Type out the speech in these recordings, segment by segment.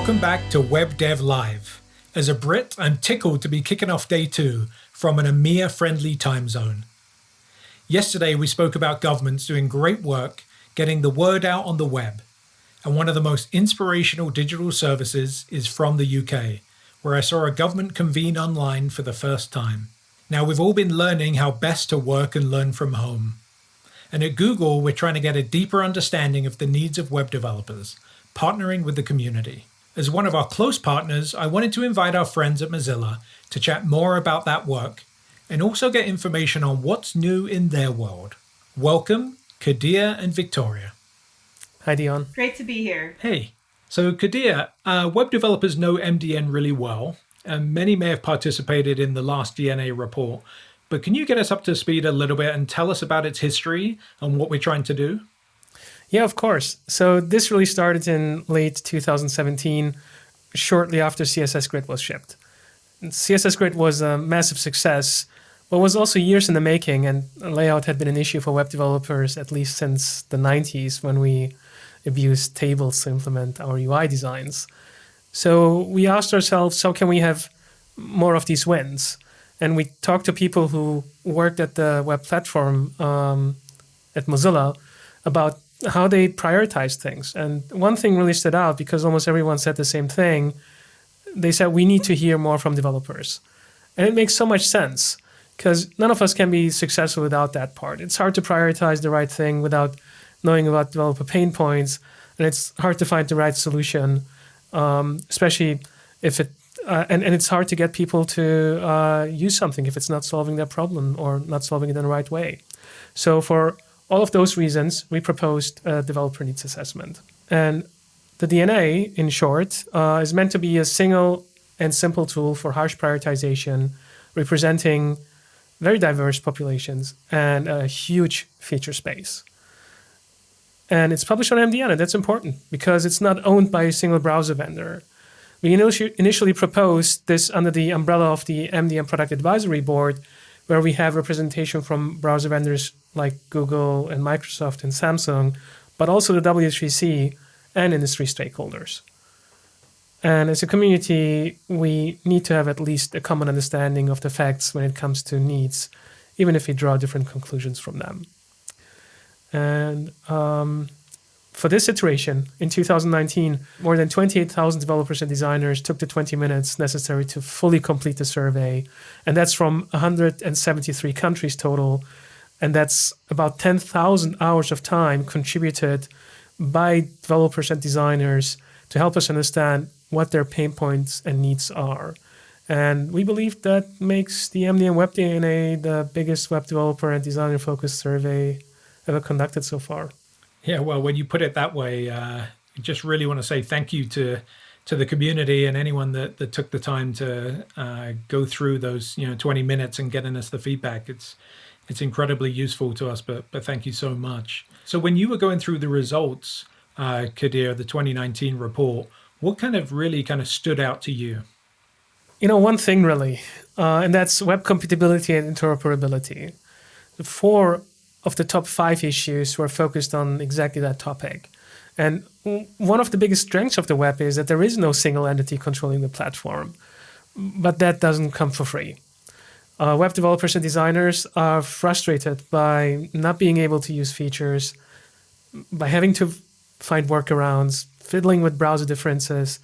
Welcome back to Web Dev Live. As a Brit, I'm tickled to be kicking off day two from an EMEA friendly time zone. Yesterday, we spoke about governments doing great work getting the word out on the web. And one of the most inspirational digital services is from the UK, where I saw a government convene online for the first time. Now, we've all been learning how best to work and learn from home. And at Google, we're trying to get a deeper understanding of the needs of web developers, partnering with the community. As one of our close partners, I wanted to invite our friends at Mozilla to chat more about that work and also get information on what's new in their world. Welcome, Kadir and Victoria. Hi, Dion. Great to be here. Hey. So, Kadir, uh, web developers know MDN really well, and many may have participated in the last DNA report. But can you get us up to speed a little bit and tell us about its history and what we're trying to do? Yeah, of course. So this really started in late 2017, shortly after CSS Grid was shipped. CSS Grid was a massive success, but was also years in the making, and layout had been an issue for web developers at least since the 90s when we abused tables to implement our UI designs. So we asked ourselves, how can we have more of these wins? And we talked to people who worked at the web platform um, at Mozilla about how they prioritize things. And one thing really stood out because almost everyone said the same thing. They said, we need to hear more from developers. And it makes so much sense because none of us can be successful without that part. It's hard to prioritize the right thing without knowing about developer pain points. And it's hard to find the right solution, um, especially if it, uh, and, and it's hard to get people to uh, use something if it's not solving their problem or not solving it in the right way. So for all of those reasons, we proposed a developer needs assessment. And the DNA, in short, uh, is meant to be a single and simple tool for harsh prioritization, representing very diverse populations and a huge feature space. And it's published on MDN, and that's important because it's not owned by a single browser vendor. We initially proposed this under the umbrella of the MDN Product Advisory Board, where we have representation from browser vendors like Google and Microsoft and Samsung, but also the W3C and industry stakeholders. And as a community, we need to have at least a common understanding of the facts when it comes to needs, even if we draw different conclusions from them. And um, for this iteration, in 2019, more than 28,000 developers and designers took the 20 minutes necessary to fully complete the survey. And that's from 173 countries total. And that's about 10,000 hours of time contributed by developers and designers to help us understand what their pain points and needs are. And we believe that makes the MDN Web DNA the biggest web developer and designer focused survey ever conducted so far. Yeah, well, when you put it that way, uh, just really want to say thank you to to the community and anyone that, that took the time to uh, go through those you know 20 minutes and getting us the feedback. It's it's incredibly useful to us, but but thank you so much. So when you were going through the results, uh, Kadir, the 2019 report, what kind of really kind of stood out to you? You know, one thing really, uh, and that's web compatibility and interoperability. The four of the top five issues were focused on exactly that topic. And one of the biggest strengths of the web is that there is no single entity controlling the platform, but that doesn't come for free. Uh, web developers and designers are frustrated by not being able to use features, by having to find workarounds, fiddling with browser differences,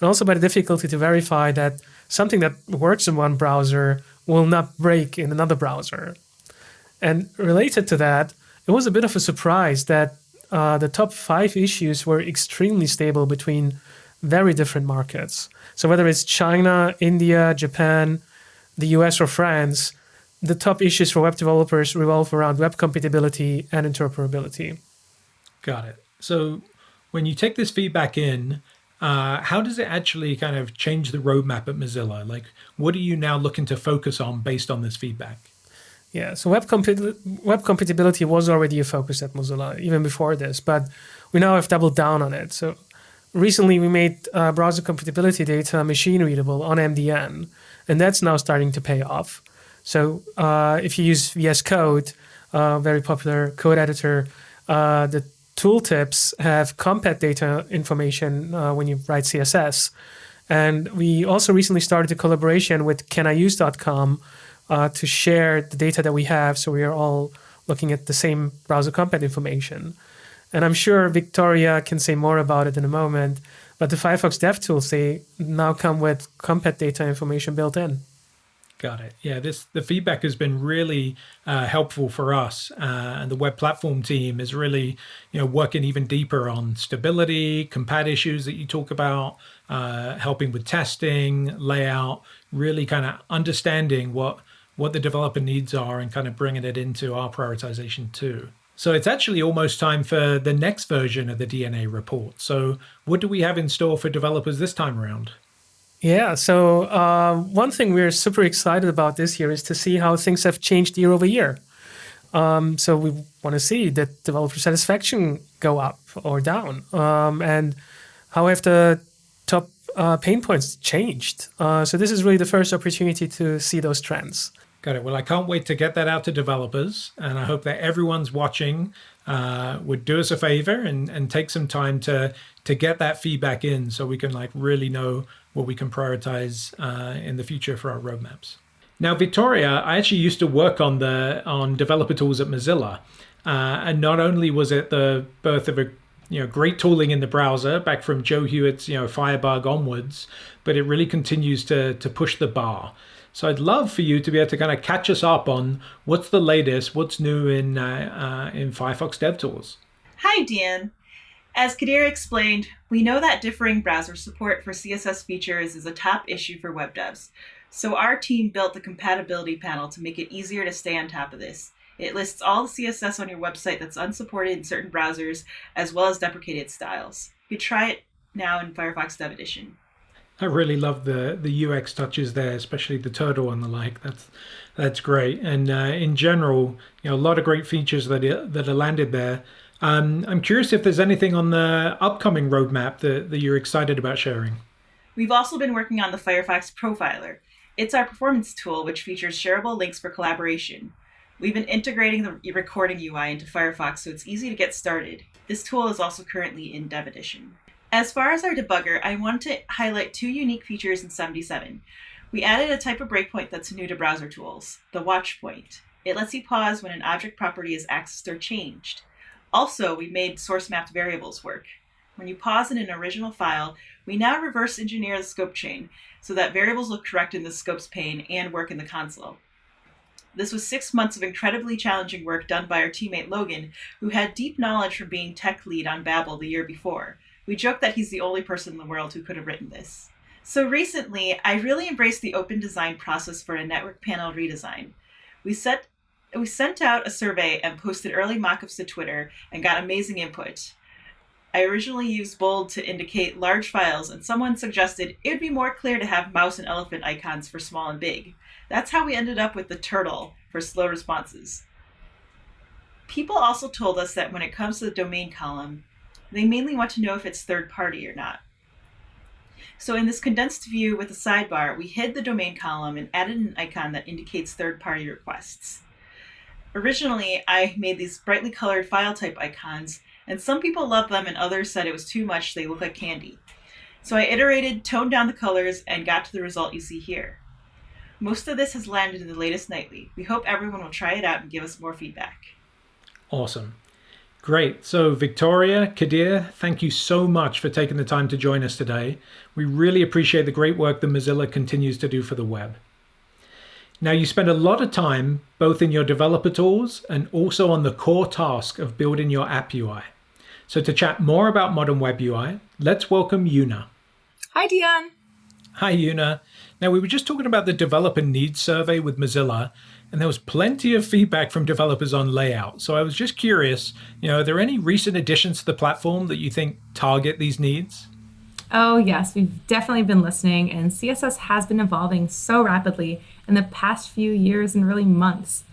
and also by the difficulty to verify that something that works in one browser will not break in another browser. And related to that, it was a bit of a surprise that uh, the top five issues were extremely stable between very different markets. So whether it's China, India, Japan, the US, or France, the top issues for web developers revolve around web compatibility and interoperability. Got it. So when you take this feedback in, uh, how does it actually kind of change the roadmap at Mozilla? Like, what are you now looking to focus on based on this feedback? Yeah, so web, web compatibility was already a focus at Mozilla even before this, but we now have doubled down on it. So recently we made uh, browser compatibility data machine readable on MDN, and that's now starting to pay off. So uh, if you use VS Code, uh, very popular code editor, uh, the tooltips have compat data information uh, when you write CSS. And we also recently started a collaboration with caniuse.com uh, to share the data that we have. So we are all looking at the same browser compat information. And I'm sure Victoria can say more about it in a moment. But the Firefox DevTools, they now come with compat data information built in. Got it. Yeah, this the feedback has been really uh, helpful for us, uh, and the web platform team is really, you know, working even deeper on stability, compat issues that you talk about, uh, helping with testing, layout, really kind of understanding what what the developer needs are, and kind of bringing it into our prioritization too. So it's actually almost time for the next version of the DNA report. So what do we have in store for developers this time around? Yeah, so uh, one thing we're super excited about this year is to see how things have changed year over year. Um, so we want to see that developer satisfaction go up or down, um, and how have the top uh, pain points changed. Uh, so this is really the first opportunity to see those trends. Got it. Well, I can't wait to get that out to developers, and I hope that everyone's watching uh, would do us a favor and, and take some time to to get that feedback in, so we can like really know what we can prioritize uh, in the future for our roadmaps. Now, Victoria, I actually used to work on the on developer tools at Mozilla, uh, and not only was it the birth of a you know great tooling in the browser back from Joe Hewitt's you know Firebug onwards, but it really continues to to push the bar. So I'd love for you to be able to kind of catch us up on what's the latest, what's new in uh, uh, in Firefox DevTools. Hi, Dan. As Kadir explained, we know that differing browser support for CSS features is a top issue for web devs. So our team built the compatibility panel to make it easier to stay on top of this. It lists all the CSS on your website that's unsupported in certain browsers, as well as deprecated styles. You try it now in Firefox Dev Edition. I really love the the UX touches there, especially the turtle and the like. That's that's great. And uh, in general, you know, a lot of great features that that are landed there. Um, I'm curious if there's anything on the upcoming roadmap that, that you're excited about sharing. We've also been working on the Firefox Profiler. It's our performance tool which features shareable links for collaboration. We've been integrating the recording UI into Firefox so it's easy to get started. This tool is also currently in Dev Edition. As far as our debugger, I want to highlight two unique features in 77. We added a type of breakpoint that's new to browser tools, the watch point. It lets you pause when an object property is accessed or changed. Also, we made source mapped variables work. When you pause in an original file, we now reverse engineer the scope chain so that variables look correct in the scopes pane and work in the console. This was six months of incredibly challenging work done by our teammate Logan, who had deep knowledge from being tech lead on Babel the year before. We joke that he's the only person in the world who could have written this. So recently, I really embraced the open design process for a network panel redesign. We set we sent out a survey and posted early mockups to Twitter and got amazing input. I originally used bold to indicate large files, and someone suggested it would be more clear to have mouse and elephant icons for small and big. That's how we ended up with the turtle for slow responses. People also told us that when it comes to the domain column, they mainly want to know if it's third party or not. So in this condensed view with a sidebar, we hid the domain column and added an icon that indicates third party requests. Originally, I made these brightly colored file type icons, and some people loved them and others said it was too much, they look like candy. So I iterated, toned down the colors, and got to the result you see here. Most of this has landed in the latest nightly. We hope everyone will try it out and give us more feedback. Awesome. Great. So, Victoria, Kadir, thank you so much for taking the time to join us today. We really appreciate the great work that Mozilla continues to do for the web. Now, you spend a lot of time both in your developer tools and also on the core task of building your app UI. So, to chat more about modern web UI, let's welcome Una. Hi, Dion. Hi, Una. Now, we were just talking about the developer needs survey with Mozilla, and there was plenty of feedback from developers on layout. So I was just curious, you know, are there any recent additions to the platform that you think target these needs? Oh, yes, we've definitely been listening, and CSS has been evolving so rapidly in the past few years and really months.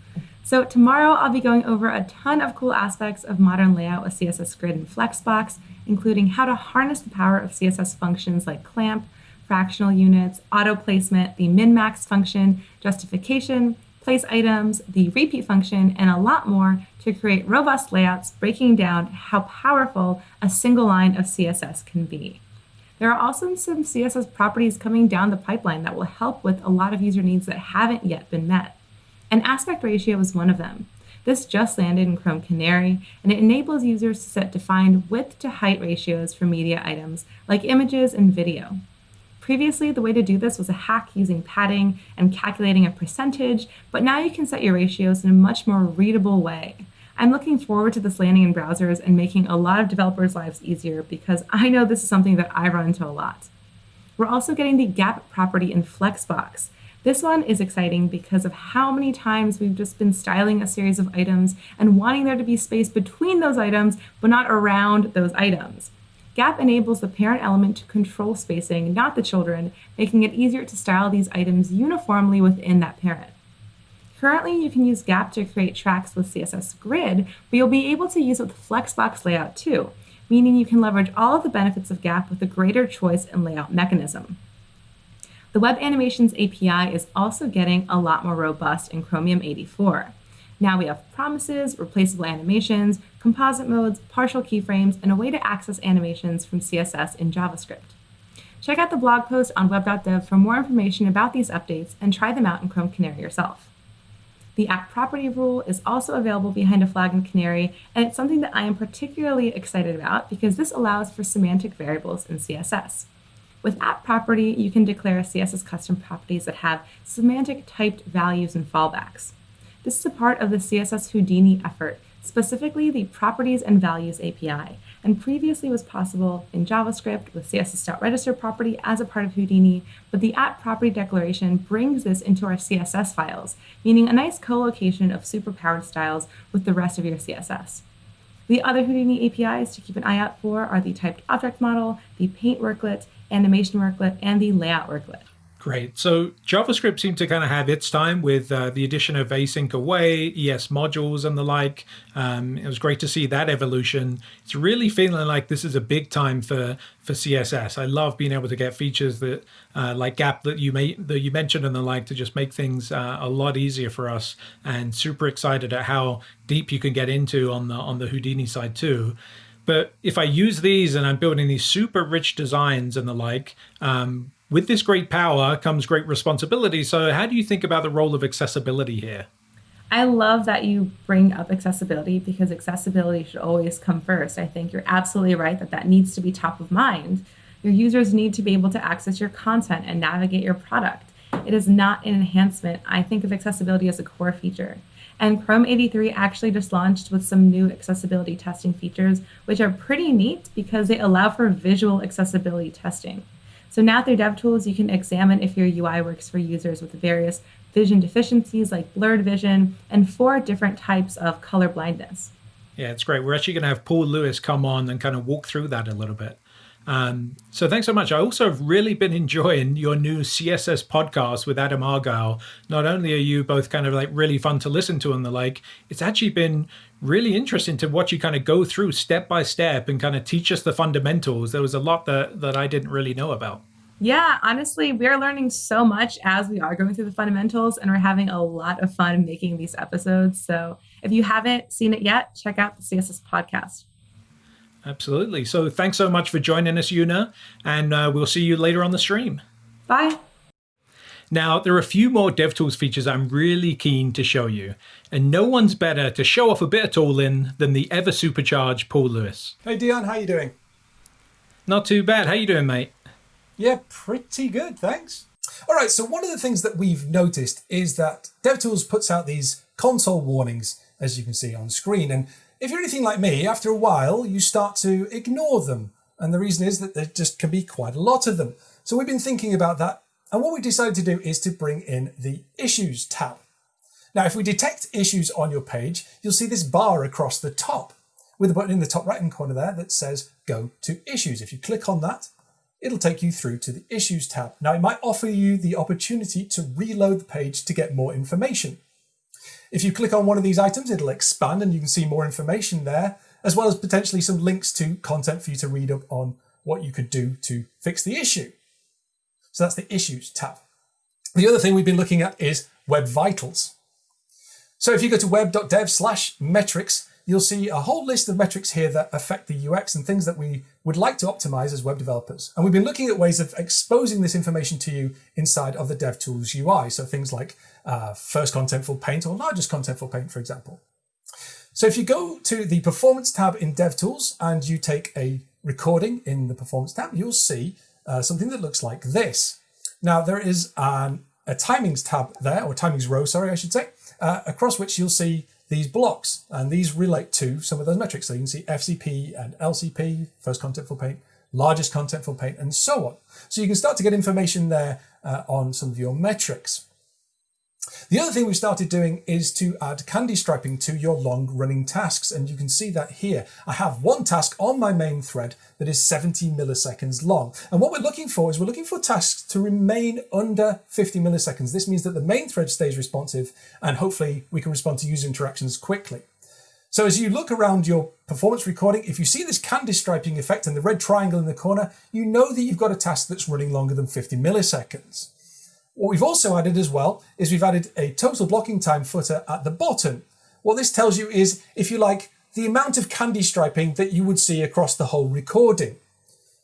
So, tomorrow I'll be going over a ton of cool aspects of modern layout with CSS Grid and Flexbox, including how to harness the power of CSS functions like clamp, fractional units, auto placement, the min max function, justification, place items, the repeat function, and a lot more to create robust layouts breaking down how powerful a single line of CSS can be. There are also some CSS properties coming down the pipeline that will help with a lot of user needs that haven't yet been met. An aspect ratio is one of them. This just landed in Chrome Canary, and it enables users to set defined width to height ratios for media items like images and video. Previously, the way to do this was a hack using padding and calculating a percentage, but now you can set your ratios in a much more readable way. I'm looking forward to this landing in browsers and making a lot of developers' lives easier because I know this is something that I run into a lot. We're also getting the gap property in Flexbox, this one is exciting because of how many times we've just been styling a series of items and wanting there to be space between those items, but not around those items. Gap enables the parent element to control spacing, not the children, making it easier to style these items uniformly within that parent. Currently, you can use Gap to create tracks with CSS Grid, but you'll be able to use it with Flexbox layout too, meaning you can leverage all of the benefits of Gap with a greater choice and layout mechanism. The Web Animations API is also getting a lot more robust in Chromium 84. Now we have promises, replaceable animations, composite modes, partial keyframes, and a way to access animations from CSS in JavaScript. Check out the blog post on web.dev for more information about these updates and try them out in Chrome Canary yourself. The @property rule is also available behind a flag in Canary, and it's something that I am particularly excited about because this allows for semantic variables in CSS. With @property, you can declare CSS custom properties that have semantic typed values and fallbacks. This is a part of the CSS Houdini effort, specifically the Properties and Values API, and previously was possible in JavaScript with CSS.register property as a part of Houdini, but the @property declaration brings this into our CSS files, meaning a nice co-location of superpowered styles with the rest of your CSS. The other Houdini APIs to keep an eye out for are the typed object model, the paint worklet, animation worklet, and the layout worklet. Great. So JavaScript seemed to kind of have its time with uh, the addition of async await, ES modules, and the like. Um, it was great to see that evolution. It's really feeling like this is a big time for for CSS. I love being able to get features that uh, like Gap that you may that you mentioned and the like to just make things uh, a lot easier for us. And super excited at how deep you can get into on the on the Houdini side too. But if I use these and I'm building these super rich designs and the like, um, with this great power comes great responsibility. So, how do you think about the role of accessibility here? I love that you bring up accessibility because accessibility should always come first. I think you're absolutely right that that needs to be top of mind. Your users need to be able to access your content and navigate your product. It is not an enhancement. I think of accessibility as a core feature. And Chrome 83 actually just launched with some new accessibility testing features, which are pretty neat because they allow for visual accessibility testing. So now through DevTools, you can examine if your UI works for users with various vision deficiencies like blurred vision and four different types of color blindness. Yeah, it's great. We're actually going to have Paul Lewis come on and kind of walk through that a little bit. Um, so thanks so much. I also have really been enjoying your new CSS podcast with Adam Argyle. Not only are you both kind of like really fun to listen to and the like, it's actually been really interesting to watch you kind of go through step by step and kind of teach us the fundamentals. There was a lot that that I didn't really know about. Yeah, honestly, we're learning so much as we are going through the fundamentals, and we're having a lot of fun making these episodes. So if you haven't seen it yet, check out the CSS podcast. Absolutely. So thanks so much for joining us, Una, and uh, we'll see you later on the stream. Bye. Now, there are a few more DevTools features I'm really keen to show you, and no one's better to show off a bit of tooling than the ever supercharged Paul Lewis. Hey Dion, how you doing? Not too bad. How you doing, mate? Yeah, pretty good, thanks. All right, so one of the things that we've noticed is that DevTools puts out these console warnings, as you can see on screen, and if you're anything like me, after a while, you start to ignore them. And the reason is that there just can be quite a lot of them. So we've been thinking about that. And what we decided to do is to bring in the Issues tab. Now, if we detect issues on your page, you'll see this bar across the top with a button in the top right hand corner there that says Go to Issues. If you click on that, it'll take you through to the Issues tab. Now, it might offer you the opportunity to reload the page to get more information. If you click on one of these items, it'll expand and you can see more information there, as well as potentially some links to content for you to read up on what you could do to fix the issue. So that's the Issues tab. The other thing we've been looking at is Web Vitals. So if you go to web.dev slash metrics, you'll see a whole list of metrics here that affect the UX and things that we would like to optimize as web developers. And we've been looking at ways of exposing this information to you inside of the DevTools UI. So things like uh, first contentful paint or largest contentful paint, for example. So if you go to the performance tab in DevTools and you take a recording in the performance tab, you'll see uh, something that looks like this. Now there is an, a timings tab there, or timings row, sorry, I should say, uh, across which you'll see these blocks, and these relate to some of those metrics. So you can see FCP and LCP, first contentful paint, largest contentful paint, and so on. So you can start to get information there uh, on some of your metrics. The other thing we started doing is to add candy striping to your long running tasks. And you can see that here. I have one task on my main thread that is 70 milliseconds long. And what we're looking for is we're looking for tasks to remain under 50 milliseconds. This means that the main thread stays responsive and hopefully we can respond to user interactions quickly. So as you look around your performance recording, if you see this candy striping effect and the red triangle in the corner, you know that you've got a task that's running longer than 50 milliseconds. What we've also added as well is we've added a total blocking time footer at the bottom. What this tells you is, if you like, the amount of candy striping that you would see across the whole recording.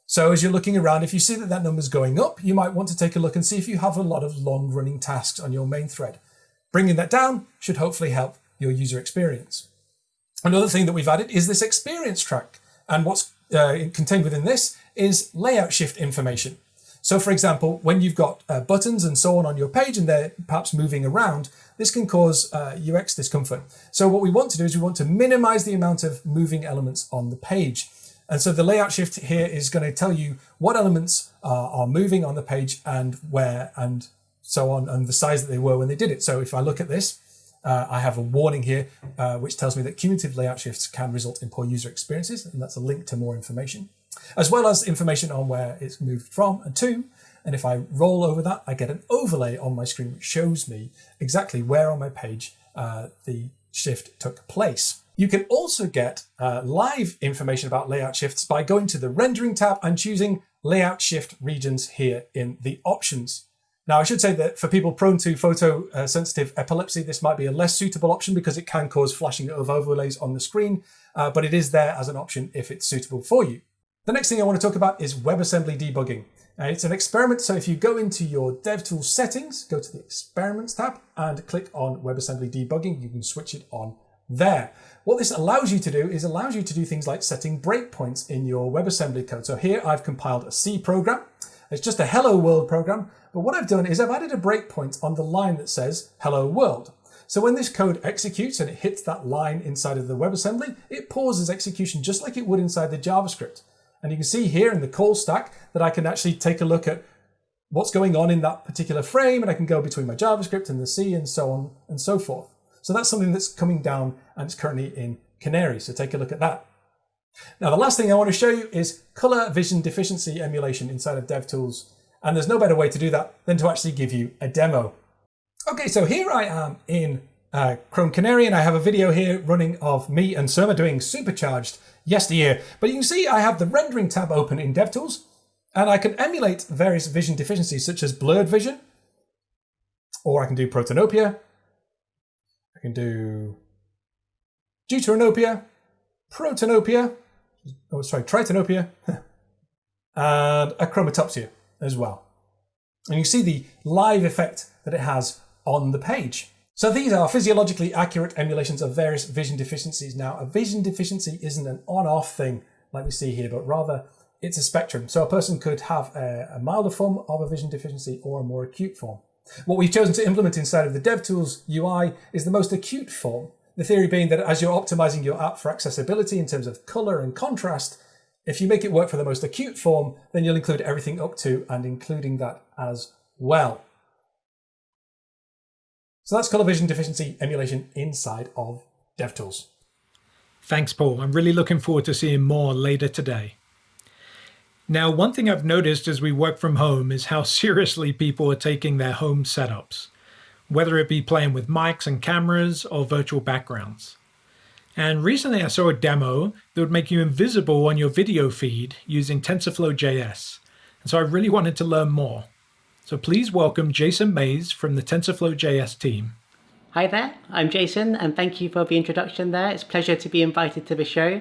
So as you're looking around, if you see that that number's going up, you might want to take a look and see if you have a lot of long running tasks on your main thread. Bringing that down should hopefully help your user experience. Another thing that we've added is this experience track. And what's uh, contained within this is layout shift information. So for example, when you've got uh, buttons and so on on your page and they're perhaps moving around, this can cause uh, UX discomfort. So what we want to do is we want to minimize the amount of moving elements on the page. And so the layout shift here is going to tell you what elements are moving on the page and where and so on and the size that they were when they did it. So if I look at this, uh, I have a warning here, uh, which tells me that cumulative layout shifts can result in poor user experiences, and that's a link to more information as well as information on where it's moved from and to. And if I roll over that, I get an overlay on my screen, which shows me exactly where on my page uh, the shift took place. You can also get uh, live information about layout shifts by going to the rendering tab and choosing layout shift regions here in the options. Now, I should say that for people prone to photo uh, epilepsy, this might be a less suitable option because it can cause flashing of overlays on the screen, uh, but it is there as an option if it's suitable for you. The next thing I want to talk about is WebAssembly debugging. Uh, it's an experiment, so if you go into your DevTools settings, go to the Experiments tab and click on WebAssembly debugging, you can switch it on there. What this allows you to do is allows you to do things like setting breakpoints in your WebAssembly code. So here I've compiled a C program. It's just a hello world program, but what I've done is I've added a breakpoint on the line that says hello world. So when this code executes and it hits that line inside of the WebAssembly, it pauses execution just like it would inside the JavaScript. And you can see here in the call stack that I can actually take a look at what's going on in that particular frame and I can go between my JavaScript and the C and so on and so forth. So that's something that's coming down and it's currently in Canary. So take a look at that. Now, the last thing I want to show you is color vision deficiency emulation inside of DevTools. And there's no better way to do that than to actually give you a demo. Okay, so here I am in uh, Chrome Canary and I have a video here running of me and Surma doing supercharged yesteryear. But you can see I have the rendering tab open in DevTools, and I can emulate various vision deficiencies such as blurred vision, or I can do protanopia, I can do deuteranopia, protanopia, oh sorry, tritanopia, and achromatopsia as well. And you see the live effect that it has on the page. So these are physiologically accurate emulations of various vision deficiencies. Now, a vision deficiency isn't an on-off thing like we see here, but rather it's a spectrum. So a person could have a, a milder form of a vision deficiency or a more acute form. What we've chosen to implement inside of the DevTools UI is the most acute form. The theory being that as you're optimizing your app for accessibility in terms of color and contrast, if you make it work for the most acute form, then you'll include everything up to and including that as well. So that's color vision deficiency emulation inside of DevTools. Thanks, Paul. I'm really looking forward to seeing more later today. Now, one thing I've noticed as we work from home is how seriously people are taking their home setups, whether it be playing with mics and cameras or virtual backgrounds. And recently I saw a demo that would make you invisible on your video feed using TensorFlow JS. And so I really wanted to learn more. So please welcome Jason Mayes from the TensorFlow JS team. Hi there, I'm Jason, and thank you for the introduction there. It's a pleasure to be invited to the show.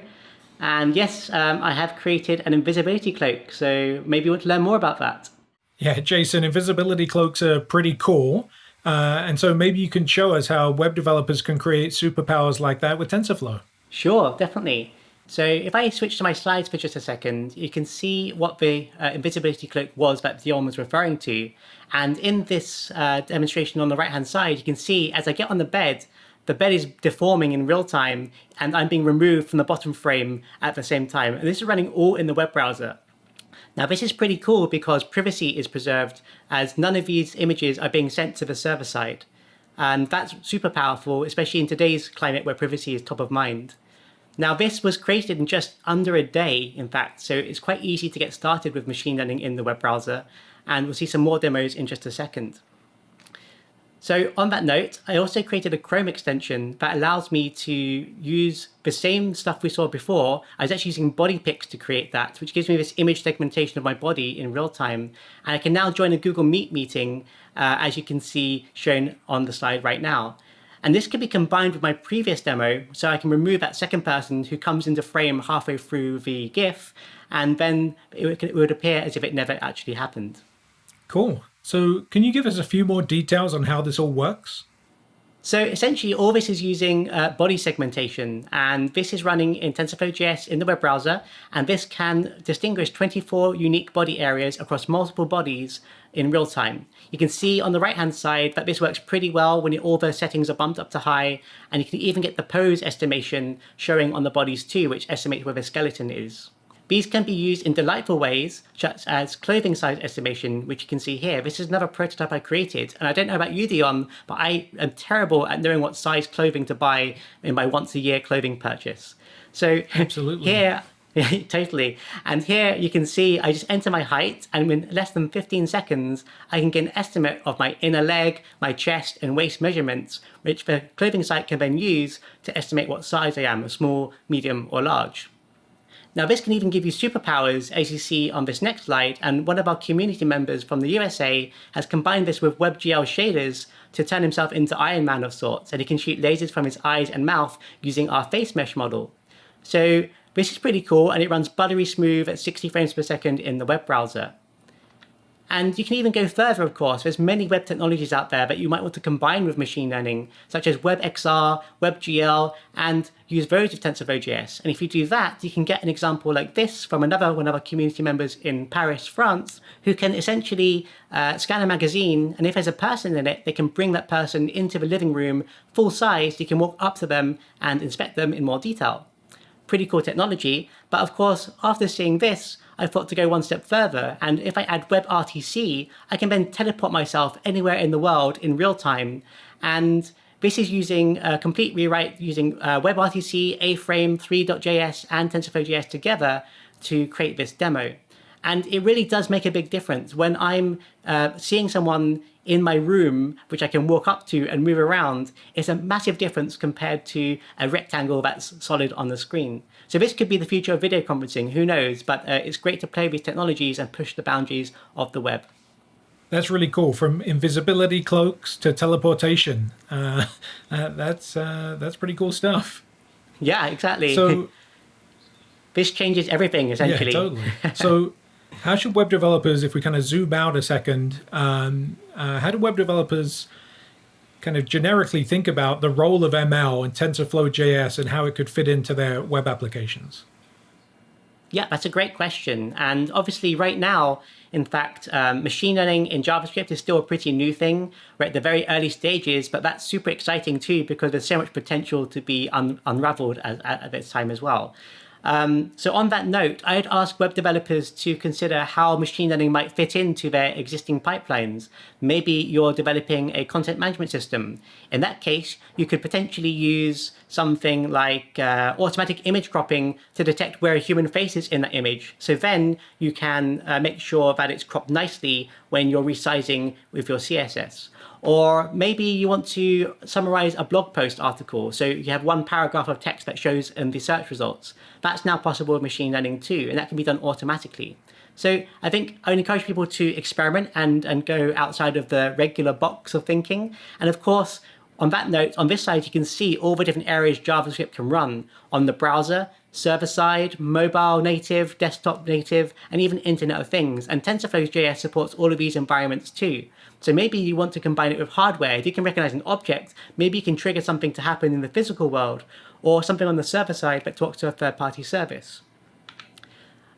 And yes, um, I have created an invisibility cloak, so maybe you want to learn more about that. Yeah, Jason, invisibility cloaks are pretty cool. Uh, and so maybe you can show us how web developers can create superpowers like that with TensorFlow. Sure, definitely. So if I switch to my slides for just a second, you can see what the uh, invisibility cloak was that Dion was referring to. And in this uh, demonstration on the right-hand side, you can see as I get on the bed, the bed is deforming in real time and I'm being removed from the bottom frame at the same time. And this is running all in the web browser. Now this is pretty cool because privacy is preserved as none of these images are being sent to the server side. And that's super powerful, especially in today's climate where privacy is top of mind. Now this was created in just under a day, in fact, so it's quite easy to get started with machine learning in the web browser, and we'll see some more demos in just a second. So on that note, I also created a Chrome extension that allows me to use the same stuff we saw before. I was actually using body to create that, which gives me this image segmentation of my body in real time. And I can now join a Google Meet meeting, uh, as you can see shown on the slide right now. And this can be combined with my previous demo, so I can remove that second person who comes into frame halfway through the GIF, and then it would appear as if it never actually happened. Cool. So can you give us a few more details on how this all works? So essentially all this is using uh, body segmentation and this is running in TensorFlow.js in the web browser and this can distinguish 24 unique body areas across multiple bodies in real time. You can see on the right hand side that this works pretty well when all the settings are bumped up to high and you can even get the pose estimation showing on the bodies too which estimates where the skeleton is. These can be used in delightful ways, such as clothing size estimation, which you can see here. This is another prototype I created. And I don't know about you, Dion, but I am terrible at knowing what size clothing to buy in my once a year clothing purchase. So Absolutely. here, totally. And here you can see I just enter my height and in less than 15 seconds, I can get an estimate of my inner leg, my chest and waist measurements, which the clothing site can then use to estimate what size I am, small, medium or large. Now this can even give you superpowers as you see on this next slide and one of our community members from the USA has combined this with WebGL shaders to turn himself into Iron Man of sorts and he can shoot lasers from his eyes and mouth using our face mesh model. So this is pretty cool and it runs buttery smooth at 60 frames per second in the web browser. And you can even go further, of course. There's many web technologies out there that you might want to combine with machine learning, such as WebXR, WebGL, and use those with TensorFlow.js. And if you do that, you can get an example like this from another one of our community members in Paris, France, who can essentially uh, scan a magazine, and if there's a person in it, they can bring that person into the living room full size. You can walk up to them and inspect them in more detail. Pretty cool technology, but of course, after seeing this, I thought to go one step further, and if I add WebRTC, I can then teleport myself anywhere in the world in real time. And this is using a complete rewrite using uh, WebRTC, A-Frame, Three.js, and TensorFlow.js together to create this demo. And it really does make a big difference when I'm uh, seeing someone in my room, which I can walk up to and move around, it's a massive difference compared to a rectangle that's solid on the screen. So this could be the future of video conferencing, who knows, but uh, it's great to play with technologies and push the boundaries of the web. That's really cool. From invisibility cloaks to teleportation. Uh, uh, that's uh, that's pretty cool stuff. Yeah, exactly. So this changes everything essentially. Yeah, totally. so how should web developers, if we kind of zoom out a second, um, uh, how do web developers kind of generically think about the role of ML and TensorFlow.js and how it could fit into their web applications? Yeah, that's a great question. And obviously right now, in fact, um, machine learning in JavaScript is still a pretty new thing. We're at the very early stages, but that's super exciting too because there's so much potential to be un unraveled at, at this time as well. Um, so on that note, I'd ask web developers to consider how machine learning might fit into their existing pipelines. Maybe you're developing a content management system. In that case, you could potentially use something like uh, automatic image cropping to detect where a human face is in that image. So then you can uh, make sure that it's cropped nicely when you're resizing with your CSS. Or maybe you want to summarize a blog post article. So you have one paragraph of text that shows in the search results. That's now possible with machine learning too, and that can be done automatically. So I think I would encourage people to experiment and, and go outside of the regular box of thinking. And of course, on that note, on this side, you can see all the different areas JavaScript can run on the browser, server side, mobile native, desktop native, and even Internet of Things. And TensorFlow.js supports all of these environments too. So maybe you want to combine it with hardware. If you can recognize an object, maybe you can trigger something to happen in the physical world, or something on the server side that talks to a third-party service.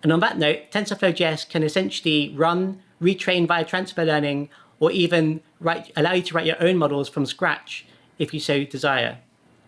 And on that note, TensorFlow.js can essentially run, retrain via transfer learning, or even write, allow you to write your own models from scratch if you so desire.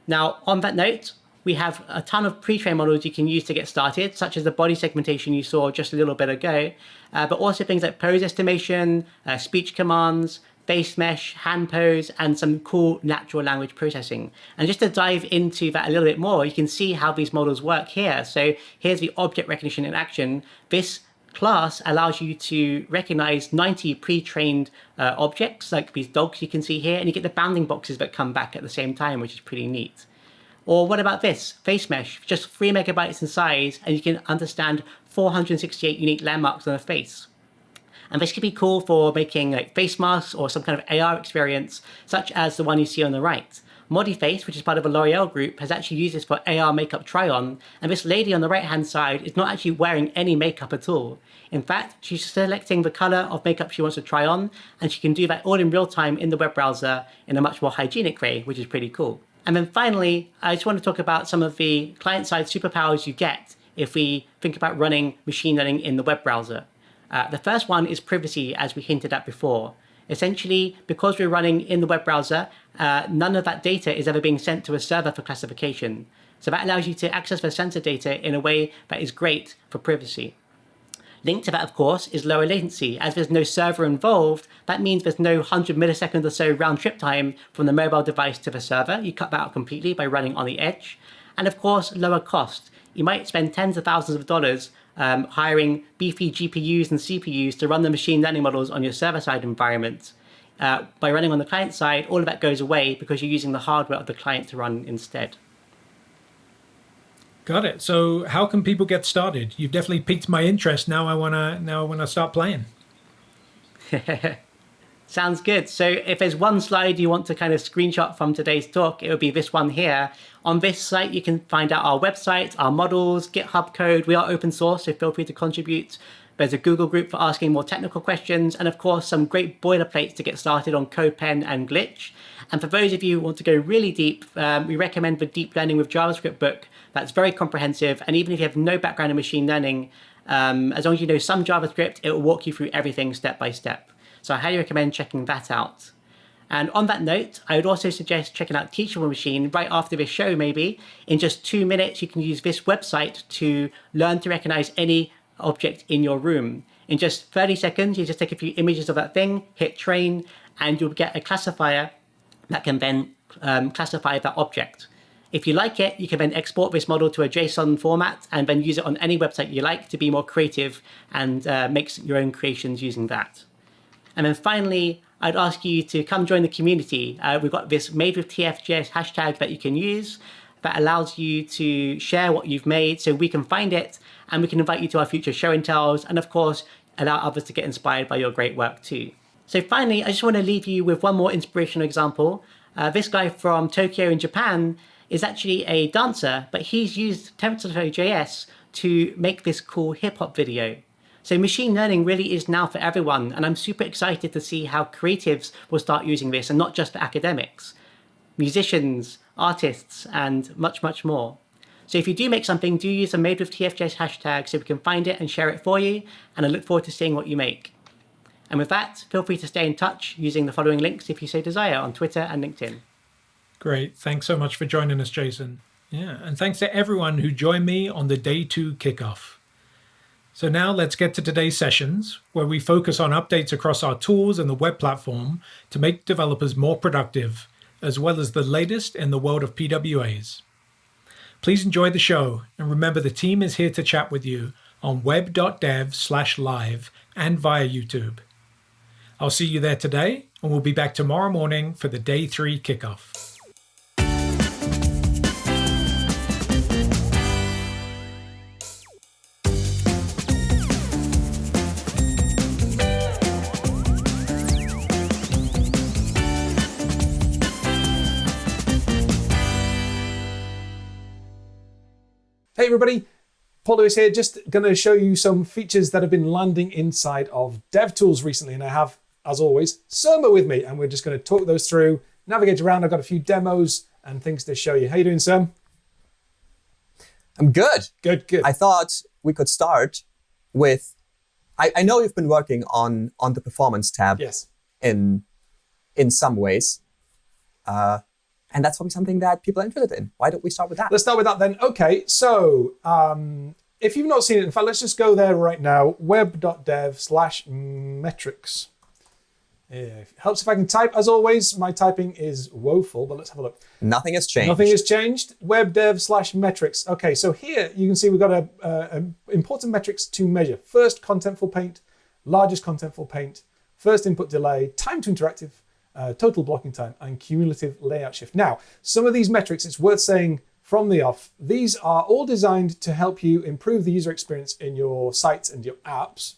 Now, on that note, we have a ton of pre-trained models you can use to get started, such as the body segmentation you saw just a little bit ago, uh, but also things like pose estimation, uh, speech commands, face mesh, hand pose, and some cool natural language processing. And just to dive into that a little bit more, you can see how these models work here. So here's the object recognition in action. This class allows you to recognize 90 pre-trained uh, objects, like these dogs you can see here, and you get the bounding boxes that come back at the same time, which is pretty neat. Or what about this? Face mesh, just 3 megabytes in size, and you can understand 468 unique landmarks on a face. And this could be cool for making like face masks or some kind of AR experience, such as the one you see on the right. Modiface, which is part of a L'Oreal group, has actually used this for AR makeup try-on, and this lady on the right-hand side is not actually wearing any makeup at all. In fact, she's selecting the color of makeup she wants to try on, and she can do that all in real time in the web browser in a much more hygienic way, which is pretty cool. And then finally, I just want to talk about some of the client-side superpowers you get if we think about running machine learning in the web browser. Uh, the first one is privacy, as we hinted at before. Essentially, because we're running in the web browser, uh, none of that data is ever being sent to a server for classification. So that allows you to access the sensor data in a way that is great for privacy. Linked to that, of course, is lower latency. As there's no server involved, that means there's no 100 milliseconds or so round trip time from the mobile device to the server. You cut that out completely by running on the edge. And of course, lower cost. You might spend tens of thousands of dollars um, hiring beefy GPUs and CPUs to run the machine learning models on your server-side environment. Uh, by running on the client side, all of that goes away because you're using the hardware of the client to run instead. Got it. So how can people get started? You've definitely piqued my interest. Now I wanna now I wanna start playing. Sounds good. So if there's one slide you want to kind of screenshot from today's talk, it would be this one here. On this site, you can find out our website, our models, GitHub code. We are open source, so feel free to contribute. There's a Google group for asking more technical questions, and of course, some great boilerplates to get started on CodePen and Glitch. And for those of you who want to go really deep, um, we recommend the Deep Learning with JavaScript book that's very comprehensive. And even if you have no background in machine learning, um, as long as you know some JavaScript, it will walk you through everything step by step. So I highly recommend checking that out. And on that note, I would also suggest checking out Teachable Machine right after this show, maybe. In just two minutes, you can use this website to learn to recognize any object in your room. In just 30 seconds, you just take a few images of that thing, hit train, and you'll get a classifier that can then um, classify that object. If you like it, you can then export this model to a JSON format and then use it on any website you like to be more creative and uh, make your own creations using that. And then finally, I'd ask you to come join the community. Uh, we've got this made with TFJS hashtag that you can use that allows you to share what you've made so we can find it and we can invite you to our future show and tells and of course allow others to get inspired by your great work too. So finally, I just want to leave you with one more inspirational example. Uh, this guy from Tokyo in Japan is actually a dancer, but he's used TensorFlow.js to make this cool hip hop video. So machine learning really is now for everyone, and I'm super excited to see how creatives will start using this, and not just for academics, musicians, artists, and much, much more. So if you do make something, do use the made with TFJS hashtag so we can find it and share it for you, and I look forward to seeing what you make. And with that, feel free to stay in touch using the following links if you so desire on Twitter and LinkedIn. Great. Thanks so much for joining us, Jason. Yeah, and thanks to everyone who joined me on the day two kickoff. So now let's get to today's sessions, where we focus on updates across our tools and the web platform to make developers more productive, as well as the latest in the world of PWAs. Please enjoy the show, and remember the team is here to chat with you on web.dev slash live and via YouTube. I'll see you there today, and we'll be back tomorrow morning for the day three kickoff. Hey everybody, Paul Lewis here, just going to show you some features that have been landing inside of DevTools recently, and I have as always, Surma with me, and we're just going to talk those through, navigate around. I've got a few demos and things to show you. How you doing, Sam? I'm good. Good, good. I thought we could start with, I, I know you've been working on, on the performance tab yes. in, in some ways. Uh, and that's probably something that people are interested in. Why don't we start with that? Let's start with that then. Okay, so um, if you've not seen it, in fact, let's just go there right now. Web.dev slash metrics. Yeah, it helps if I can type. As always, my typing is woeful, but let's have a look. Nothing has changed. Nothing has changed. Web dev slash metrics. Okay, so here you can see we've got a, a, a important metrics to measure. First contentful paint, largest contentful paint, first input delay, time to interactive, uh, total blocking time, and cumulative layout shift. Now, some of these metrics, it's worth saying from the off, these are all designed to help you improve the user experience in your sites and your apps.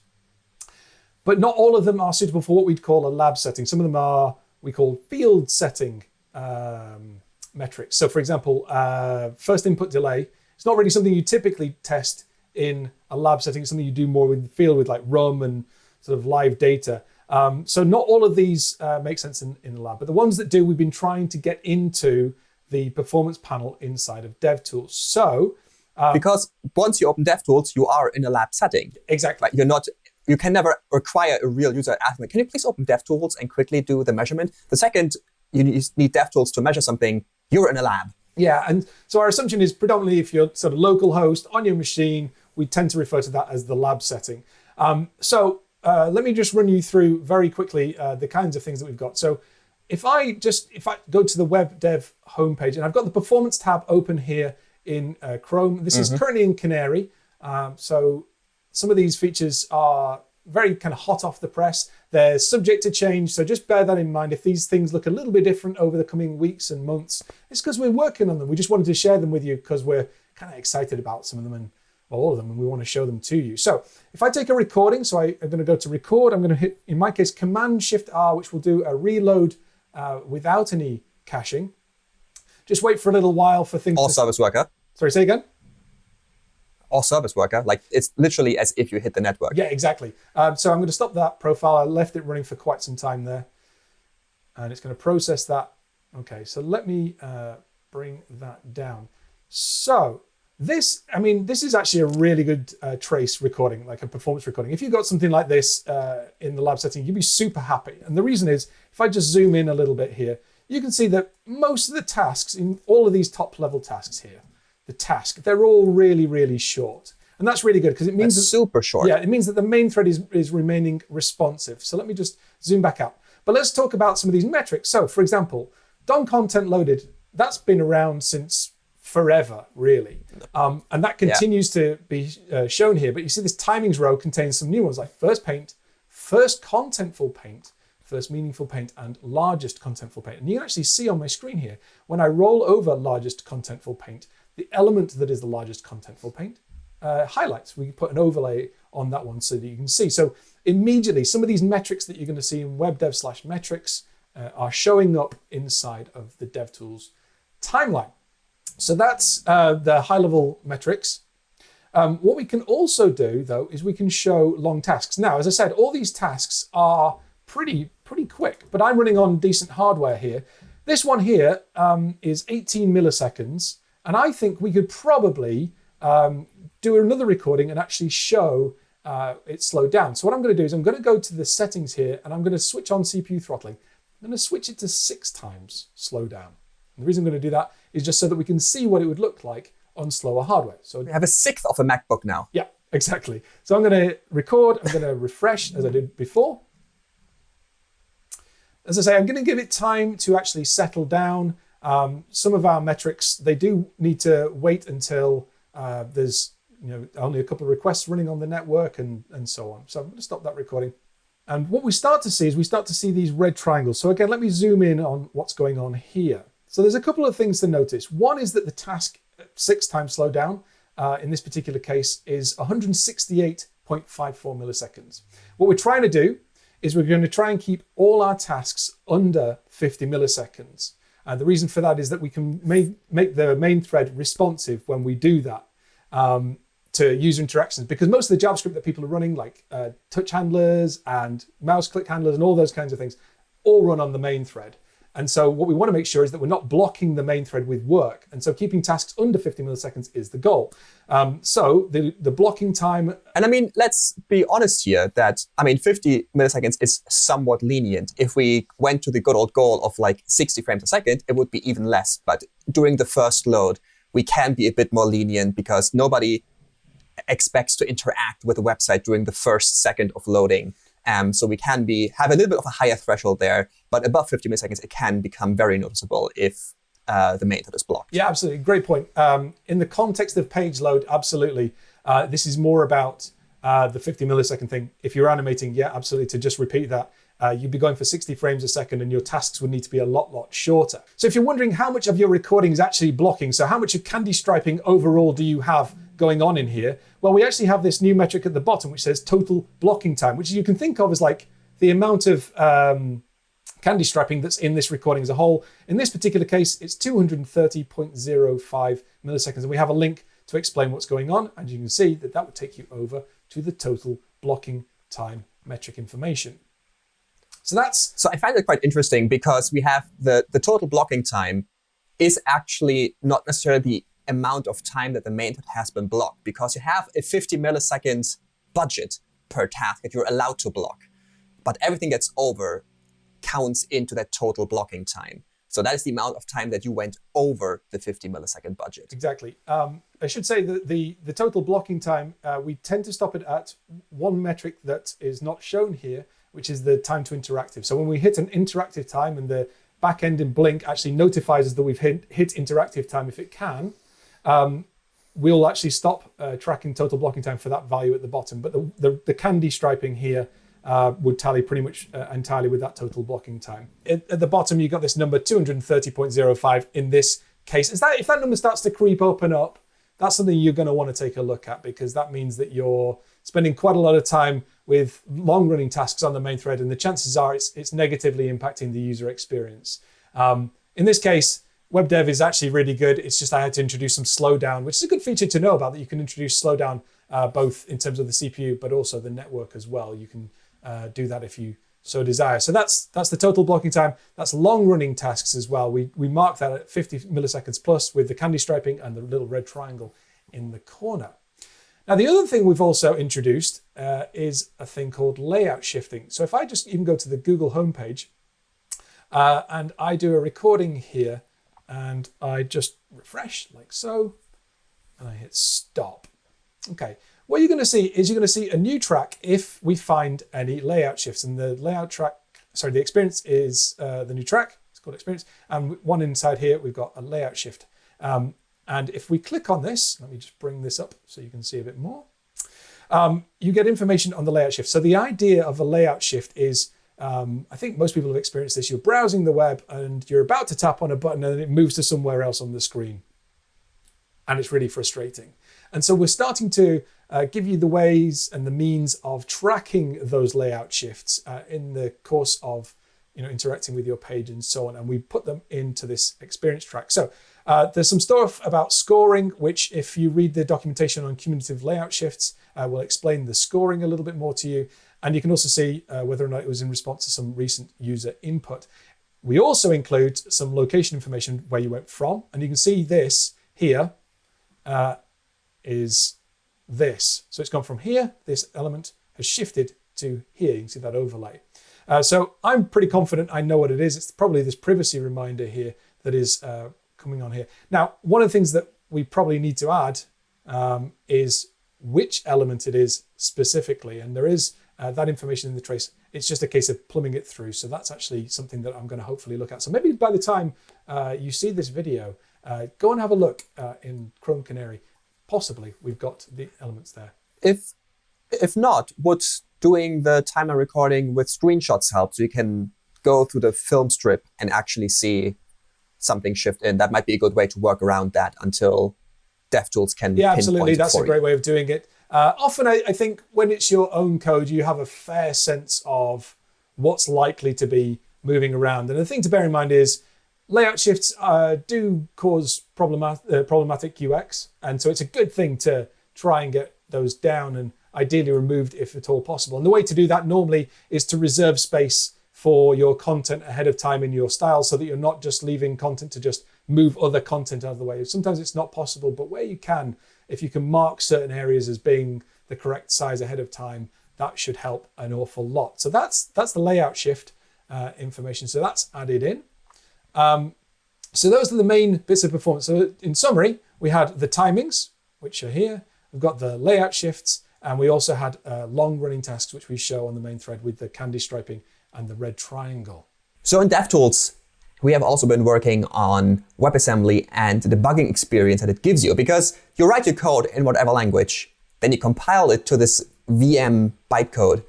But not all of them are suitable for what we'd call a lab setting. Some of them are we call field setting um, metrics. So for example, uh, first input delay, it's not really something you typically test in a lab setting. It's something you do more with the field with like RUM and sort of live data. Um, so not all of these uh, make sense in, in the lab, but the ones that do, we've been trying to get into the performance panel inside of DevTools. So um, because once you open DevTools, you are in a lab setting. Exactly. Like you're not you can never require a real user ask me, can you please open DevTools and quickly do the measurement? The second you need DevTools to measure something, you're in a lab. Yeah, and so our assumption is predominantly if you're sort of local host on your machine, we tend to refer to that as the lab setting. Um, so uh, let me just run you through very quickly uh, the kinds of things that we've got. So if I just if I go to the web dev homepage and I've got the performance tab open here in uh, Chrome. This mm -hmm. is mm-hmm. currently in Canary. Um, so some of these features are very kind of hot off the press. They're subject to change, so just bear that in mind. If these things look a little bit different over the coming weeks and months, it's because we're working on them. We just wanted to share them with you because we're kind of excited about some of them and all of them, and we want to show them to you. So if I take a recording, so I, am going to go to record, I'm going to hit, in my case, Command Shift R, which will do a reload uh, without any caching. Just wait for a little while for things. All to... service worker. Sorry, say again or service worker. Like it's literally as if you hit the network. Yeah, exactly. Um, so I'm going to stop that profile. I left it running for quite some time there. And it's going to process that. Okay, so let me uh, bring that down. So this, I mean, this is actually a really good uh, trace recording, like a performance recording. If you got something like this uh, in the lab setting, you'd be super happy. And the reason is, if I just zoom in a little bit here, you can see that most of the tasks in all of these top level tasks here, the task. They're all really, really short. And that's really good because it means that's that, super short. Yeah, it means that the main thread is, is remaining responsive. So let me just zoom back out. But let's talk about some of these metrics. So for example, DOM content loaded, that's been around since forever, really. Um, and that continues yeah. to be uh, shown here. But you see this timings row contains some new ones like first paint, first contentful paint, first meaningful paint, and largest contentful paint. And you can actually see on my screen here, when I roll over largest contentful paint, the element that is the largest contentful paint uh, highlights. We put an overlay on that one so that you can see. So immediately, some of these metrics that you're going to see in web dev slash metrics uh, are showing up inside of the DevTools timeline. So that's uh, the high level metrics. Um, what we can also do, though, is we can show long tasks. Now, as I said, all these tasks are pretty, pretty quick, but I'm running on decent hardware here. This one here um, is 18 milliseconds. And I think we could probably um, do another recording and actually show uh, it slowed down. So what I'm going to do is I'm going to go to the settings here and I'm going to switch on CPU throttling. I'm going to switch it to six times slow down. And the reason I'm going to do that is just so that we can see what it would look like on slower hardware. So we have a sixth of a MacBook now. Yeah, exactly. So I'm going to record, I'm going to refresh as I did before. As I say, I'm going to give it time to actually settle down. Um, some of our metrics, they do need to wait until uh, there's you know only a couple of requests running on the network and, and so on. So I'm going to stop that recording. And what we start to see is we start to see these red triangles. So again, let me zoom in on what's going on here. So there's a couple of things to notice. One is that the task six times slowdown uh, in this particular case is 168.54 milliseconds. What we're trying to do is we're going to try and keep all our tasks under 50 milliseconds. Uh, the reason for that is that we can make, make the main thread responsive when we do that. um, to user interactions because most of the JavaScript that people are running, like uh, touch handlers and mouse click handlers and all those kinds of things, all run on the main thread. And so what we want to make sure is that we're not blocking the main thread with work. And so keeping tasks under 50 milliseconds is the goal. Um, so the, the blocking time. And I mean, let's be honest here that, I mean, 50 milliseconds is somewhat lenient. If we went to the good old goal of like 60 frames a second, it would be even less. But during the first load, we can be a bit more lenient because nobody expects to interact with the website during the first second of loading. Um, so we can be have a little bit of a higher threshold there, but above 50 milliseconds, it can become very noticeable if uh, the method is blocked. Yeah, absolutely. Great point. Um, in the context of page load, absolutely. Uh, this is more about uh, the 50 millisecond thing. If you're animating, yeah, absolutely, to just repeat that. Uh, you'd be going for 60 frames a second and your tasks would need to be a lot, lot shorter. So if you're wondering how much of your recording is actually blocking, so how much of candy striping overall do you have going on in here? Well, we actually have this new metric at the bottom which says total blocking time, which you can think of as like the amount of um, candy striping that's in this recording as a whole. In this particular case, it's 230.05 milliseconds. And we have a link to explain what's going on. And you can see that that would take you over to the total blocking time metric information. So that's so I find it quite interesting because we have the the total blocking time is actually not necessarily amount of time that the main thread has been blocked because you have a 50 milliseconds budget per task that you're allowed to block. But everything that's over counts into that total blocking time. So that is the amount of time that you went over the 50 millisecond budget. Exactly. Um, I should say that the, the total blocking time, uh, we tend to stop it at one metric that is not shown here, which is the time to interactive. So when we hit an interactive time and the backend in Blink actually notifies us that we've hit, hit interactive time if it can, um, we'll actually stop uh, tracking total blocking time for that value at the bottom. But the, the, the candy striping here uh, would tally pretty much uh, entirely with that total blocking time. At, at the bottom, you've got this number 230.05 in this case. Is that If that number starts to creep up and up, that's something you're going to want to take a look at because that means that you're spending quite a lot of time with long running tasks on the main thread, and the chances are it's, it's negatively impacting the user experience. Um, in this case, web dev is actually really good. It's just I had to introduce some slowdown, which is a good feature to know about that you can introduce slowdown uh, both in terms of the CPU, but also the network as well. You can uh, do that if you so desire. So that's that's the total blocking time. That's long running tasks as well. We, we mark that at 50 milliseconds plus with the candy striping and the little red triangle in the corner. Now, the other thing we've also introduced uh, is a thing called layout shifting. So if I just even go to the Google homepage uh, and I do a recording here and I just refresh like so, and I hit stop. Okay, what you're going to see is you're going to see a new track if we find any layout shifts. And the layout track, sorry, the experience is uh, the new track. It's called experience. And one inside here, we've got a layout shift. Um, and if we click on this, let me just bring this up so you can see a bit more. Um, you get information on the layout shift. So the idea of a layout shift is, um, I think most people have experienced this. You're browsing the web and you're about to tap on a button and it moves to somewhere else on the screen. And it's really frustrating. And so we're starting to uh, give you the ways and the means of tracking those layout shifts uh, in the course of you know interacting with your page and so on. And we put them into this experience track. So uh, there's some stuff about scoring, which if you read the documentation on cumulative layout shifts, uh, will explain the scoring a little bit more to you. And you can also see uh, whether or not it was in response to some recent user input. We also include some location information where you went from, and you can see this here uh, is this. So it's gone from here, this element has shifted to here. You can see that overlay. Uh, so I'm pretty confident I know what it is. It's probably this privacy reminder here that is uh, coming on here. Now, one of the things that we probably need to add um, is which element it is specifically. And there is uh, that information in the trace. It's just a case of plumbing it through. So that's actually something that I'm going to hopefully look at. So maybe by the time uh, you see this video, uh, go and have a look uh, in Chrome Canary possibly we've got the elements there. If if not, would doing the timer recording with screenshots help? So you can go through the film strip and actually see something shift in. That might be a good way to work around that until DevTools can. Yeah, absolutely. That's a great way of doing it. Uh, often, I, I, think when it's your own code, you have a fair sense of what's likely to be moving around. And the thing to bear in mind is layout shifts uh, do cause problemat- uh, problematic UX, and so it's a good thing to try and get those down and ideally removed if at all possible. And the way to do that normally is to reserve space for your content ahead of time in your style so that you're not just leaving content to just move other content out of the way. Sometimes it's not possible, but where you can, if you can mark certain areas as being the correct size ahead of time, that should help an awful lot. So that's that's the layout shift uh, information. So that's added in. Um, so those are the main bits of performance. So in summary, we had the timings, which are here. We've got the layout shifts, and we also had uh, long running tasks, which we show on the main thread with the candy striping and the red triangle. So in DevTools, we have also been working on WebAssembly and the debugging experience that it gives you because you write your code in whatever language, then you compile it to this VM bytecode,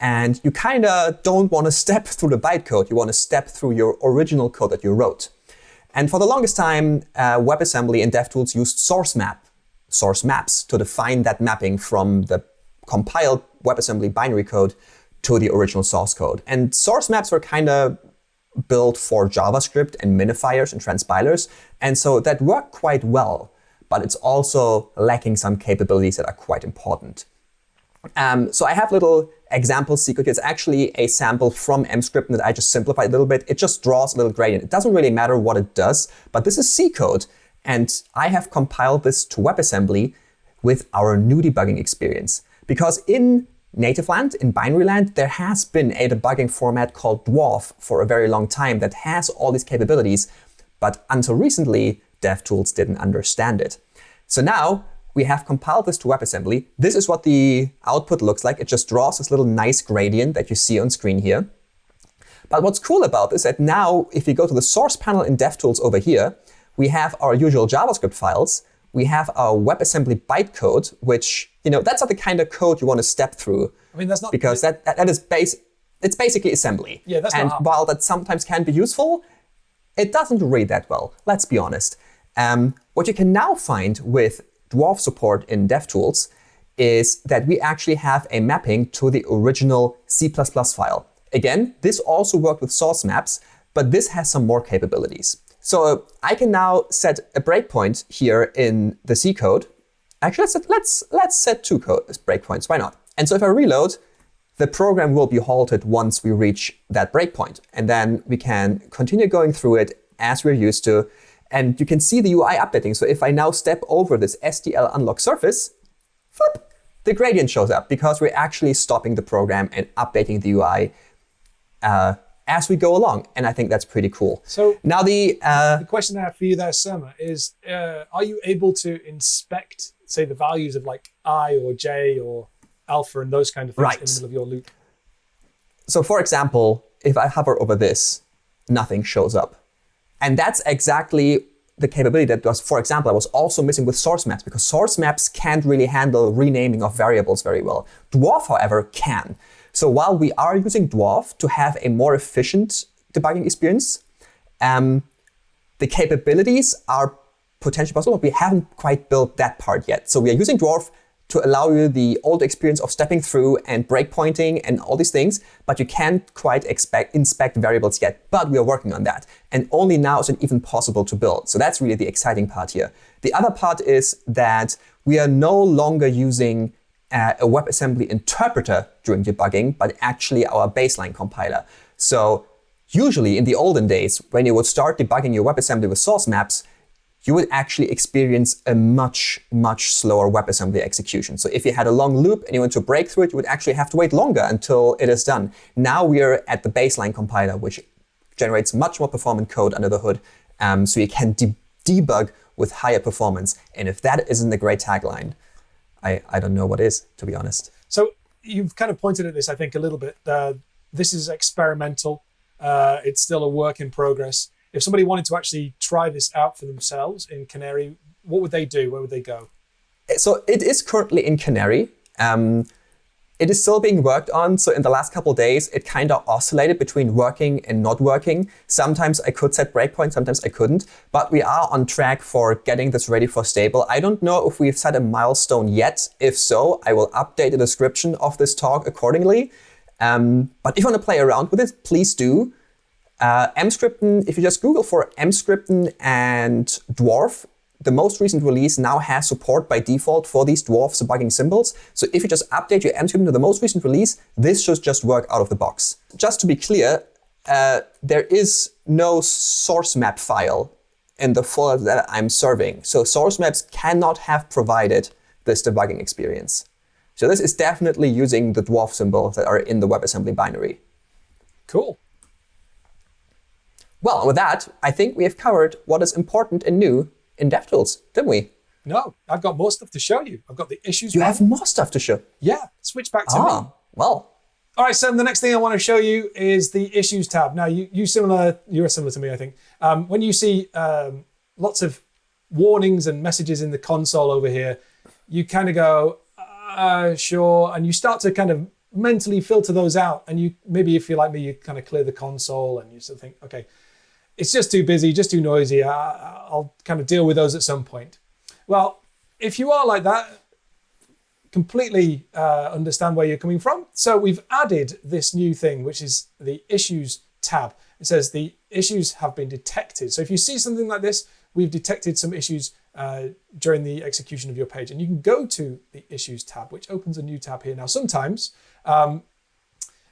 and you kind of don't want to step through the bytecode. You want to step through your original code that you wrote. And for the longest time, uh, WebAssembly and DevTools used source map, source maps to define that mapping from the compiled WebAssembly binary code to the original source code. And source maps were kind of built for JavaScript and minifiers and transpilers. And so that worked quite well, but it's also lacking some capabilities that are quite important. Um, so I have little example secret. It's actually a sample from Emscripten that I just simplified a little bit. It just draws a little gradient. It doesn't really matter what it does, but this is C code. And I have compiled this to WebAssembly with our new debugging experience. Because in native land, in binary land, there has been a debugging format called Dwarf for a very long time that has all these capabilities. But until recently, DevTools didn't understand it. So now we have compiled this to WebAssembly. This is what the output looks like. It just draws this little nice gradient that you see on screen here. But what's cool about this is that now, if you go to the source panel in DevTools over here, we have our usual JavaScript files. We have our WebAssembly bytecode, which, you know, that's not the kind of code you want to step through. I mean, that's not because that, that, that is base. It's basically assembly. Yeah, that's and not while that sometimes can be useful, it doesn't read that well. Let's be honest. Um, what you can now find with Dwarf support in DevTools is that we actually have a mapping to the original C++ file. Again, this also worked with source maps, but this has some more capabilities. So I can now set a breakpoint here in the C code. Actually, let's set, let's, let's set two code breakpoints. Why not? And so if I reload, the program will be halted once we reach that breakpoint. And then we can continue going through it as we're used to. And you can see the UI updating. So if I now step over this SDL unlock surface, flip, the gradient shows up because we're actually stopping the program and updating the UI uh, as we go along. And I think that's pretty cool. So now the, uh, the question I have for you there, Surma, is uh, are you able to inspect, say, the values of like i or j or alpha and those kind of things Right. in the middle of your loop? So for example, if I hover over this, nothing shows up. And that's exactly the capability that was, for example, I was also missing with source maps because source maps can't really handle renaming of variables very well. Dwarf, however, can. So while we are using Dwarf to have a more efficient debugging experience, um, the capabilities are potentially possible, but we haven't quite built that part yet. So we are using Dwarf to allow you the old experience of stepping through and breakpointing and all these things, but you can't quite expect, inspect variables yet. But we are working on that. And only now is it even possible to build. So that's really the exciting part here. The other part is that we are no longer using uh, a WebAssembly interpreter during debugging, but actually our baseline compiler. So usually in the olden days, when you would start debugging your WebAssembly with source maps, you would actually experience a much, much slower WebAssembly execution. So if you had a long loop and you want to break through it, you would actually have to wait longer until it is done. Now we are at the baseline compiler, which generates much more performant code under the hood, um, so you can de debug with higher performance. And if that isn't a great tagline, I, I don't know what is, to be honest. So you've kind of pointed at this, I think, a little bit. Uh, this is experimental. Uh, it's still a work in progress. If somebody wanted to actually try this out for themselves in Canary, what would they do? Where would they go? So it is currently in Canary. Um, it is still being worked on. So in the last couple days, it kind of oscillated between working and not working. Sometimes I could set breakpoints, sometimes I couldn't. But we are on track for getting this ready for stable. I don't know if we've set a milestone yet. If so, I will update the description of this talk accordingly. Um, but if you want to play around with it, please do. Uh, Emscripten, if you just Google for Emscripten and dwarf, the most recent release now has support by default for these dwarf debugging symbols. So if you just update your Emscripten to the most recent release, this should just work out of the box. Just to be clear, uh, there is no source map file in the folder that I'm serving. So source maps cannot have provided this debugging experience. So this is definitely using the dwarf symbols that are in the WebAssembly binary. Cool. Well, with that, I think we have covered what is important and new in DevTools, didn't we? No, I've got more stuff to show you. I've got the issues. You have more stuff to show. Yeah, switch back to ah, me. well. All right, Sam, the next thing I want to show you is the Issues tab. Now, you, you similar, you're similar to me, I think. Um, when you see um, lots of warnings and messages in the console over here, you kind of go, uh, sure, and you start to kind of mentally filter those out. And you maybe if you're like me, you kind of clear the console and you sort of think, okay, it's just too busy, just too noisy. I, I'll kind of deal with those at some point. Well, if you are like that, completely uh, understand where you're coming from. So we've added this new thing, which is the issues tab. It says the issues have been detected. So if you see something like this, we've detected some issues uh, during the execution of your page. And you can go to the issues tab, which opens a new tab here. Now, sometimes um,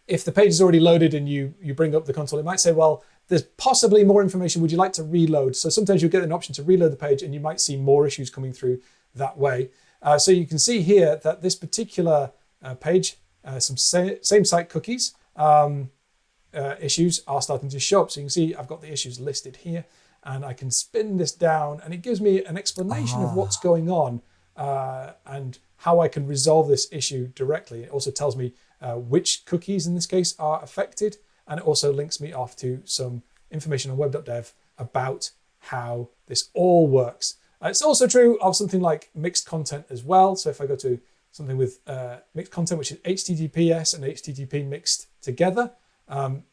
if the page is already loaded and you, you bring up the console, it might say, well, there's possibly more information. Would you like to reload? So sometimes you'll get an option to reload the page and you might see more issues coming through that way. Uh, so you can see here that this particular uh, page, uh, some sa same site cookies um, uh, issues are starting to show up. So you can see I've got the issues listed here and I can spin this down and it gives me an explanation of what's going on uh, and how I can resolve this issue directly. It also tells me uh, which cookies in this case are affected and it also links me off to some information on web.dev about how this all works. It's also true of something like mixed content as well. So if I go to something with uh, mixed content, which is HTTPS and HTTP mixed together, um,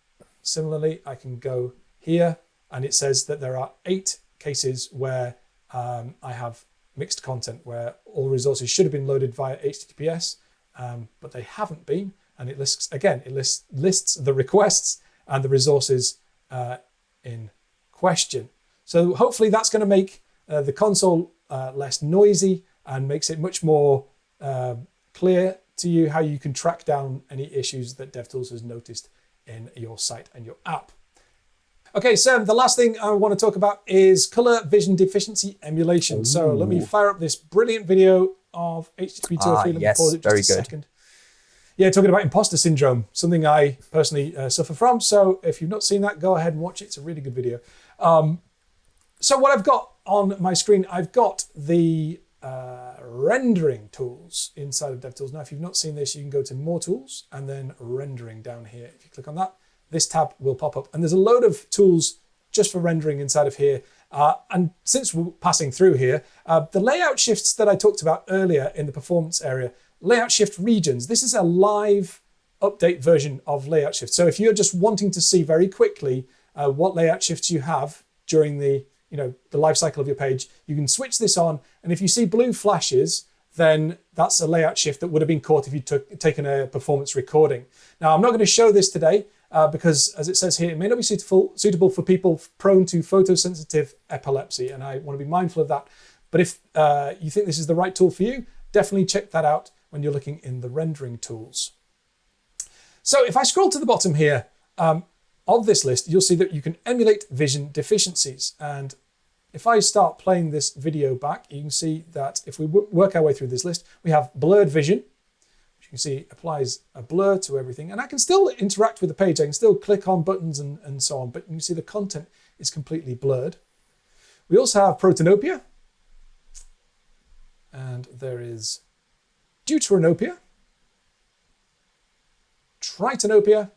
similarly, I can go here and it says that there are eight cases where um, I have mixed content, where all resources should have been loaded via HTTPS, um, but they haven't been and it lists again it lists lists the requests and the resources uh, in question. So hopefully that's going to make uh, the console uh, less noisy and makes it much more uh, clear to you how you can track down any issues that DevTools has noticed in your site and your app. Okay, Sam, the last thing I want to talk about is color vision deficiency emulation. Ooh. So let me fire up this brilliant video of HTTP 203. Ah, let me yes, pause it just very a good. second yeah, talking about imposter syndrome, something I personally uh, suffer from. So if you've not seen that, go ahead and watch it. It's a really good video. Um, so what I've got on my screen, I've got the uh, rendering tools inside of DevTools. Now, if you've not seen this, you can go to More Tools and then Rendering down here. If you click on that, this tab will pop up. And there's a load of tools just for rendering inside of here. Uh, and since we're passing through here, uh, the layout shifts that I talked about earlier in the performance area, layout shift regions. This is a live update version of layout shift. So if you're just wanting to see very quickly uh, what layout shifts you have during the you know the life cycle of your page, you can switch this on. And if you see blue flashes, then that's a layout shift that would have been caught if you took taken a performance recording. Now I'm not going to show this today uh, because as it says here, it may not be suitable, suitable for people prone to photosensitive epilepsy. And I want to be mindful of that. But if uh, you think this is the right tool for you, definitely check that out when you're looking in the rendering tools. So if I scroll to the bottom here um, of this list, you'll see that you can emulate vision deficiencies. And if I start playing this video back, you can see that if we work our way through this list, we have blurred vision, which you can see applies a blur to everything. And I can still interact with the page. I can still click on buttons and, and so on, but you can see the content is completely blurred. We also have protanopia. And there is deuteranopia, tritanopia,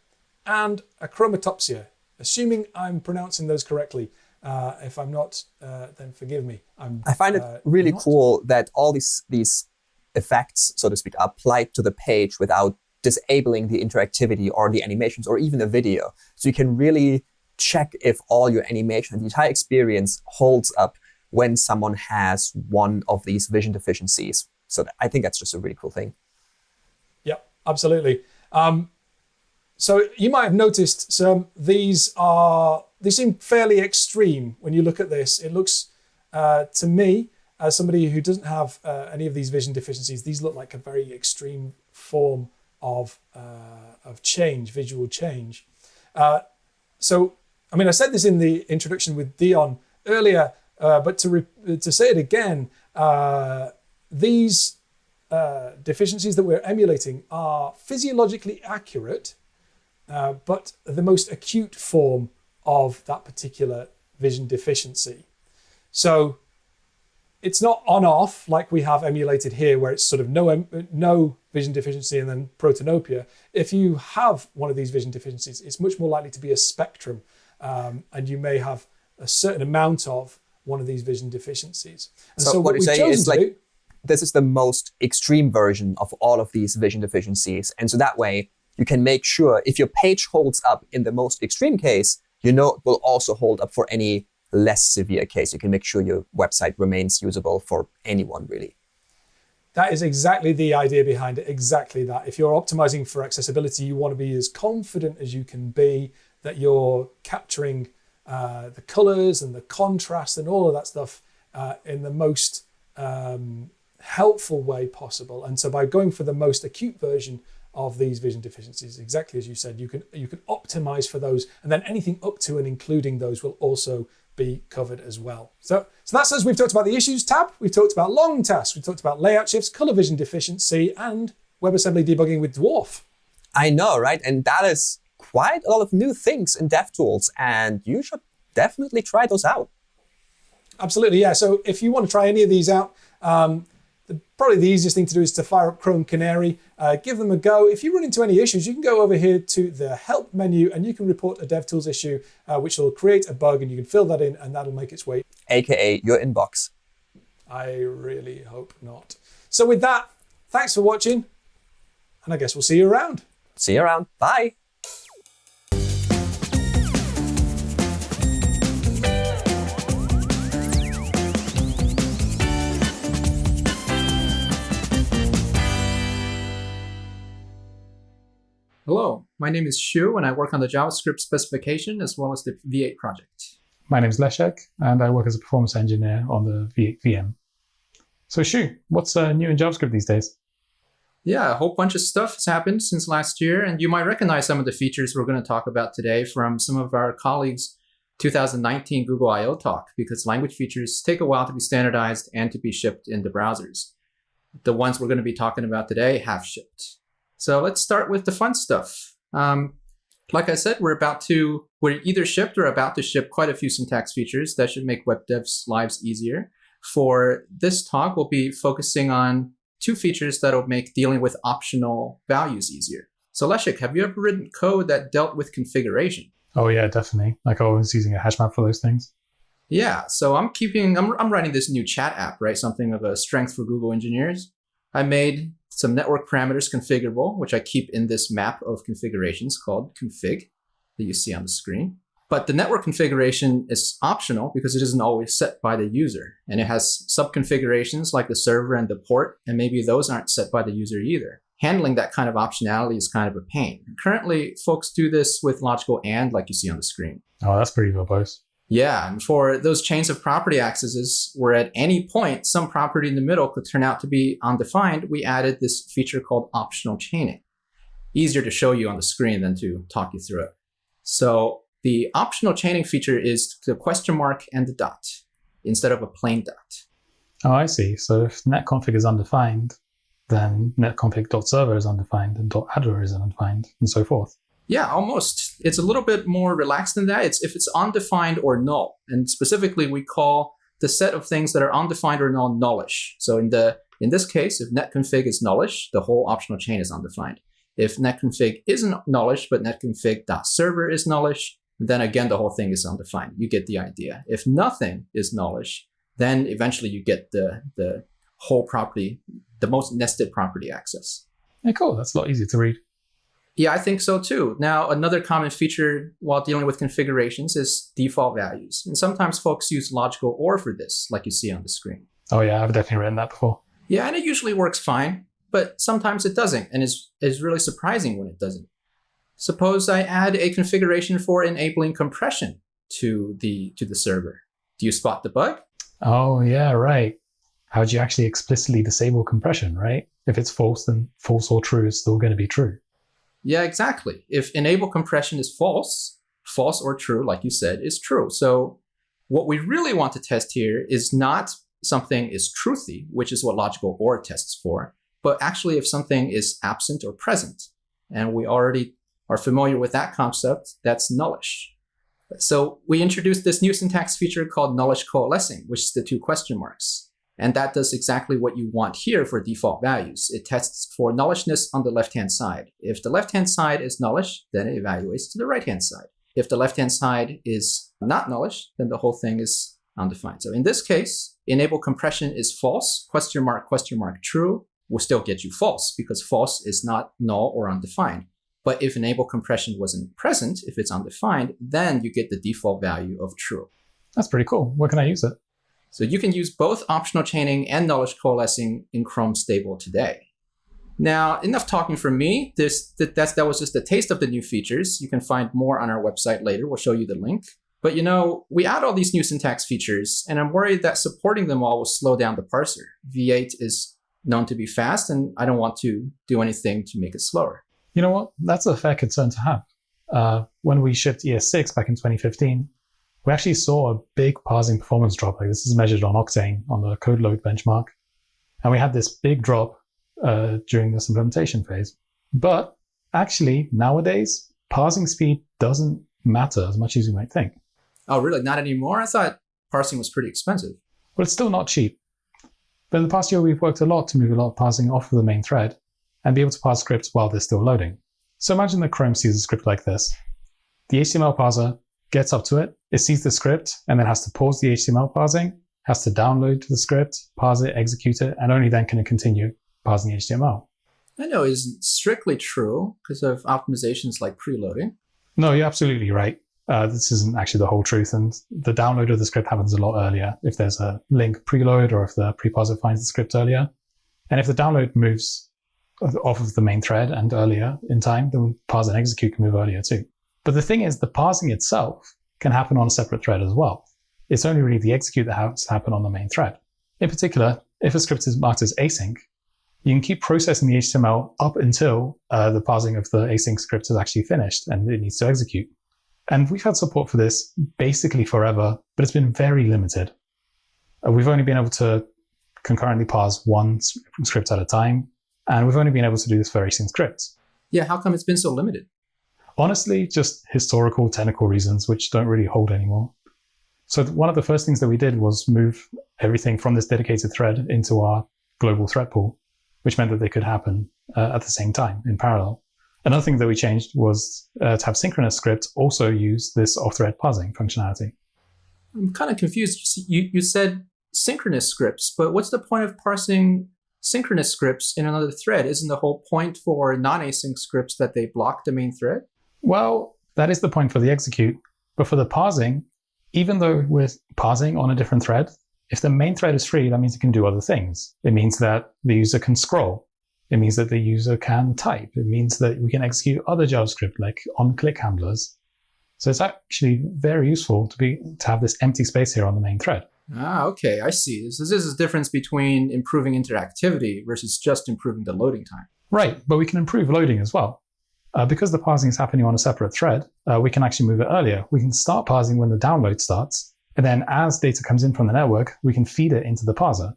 and achromatopsia, assuming I'm pronouncing those correctly. Uh, if I'm not, uh, then forgive me. I'm, I find it uh, really not. cool that all these these effects, so to speak, are applied to the page without disabling the interactivity or the animations or even the video. So you can really check if all your animation and the entire experience holds up when someone has one of these vision deficiencies. So I think that's just a really cool thing. Yeah, absolutely. Um, So you might have noticed some. These are they seem fairly extreme when you look at this. It looks uh, to me as somebody who doesn't have uh, any of these vision deficiencies. These look like a very extreme form of uh, of change, visual change. Uh, so I mean, I said this in the introduction with Dion earlier, uh, but to to say it again, uh, these deficiencies that we're emulating are physiologically accurate uh, but the most acute form of that particular vision deficiency. So it's not on off like we have emulated here, where it's sort of no, no vision deficiency and then protanopia. If you have one of these vision deficiencies, it's much more likely to be a spectrum, um, and you may have a certain amount of one of these vision deficiencies. And so, so what, what saying is like do, this is the most extreme version of all of these vision deficiencies, and so that way you can make sure if your page holds up in the most extreme case, you know it will also hold up for any less severe case. You can make sure your website remains usable for anyone, really. That is exactly the idea behind it. Exactly that. If you're optimizing for accessibility, you want to be as confident as you can be that you're capturing uh, the colors and the contrast and all of that stuff uh, in the most um, helpful way possible. And so by going for the most acute version of these vision deficiencies. Exactly as you said, you can you can optimize for those, and then anything up to and including those will also be covered as well. So, so that says we've talked about the issues tab, we've talked about long tasks, we've talked about layout shifts, color vision deficiency, and WebAssembly debugging with Dwarf. I know, right? And that is quite a lot of new things in DevTools, and you should definitely try those out. Absolutely, yeah. So if you want to try any of these out, um, probably the easiest thing to do is to fire up Chrome Canary, uh, give them a go. If you run into any issues, you can go over here to the help menu and you can report a DevTools issue, uh, which will create a bug and you can fill that in and that'll make its way. AKA your inbox. I really hope not. So with that, thanks for watching and I guess we'll see you around. See you around. Bye. Hello, my name is Shu, and I work on the JavaScript specification as well as the V8 project. My name is Leszek, and I work as a performance engineer on the V8 VM. So Shu, what's uh, new in JavaScript these days? Yeah, a whole bunch of stuff has happened since last year, and you might recognize some of the features we're going to talk about today from some of our colleagues' 2019 Google I.O. talk, because language features take a while to be standardized and to be shipped into browsers. The ones we're going to be talking about today have shipped. So let's start with the fun stuff. Um, like I said, we're about to, we're either shipped or about to ship quite a few syntax features that should make web devs' lives easier. For this talk, we'll be focusing on two features that'll make dealing with optional values easier. So Leszek, have you ever written code that dealt with configuration? Oh yeah, definitely. Like I was using a hash map for those things. Yeah, so I'm keeping, I'm, I'm writing this new chat app, right? Something of a strength for Google engineers. I made some network parameters configurable, which I keep in this map of configurations called config that you see on the screen. But the network configuration is optional because it isn't always set by the user. And it has sub-configurations like the server and the port, and maybe those aren't set by the user either. Handling that kind of optionality is kind of a pain. Currently, folks do this with logical AND like you see on the screen. Oh, that's pretty verbose. Yeah, and for those chains of property accesses where at any point some property in the middle could turn out to be undefined, we added this feature called optional chaining. Easier to show you on the screen than to talk you through it. So the optional chaining feature is the question mark and the dot instead of a plain dot. Oh, I see. So if netconfig is undefined, then netconfig.server is undefined and .addr is undefined and so forth. Yeah, almost. It's a little bit more relaxed than that. It's if it's undefined or null. And specifically, we call the set of things that are undefined or null nullish. So in the in this case, if netconfig is nullish, the whole optional chain is undefined. If netconfig isn't nullish, but netconfig.server is nullish, then again, the whole thing is undefined. You get the idea. If nothing is nullish, then eventually you get the, the whole property, the most nested property access. Yeah, cool. That's a lot easier to read. Yeah, I think so too. Now, another common feature while dealing with configurations is default values. And sometimes folks use logical OR for this, like you see on the screen. Oh yeah, I've definitely written that before. Yeah, and it usually works fine, but sometimes it doesn't, and is is really surprising when it doesn't. Suppose I add a configuration for enabling compression to the to the server. Do you spot the bug? Oh, yeah, right. How would you actually explicitly disable compression, right? If it's false, then false or true is still going to be true. Yeah, exactly. If enable compression is false, false or true, like you said, is true. So what we really want to test here is not something is truthy, which is what logical OR tests for, but actually if something is absent or present. And we already are familiar with that concept, that's nullish. So we introduced this new syntax feature called nullish coalescing, which is the two question marks. And that does exactly what you want here for default values. It tests for nullishness on the left-hand side. If the left-hand side is nullish, then it evaluates to the right-hand side. If the left-hand side is not nullish, then the whole thing is undefined. So in this case, enable compression is false, question mark, question mark, true, will still get you false because false is not null or undefined. But if enable compression wasn't present, if it's undefined, then you get the default value of true. That's pretty cool. Where can I use it? So you can use both optional chaining and nullish coalescing in Chrome Stable today. Now, enough talking from me. This that, that was just a taste of the new features. You can find more on our website later. We'll show you the link. But you know, we add all these new syntax features, and I'm worried that supporting them all will slow down the parser. V8 is known to be fast, and I don't want to do anything to make it slower. You know what? That's a fair concern to have. Uh, when we shipped ES6 back in 2015, we actually saw a big parsing performance drop. Like this is measured on Octane on the code load benchmark. And we had this big drop uh, during this implementation phase. But actually, nowadays, parsing speed doesn't matter as much as you might think. Oh, really? Not anymore? I thought parsing was pretty expensive. Well, it's still not cheap. But in the past year, we've worked a lot to move a lot of parsing off of the main thread and be able to parse scripts while they're still loading. So imagine that Chrome sees a script like this. The HTML parser gets up to it, it sees the script, and then has to pause the HTML parsing, has to download the script, parse it, execute it, and only then can it continue parsing the HTML. I know isn't strictly true because of optimizations like preloading. No, you're absolutely right. Uh, this isn't actually the whole truth, and the download of the script happens a lot earlier if there's a link preload or if the preparser finds the script earlier. And if the download moves off of the main thread and earlier in time, then parse and execute can move earlier too. But the thing is, the parsing itself can happen on a separate thread as well. It's only really the execute that has to happen on the main thread. In particular, if a script is marked as async, you can keep processing the HTML up until uh, the parsing of the async script is actually finished and it needs to execute. And we've had support for this basically forever, but it's been very limited. Uh, we've only been able to concurrently parse one script at a time, and we've only been able to do this for async scripts. Yeah, how come it's been so limited? Honestly, just historical, technical reasons, which don't really hold anymore. So one of the first things that we did was move everything from this dedicated thread into our global thread pool, which meant that they could happen uh, at the same time in parallel. Another thing that we changed was uh, to have synchronous scripts also use this off-thread parsing functionality. I'm kind of confused. You, you said synchronous scripts, but what's the point of parsing synchronous scripts in another thread. Isn't the whole point for non-async scripts that they block the main thread? Well, that is the point for the execute. But for the parsing, even though we're parsing on a different thread, if the main thread is free, that means it can do other things. It means that the user can scroll. It means that the user can type. It means that we can execute other JavaScript like on-click handlers. So it's actually very useful to be to have this empty space here on the main thread. Ah, okay, I see. So this is the difference between improving interactivity versus just improving the loading time. Right, but we can improve loading as well. Uh, because the parsing is happening on a separate thread, uh, we can actually move it earlier. We can start parsing when the download starts, and then as data comes in from the network, we can feed it into the parser.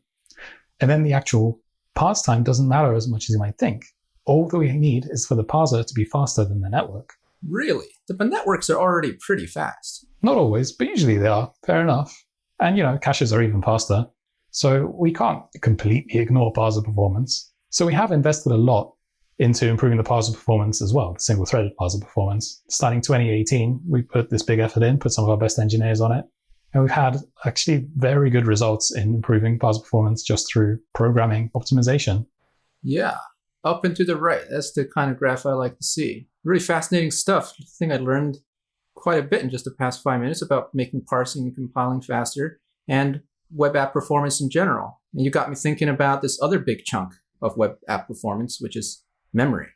And then the actual parse time doesn't matter as much as you might think. All that we need is for the parser to be faster than the network. Really? The networks are already pretty fast. Not always, but usually they are. Fair enough. And, you know, caches are even faster. So we can't completely ignore parser performance. So we have invested a lot into improving the parser performance as well, the single threaded parser performance. Starting 2018, we put this big effort in, put some of our best engineers on it. And we've had actually very good results in improving parser performance just through programming optimization. Yeah, up and to the right. That's the kind of graph I like to see. Really fascinating stuff. I think I learned quite a bit in just the past five minutes about making parsing and compiling faster and web app performance in general. And you got me thinking about this other big chunk of web app performance, which is memory.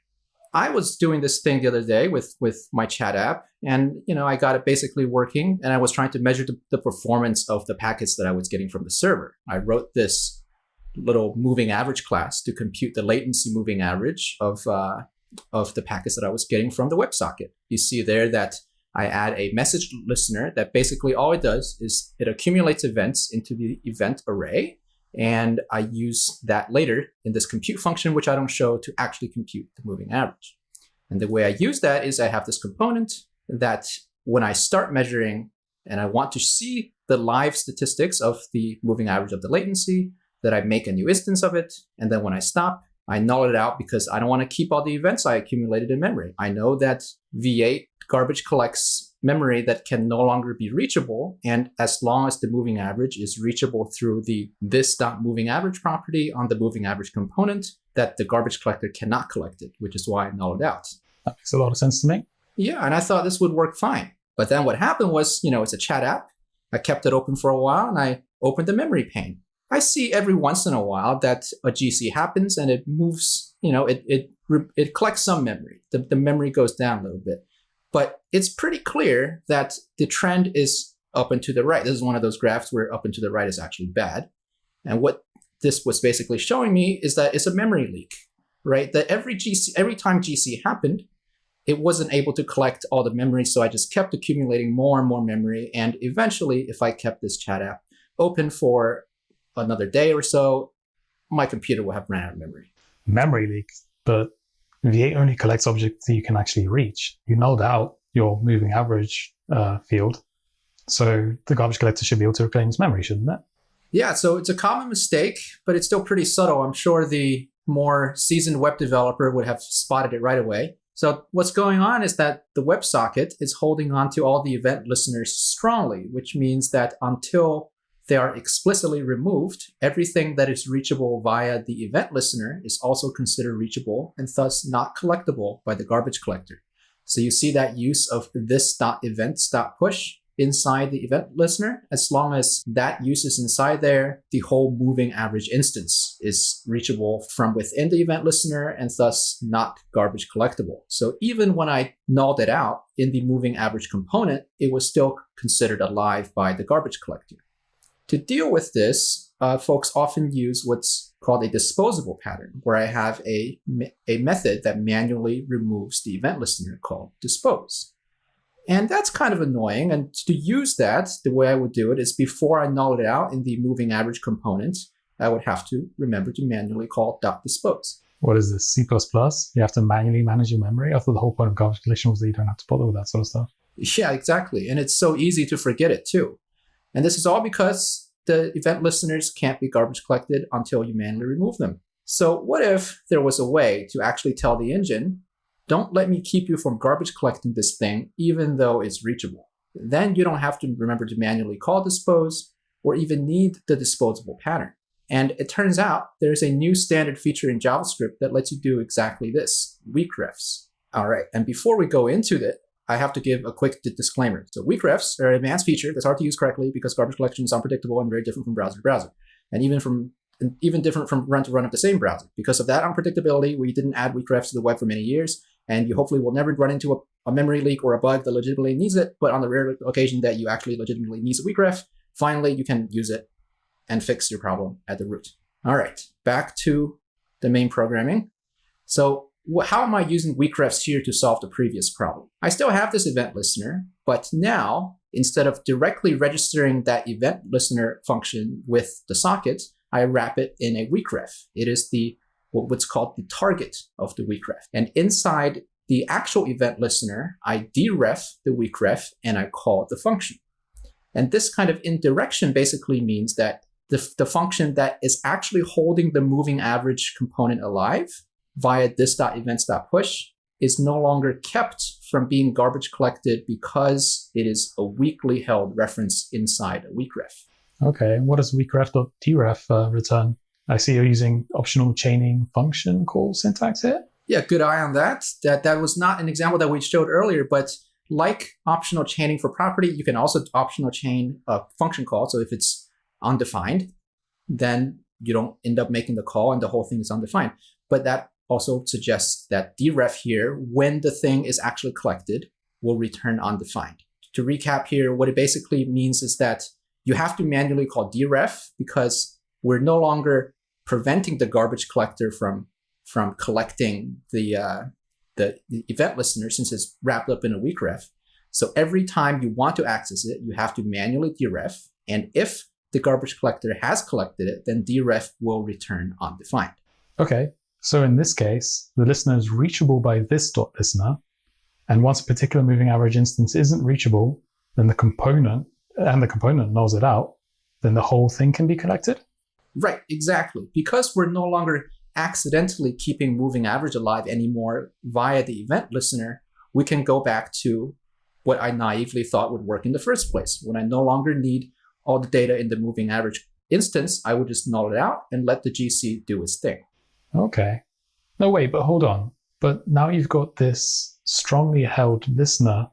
I was doing this thing the other day with with my chat app, and you know I got it basically working, and I was trying to measure the, the performance of the packets that I was getting from the server. I wrote this little moving average class to compute the latency moving average of uh, of the packets that I was getting from the WebSocket. You see there that I add a message listener that basically all it does is it accumulates events into the event array and I use that later in this compute function, which I don't show to actually compute the moving average. And the way I use that is I have this component that when I start measuring and I want to see the live statistics of the moving average of the latency, that I make a new instance of it. And then when I stop, I null it out because I don't want to keep all the events I accumulated in memory. I know that V8 garbage collects memory that can no longer be reachable. And as long as the moving average is reachable through the this.moving average property on the moving average component, that the garbage collector cannot collect it, which is why I nulled it out. That makes a lot of sense to me. Yeah, and I thought this would work fine. But then what happened was, you know, it's a chat app. I kept it open for a while and I opened the memory pane. I see every once in a while that a GC happens and it moves, you know, it it it collects some memory. The, the memory goes down a little bit. But it's pretty clear that the trend is up and to the right. This is one of those graphs where up and to the right is actually bad. And what this was basically showing me is that it's a memory leak, right? That every GC, every time GC happened, it wasn't able to collect all the memory. So I just kept accumulating more and more memory. And eventually, if I kept this chat app open for another day or so, my computer will have ran out of memory. Memory leak, but V8 only collects objects that you can actually reach. You nulled out your moving average uh, field. So the garbage collector should be able to reclaim its memory, shouldn't it? Yeah, so it's a common mistake, but it's still pretty subtle. I'm sure the more seasoned web developer would have spotted it right away. So what's going on is that the WebSocket is holding on to all the event listeners strongly, which means that until they are explicitly removed, everything that is reachable via the event listener is also considered reachable and thus not collectible by the garbage collector. So you see that use of this.events.push inside the event listener. As long as that use is inside there, the whole moving average instance is reachable from within the event listener and thus not garbage collectible. So even when I nulled it out in the moving average component, it was still considered alive by the garbage collector. To deal with this, uh, folks often use what's called a disposable pattern, where I have a, a method that manually removes the event listener called dispose. And that's kind of annoying. And to use that, the way I would do it is before I null it out in the moving average component, I would have to remember to manually call dot .dispose. What is this, C++? You have to manually manage your memory? I thought the whole point of garbage collection was that you don't have to bother with that sort of stuff. Yeah, exactly. And it's so easy to forget it too. And this is all because the event listeners can't be garbage collected until you manually remove them. So what if there was a way to actually tell the engine, don't let me keep you from garbage collecting this thing, even though it's reachable. Then you don't have to remember to manually call dispose or even need the disposable pattern. And it turns out there's a new standard feature in JavaScript that lets you do exactly this, weak refs. All right, and before we go into it, I have to give a quick disclaimer. So weak refs are an advanced feature that's hard to use correctly because garbage collection is unpredictable and very different from browser to browser. And even from and even different from run to run of the same browser. Because of that unpredictability, we didn't add weak refs to the web for many years, and you hopefully will never run into a, a memory leak or a bug that legitimately needs it, but on the rare occasion that you actually legitimately needs a weak ref, finally you can use it and fix your problem at the root. All right, back to the main programming. So how am I using weak refs here to solve the previous problem? I still have this event listener, but now instead of directly registering that event listener function with the socket, I wrap it in a weak ref. It is the what's called the target of the weak ref. And inside the actual event listener, I deref the weak ref and I call the function. And this kind of indirection basically means that the, the function that is actually holding the moving average component alive via this.events.push is no longer kept from being garbage collected because it is a weakly held reference inside a weakref. Okay, what does weakref.deref uh, return? I see you're using optional chaining function call syntax here. Yeah, good eye on that. That that was not an example that we showed earlier, but like optional chaining for property, you can also optional chain a function call. So if it's undefined, then you don't end up making the call and the whole thing is undefined. But that also suggests that deref here, when the thing is actually collected, will return undefined. To recap here, what it basically means is that you have to manually call deref because we're no longer preventing the garbage collector from from collecting the uh, the, event listener since it's wrapped up in a weak ref. So every time you want to access it, you have to manually deref. And if the garbage collector has collected it, then deref will return undefined. Okay, so in this case, the listener is reachable by this dot listener, and once a particular moving average instance isn't reachable, then the component and the component nulls it out, then the whole thing can be collected. Right, exactly. Because we're no longer accidentally keeping moving average alive anymore via the event listener, we can go back to what I naively thought would work in the first place. When I no longer need all the data in the moving average instance, I would just null it out and let the GC do its thing. Okay. No, wait, but hold on. But now you've got this strongly held listener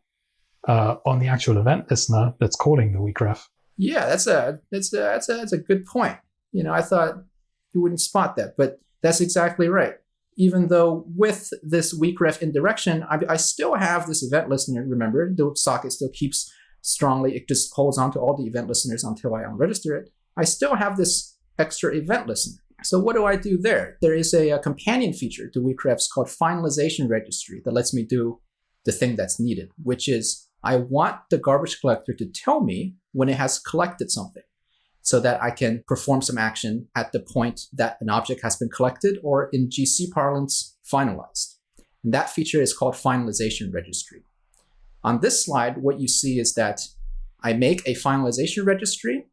uh, on the actual event listener that's calling the weak ref. Yeah, that's a that's a, that's a that's a good point. You know, I thought you wouldn't spot that, but that's exactly right. Even though with this weak ref indirection, I, I still have this event listener. Remember, the socket still keeps strongly. It just holds on to all the event listeners until I unregister it. I still have this extra event listener. So what do I do there? There is a, a companion feature to Weakrefs called finalization registry that lets me do the thing that's needed, which is I want the garbage collector to tell me when it has collected something so that I can perform some action at the point that an object has been collected or in GC parlance, finalized. And that feature is called finalization registry. On this slide, what you see is that I make a finalization registry.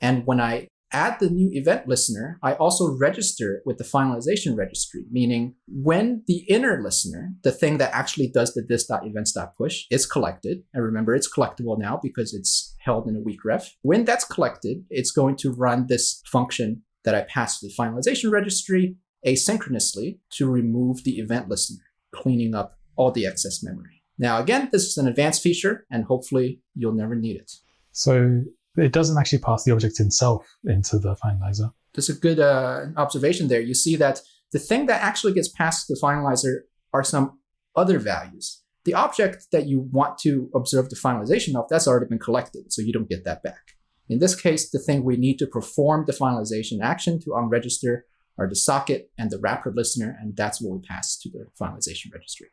And when I add the new event listener, I also register it with the finalization registry, meaning when the inner listener, the thing that actually does the this.events.push, is collected, and remember it's collectible now because it's held in a weak ref. When that's collected, it's going to run this function that I pass to the finalization registry asynchronously to remove the event listener, cleaning up all the excess memory. Now, again, this is an advanced feature, and hopefully you'll never need it. So it doesn't actually pass the object itself into the finalizer. That's a good uh, observation there. You see that the thing that actually gets passed to the finalizer are some other values. The object that you want to observe the finalization of, that's already been collected, so you don't get that back. In this case, the thing we need to perform the finalization action to unregister are the socket and the wrapper listener, and that's what we pass to the finalization registry.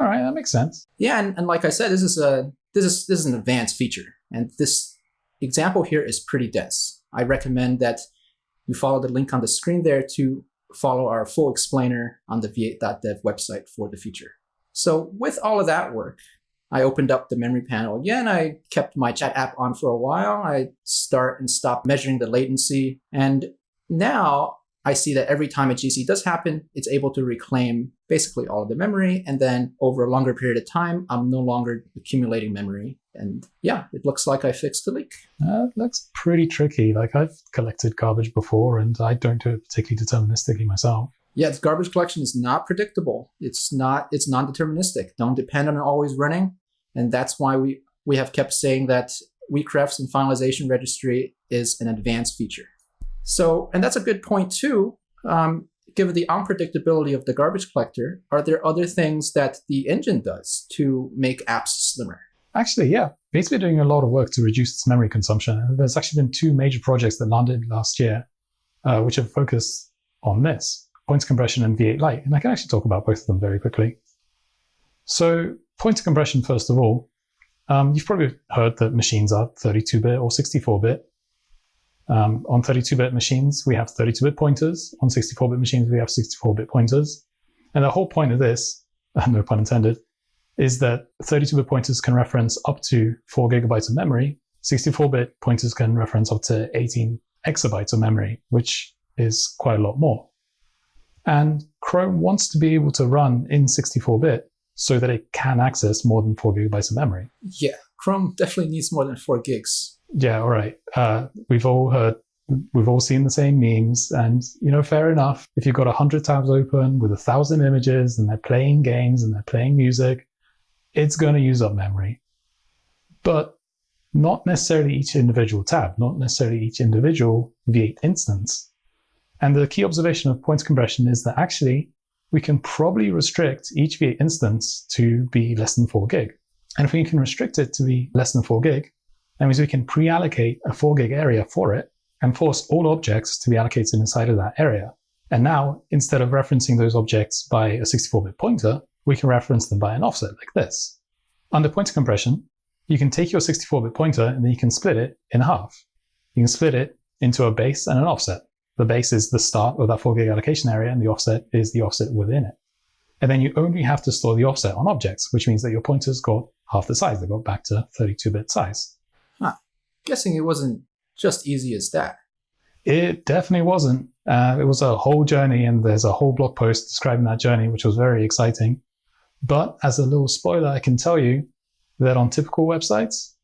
All right, that makes sense. Yeah, and, and like I said, this is a this is this is an advanced feature, and this example here is pretty dense. I recommend that you follow the link on the screen there to follow our full explainer on the v8.dev website for the feature. So with all of that work, I opened up the memory panel again. I kept my chat app on for a while. I start and stop measuring the latency. And now I see that every time a GC does happen, it's able to reclaim basically all of the memory. And then over a longer period of time, I'm no longer accumulating memory. And yeah, it looks like I fixed the leak. Uh, looks pretty tricky. Like I've collected garbage before and I don't do it particularly deterministically myself. Yeah, the garbage collection is not predictable. It's not, it's non-deterministic. Don't depend on it always running. And that's why we, we have kept saying that Weakrefs and finalization registry is an advanced feature. So, and that's a good point too. Um, given the unpredictability of the garbage collector, are there other things that the engine does to make apps slimmer? Actually, yeah. Basically doing a lot of work to reduce its memory consumption. There's actually been two major projects that landed last year, uh, which have focused on this, pointer compression and V8 Lite. And I can actually talk about both of them very quickly. So pointer compression, first of all, um, you've probably heard that machines are 32-bit or 64-bit. Um, on 32-bit machines, we have 32-bit pointers. On 64-bit machines, we have 64-bit pointers. And the whole point of this, no pun intended, is that 32-bit pointers can reference up to 4 gigabytes of memory. 64-bit pointers can reference up to 18 exabytes of memory, which is quite a lot more. And Chrome wants to be able to run in 64-bit so that it can access more than 4 gigabytes of memory. Yeah, Chrome definitely needs more than 4 gigs yeah, all right. Uh, we've all heard, we've all seen the same memes, and you know, fair enough. If you've got a hundred tabs open with a thousand images, and they're playing games and they're playing music, it's going to use up memory. But not necessarily each individual tab, not necessarily each individual V8 instance. And the key observation of pointer compression is that actually we can probably restrict each V8 instance to be less than 4 gig. And if we can restrict it to be less than 4 gig, that means we can pre-allocate a 4 gig area for it and force all objects to be allocated inside of that area. And now, instead of referencing those objects by a 64-bit pointer, we can reference them by an offset like this. Under pointer compression, you can take your 64-bit pointer and then you can split it in half. You can split it into a base and an offset. The base is the start of that 4 gig allocation area and the offset is the offset within it. And then you only have to store the offset on objects, which means that your pointers got half the size. They got back to 32-bit size. Guessing it wasn't just easy as that. It definitely wasn't. Uh, it was a whole journey, and there's a whole blog post describing that journey, which was very exciting. But as a little spoiler, I can tell you that on typical websites,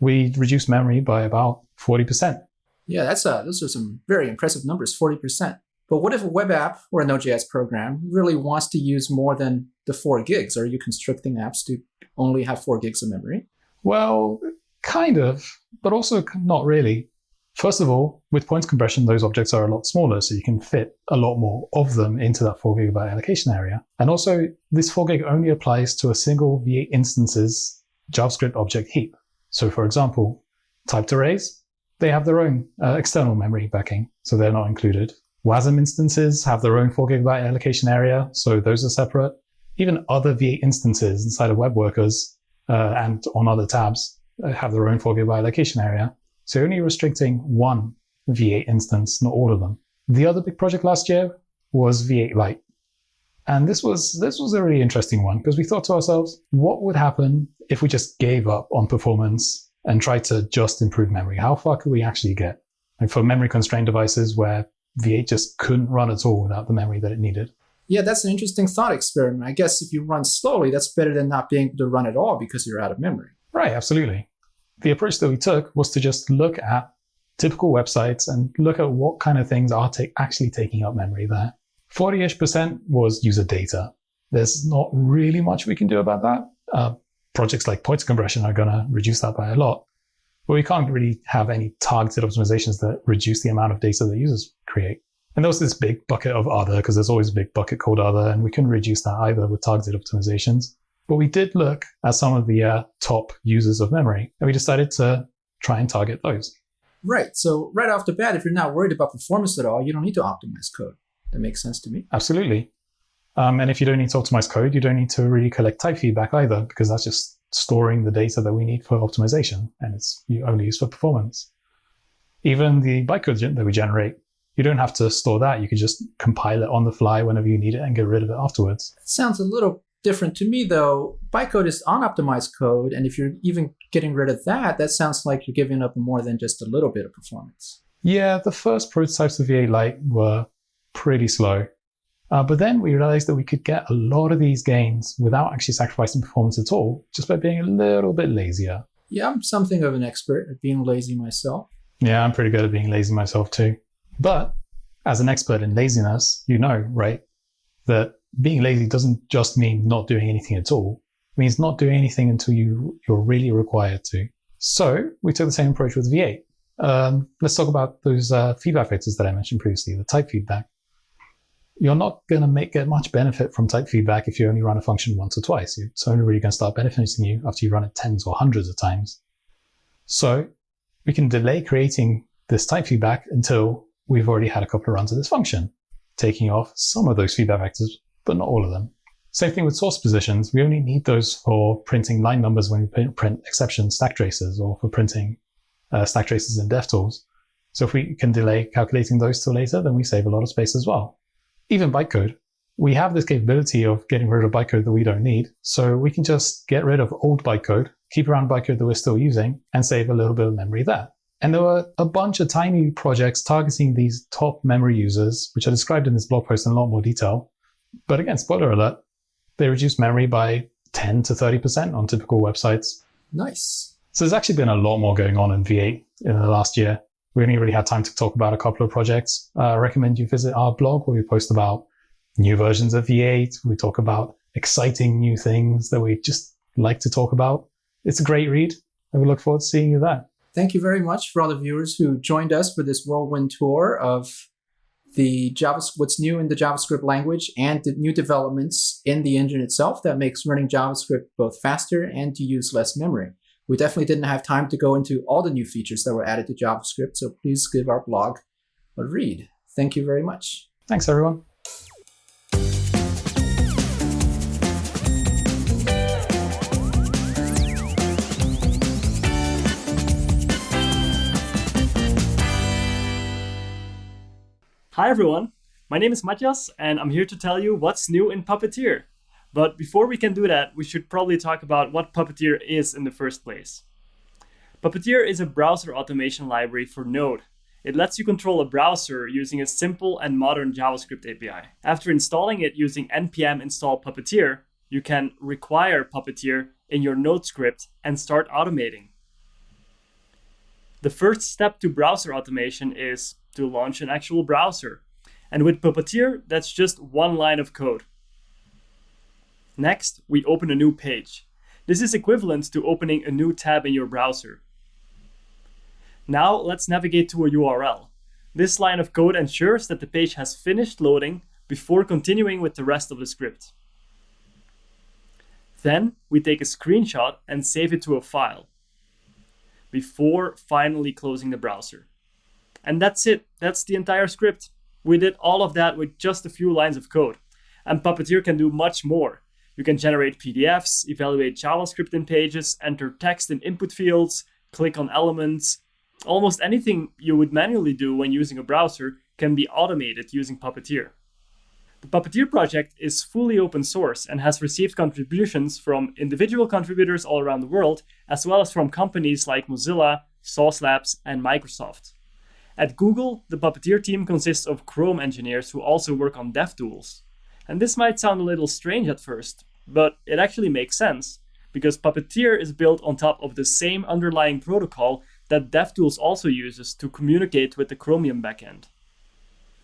we reduce memory by about 40%. Yeah, that's uh, those are some very impressive numbers, 40%. But what if a web app or a Node.js program really wants to use more than the four gigs? Are you constricting apps to only have four gigs of memory? Well, kind of, but also not really. First of all, with pointer compression, those objects are a lot smaller, so you can fit a lot more of them into that 4 gigabyte allocation area. And also, this 4 gig only applies to a single V8 instance's JavaScript object heap. So for example, typed arrays, they have their own uh, external memory backing, so they're not included. WASM instances have their own 4 gigabyte allocation area, so those are separate. Even other V8 instances inside of web workers uh, and on other tabs Uh, have their own 4 gigabyte allocation area. So only restricting one V8 instance, not all of them. The other big project last year was V8 Lite. And this was this was a really interesting one because we thought to ourselves, what would happen if we just gave up on performance and tried to just improve memory? How far could we actually get? Like for memory constrained devices where V8 just couldn't run at all without the memory that it needed. Yeah, that's an interesting thought experiment. I guess if you run slowly, that's better than not being able to run at all because you're out of memory. Right, absolutely. The approach that we took was to just look at typical websites and look at what kind of things are actually taking up memory there. 40-ish percent was user data. There's not really much we can do about that. Uh, projects like pointer compression are going to reduce that by a lot. But we can't really have any targeted optimizations that reduce the amount of data that users create. And there was this big bucket of other, because there's always a big bucket called other, and we couldn't reduce that either with targeted optimizations. But we did look at some of the uh, top users of memory, and we decided to try and target those. Right. So right off the bat, if you're not worried about performance at all, you don't need to optimize code. That makes sense to me. Absolutely. Um, and if you don't need to optimize code, you don't need to really collect type feedback either, because that's just storing the data that we need for optimization, and it's only used for performance. Even the bytecode that we generate, you don't have to store that. You can just compile it on the fly whenever you need it and get rid of it afterwards. That sounds a little different to me, though. Bytecode is unoptimized code, and if you're even getting rid of that, that sounds like you're giving up more than just a little bit of performance. Yeah, the first prototypes of V8 Lite were pretty slow. Uh, but then we realized that we could get a lot of these gains without actually sacrificing performance at all, just by being a little bit lazier. Yeah, I'm something of an expert at being lazy myself. Yeah, I'm pretty good at being lazy myself too. But as an expert in laziness, you know, right, that being lazy doesn't just mean not doing anything at all. It means not doing anything until you, you're really required to. So we took the same approach with V8. Um, let's talk about those uh, feedback vectors that I mentioned previously, the type feedback you're not going to make get much benefit from type feedback if you only run a function once or twice. It's only really going to start benefiting you after you run it tens or hundreds of times. So we can delay creating this type feedback until we've already had a couple of runs of this function, taking off some of those feedback vectors, but not all of them. Same thing with source positions. We only need those for printing line numbers when we print exception stack traces or for printing uh, stack traces in DevTools. So if we can delay calculating those till later, then we save a lot of space as well even bytecode, we have this capability of getting rid of bytecode that we don't need. So we can just get rid of old bytecode, keep around bytecode that we're still using, and save a little bit of memory there. And there were a bunch of tiny projects targeting these top memory users, which are described in this blog post in a lot more detail. But again, spoiler alert, they reduce memory by 10 to 30% on typical websites. Nice. So there's actually been a lot more going on in V8 in the last year we only really had time to talk about a couple of projects. Uh, I recommend you visit our blog where we post about new versions of V8. We talk about exciting new things that we just like to talk about. It's a great read, and we look forward to seeing you there. Thank you very much for all the viewers who joined us for this whirlwind tour of the Java, what's new in the JavaScript language and the new developments in the engine itself that makes running JavaScript both faster and to use less memory. We definitely didn't have time to go into all the new features that were added to JavaScript, so please give our blog a read. Thank you very much. Thanks, everyone. Hi everyone, my name is Mathias and I'm here to tell you what's new in Puppeteer. But before we can do that, we should probably talk about what Puppeteer is in the first place. Puppeteer is a browser automation library for Node. It lets you control a browser using a simple and modern JavaScript API. After installing it using npm install Puppeteer, you can require Puppeteer in your Node script and start automating. The first step to browser automation is to launch an actual browser. And with Puppeteer, that's just one line of code. Next, we open a new page. This is equivalent to opening a new tab in your browser. Now let's navigate to a URL. This line of code ensures that the page has finished loading before continuing with the rest of the script. Then we take a screenshot and save it to a file before finally closing the browser. And that's it. That's the entire script. We did all of that with just a few lines of code. And Puppeteer can do much more. You can generate PDFs, evaluate JavaScript in pages, enter text in input fields, click on elements. Almost anything you would manually do when using a browser can be automated using Puppeteer. The Puppeteer project is fully open source and has received contributions from individual contributors all around the world, as well as from companies like Mozilla, Sauce Labs, and Microsoft. At Google, the Puppeteer team consists of Chrome engineers who also work on DevTools. And this might sound a little strange at first, but it actually makes sense, because Puppeteer is built on top of the same underlying protocol that DevTools also uses to communicate with the Chromium backend.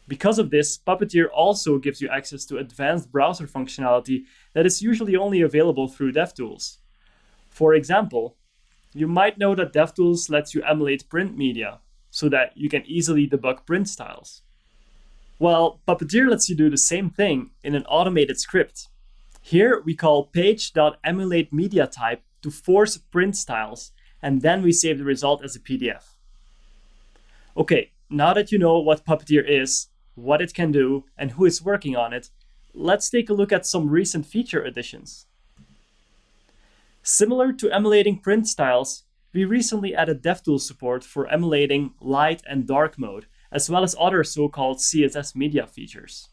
Because of this, Puppeteer also gives you access to advanced browser functionality that is usually only available through DevTools. For example, you might know that DevTools lets you emulate print media, so that you can easily debug print styles. Well, Puppeteer lets you do the same thing in an automated script. Here we call page.emulateMediaType to force print styles, and then we save the result as a PDF. Okay, now that you know what Puppeteer is, what it can do, and who is working on it, let's take a look at some recent feature additions. Similar to emulating print styles, we recently added DevTools support for emulating light and dark mode, as well as other so-called CSS media features.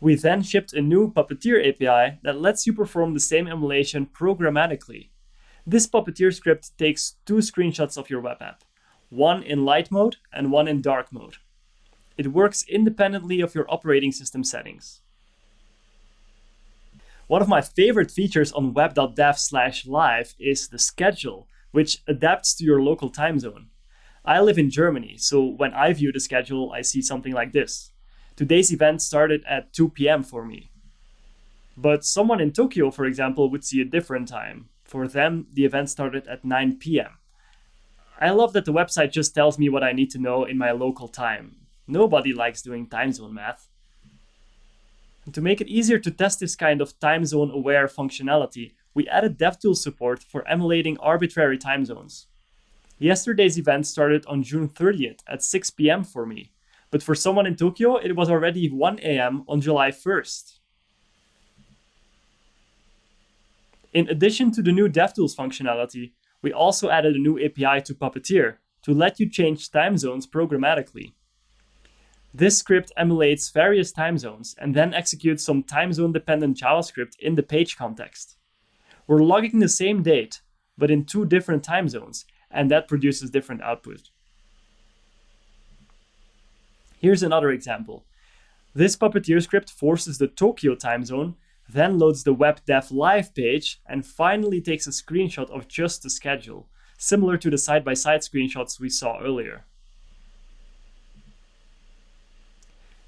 We then shipped a new Puppeteer API that lets you perform the same emulation programmatically. This Puppeteer script takes two screenshots of your web app, one in light mode and one in dark mode. It works independently of your operating system settings. One of my favorite features on web.dev slash live is the schedule, which adapts to your local time zone. I live in Germany, so when I view the schedule, I see something like this. Today's event started at 2 p.m. for me. But someone in Tokyo, for example, would see a different time. For them, the event started at 9 p.m. I love that the website just tells me what I need to know in my local time. Nobody likes doing time zone math. And to make it easier to test this kind of time zone aware functionality, we added DevTools support for emulating arbitrary time zones. Yesterday's event started on June 30th at 6 p.m. for me, but for someone in Tokyo, it was already 1 a.m. on July 1st. In addition to the new DevTools functionality, we also added a new API to Puppeteer to let you change time zones programmatically. This script emulates various time zones and then executes some time zone dependent JavaScript in the page context. We're logging the same date, but in two different time zones, and that produces different output. Here's another example. This Puppeteer script forces the Tokyo time zone, then loads the web dev live page, and finally takes a screenshot of just the schedule, similar to the side-by-side -side screenshots we saw earlier.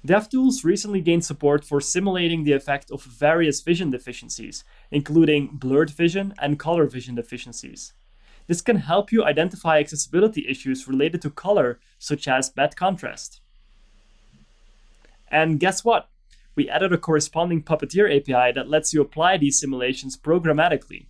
DevTools recently gained support for simulating the effect of various vision deficiencies, including blurred vision and color vision deficiencies. This can help you identify accessibility issues related to color, such as bad contrast. And guess what? We added a corresponding Puppeteer API that lets you apply these simulations programmatically.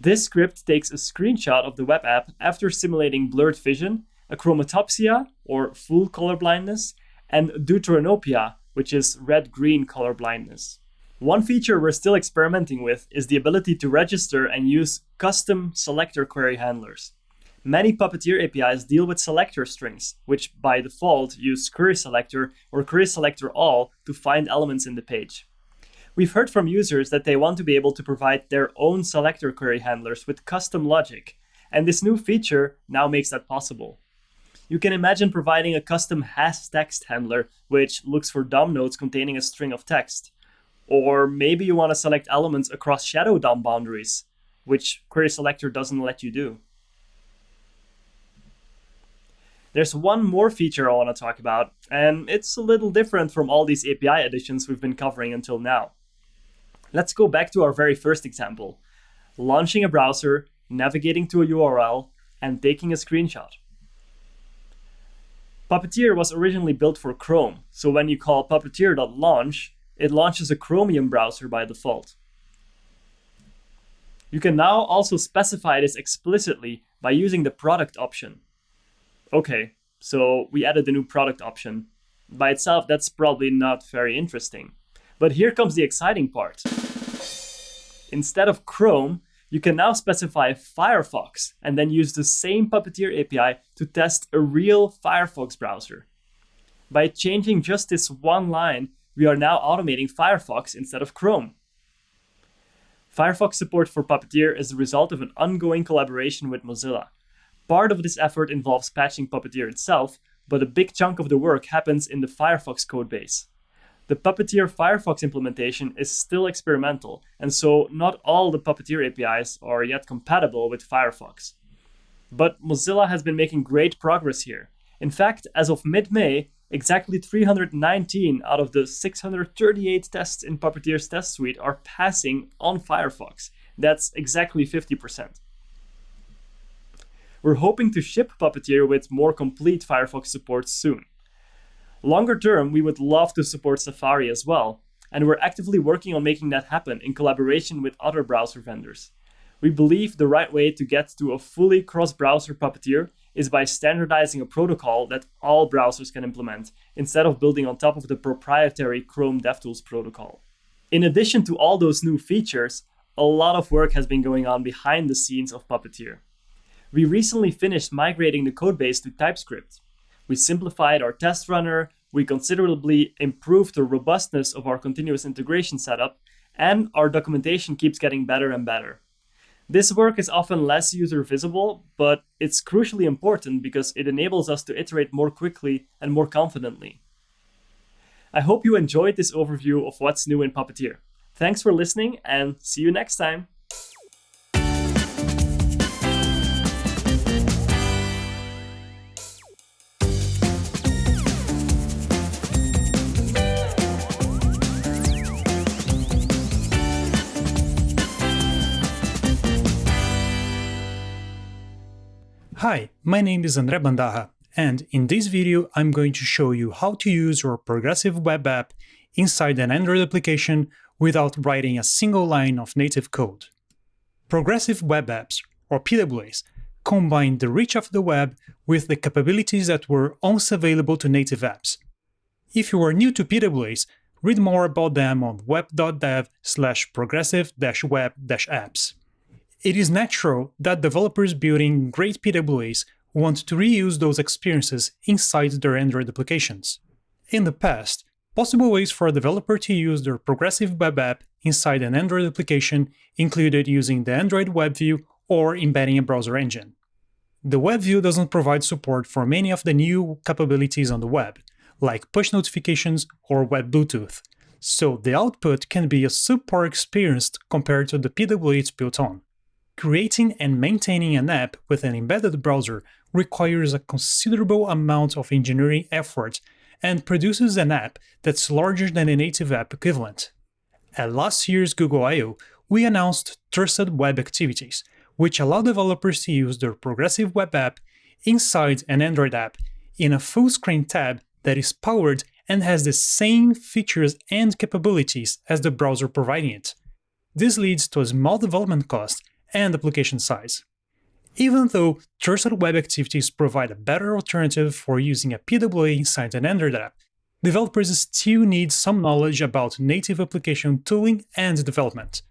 This script takes a screenshot of the web app after simulating blurred vision, achromatopsia, or full color blindness, and deuteranopia, which is red-green color blindness. One feature we're still experimenting with is the ability to register and use custom selector query handlers. Many Puppeteer APIs deal with selector strings, which by default use query selector or query selector all to find elements in the page. We've heard from users that they want to be able to provide their own selector query handlers with custom logic, and this new feature now makes that possible. You can imagine providing a custom has text handler which looks for DOM nodes containing a string of text. Or maybe you want to select elements across shadow DOM boundaries, which query selector doesn't let you do. There's one more feature I want to talk about, and it's a little different from all these API additions we've been covering until now. Let's go back to our very first example launching a browser, navigating to a URL, and taking a screenshot. Puppeteer was originally built for Chrome, so when you call puppeteer.launch, it launches a Chromium browser by default. You can now also specify this explicitly by using the product option. Okay, so we added the new product option. By itself, that's probably not very interesting. But here comes the exciting part. Instead of Chrome, you can now specify Firefox and then use the same Puppeteer API to test a real Firefox browser. By changing just this one line, we are now automating Firefox instead of Chrome. Firefox support for Puppeteer is the result of an ongoing collaboration with Mozilla. Part of this effort involves patching Puppeteer itself, but a big chunk of the work happens in the Firefox codebase. The Puppeteer Firefox implementation is still experimental, and so not all the Puppeteer APIs are yet compatible with Firefox. But Mozilla has been making great progress here. In fact, as of mid May, exactly 319 out of the 638 tests in Puppeteer's test suite are passing on Firefox. That's exactly 50%. We're hoping to ship Puppeteer with more complete Firefox support soon. Longer term, we would love to support Safari as well, and we're actively working on making that happen in collaboration with other browser vendors. We believe the right way to get to a fully cross browser Puppeteer is by standardizing a protocol that all browsers can implement, instead of building on top of the proprietary Chrome DevTools protocol. In addition to all those new features, a lot of work has been going on behind the scenes of Puppeteer. We recently finished migrating the codebase to TypeScript, we simplified our test runner, we considerably improved the robustness of our continuous integration setup, and our documentation keeps getting better and better. This work is often less user visible, but it's crucially important because it enables us to iterate more quickly and more confidently. I hope you enjoyed this overview of what's new in Puppeteer. Thanks for listening and see you next time. Hi, my name is Andre Bandarra, and in this video I'm going to show you how to use your progressive web app inside an Android application without writing a single line of native code. Progressive web apps, or PWAs, combine the reach of the web with the capabilities that were once available to native apps. If you are new to PWAs, read more about them on web.dev slash progressive-web-apps. It is natural that developers building great PWAs want to reuse those experiences inside their Android applications. In the past, possible ways for a developer to use their progressive web app inside an Android application included using the Android web view or embedding a browser engine. The web view doesn't provide support for many of the new capabilities on the web, like push notifications or web Bluetooth, so the output can be a subpar experience compared to the PWA it's built on. Creating and maintaining an app with an embedded browser requires a considerable amount of engineering effort and produces an app that's larger than a native app equivalent. At last year's Google I.O., we announced Trusted Web Activities, which allow developers to use their progressive web app inside an Android app in a full screen tab that is powered and has the same features and capabilities as the browser providing it. This leads to a small development cost and application size. Even though trusted web activities provide a better alternative for using a PWA inside an Android app, developers still need some knowledge about native application tooling and development.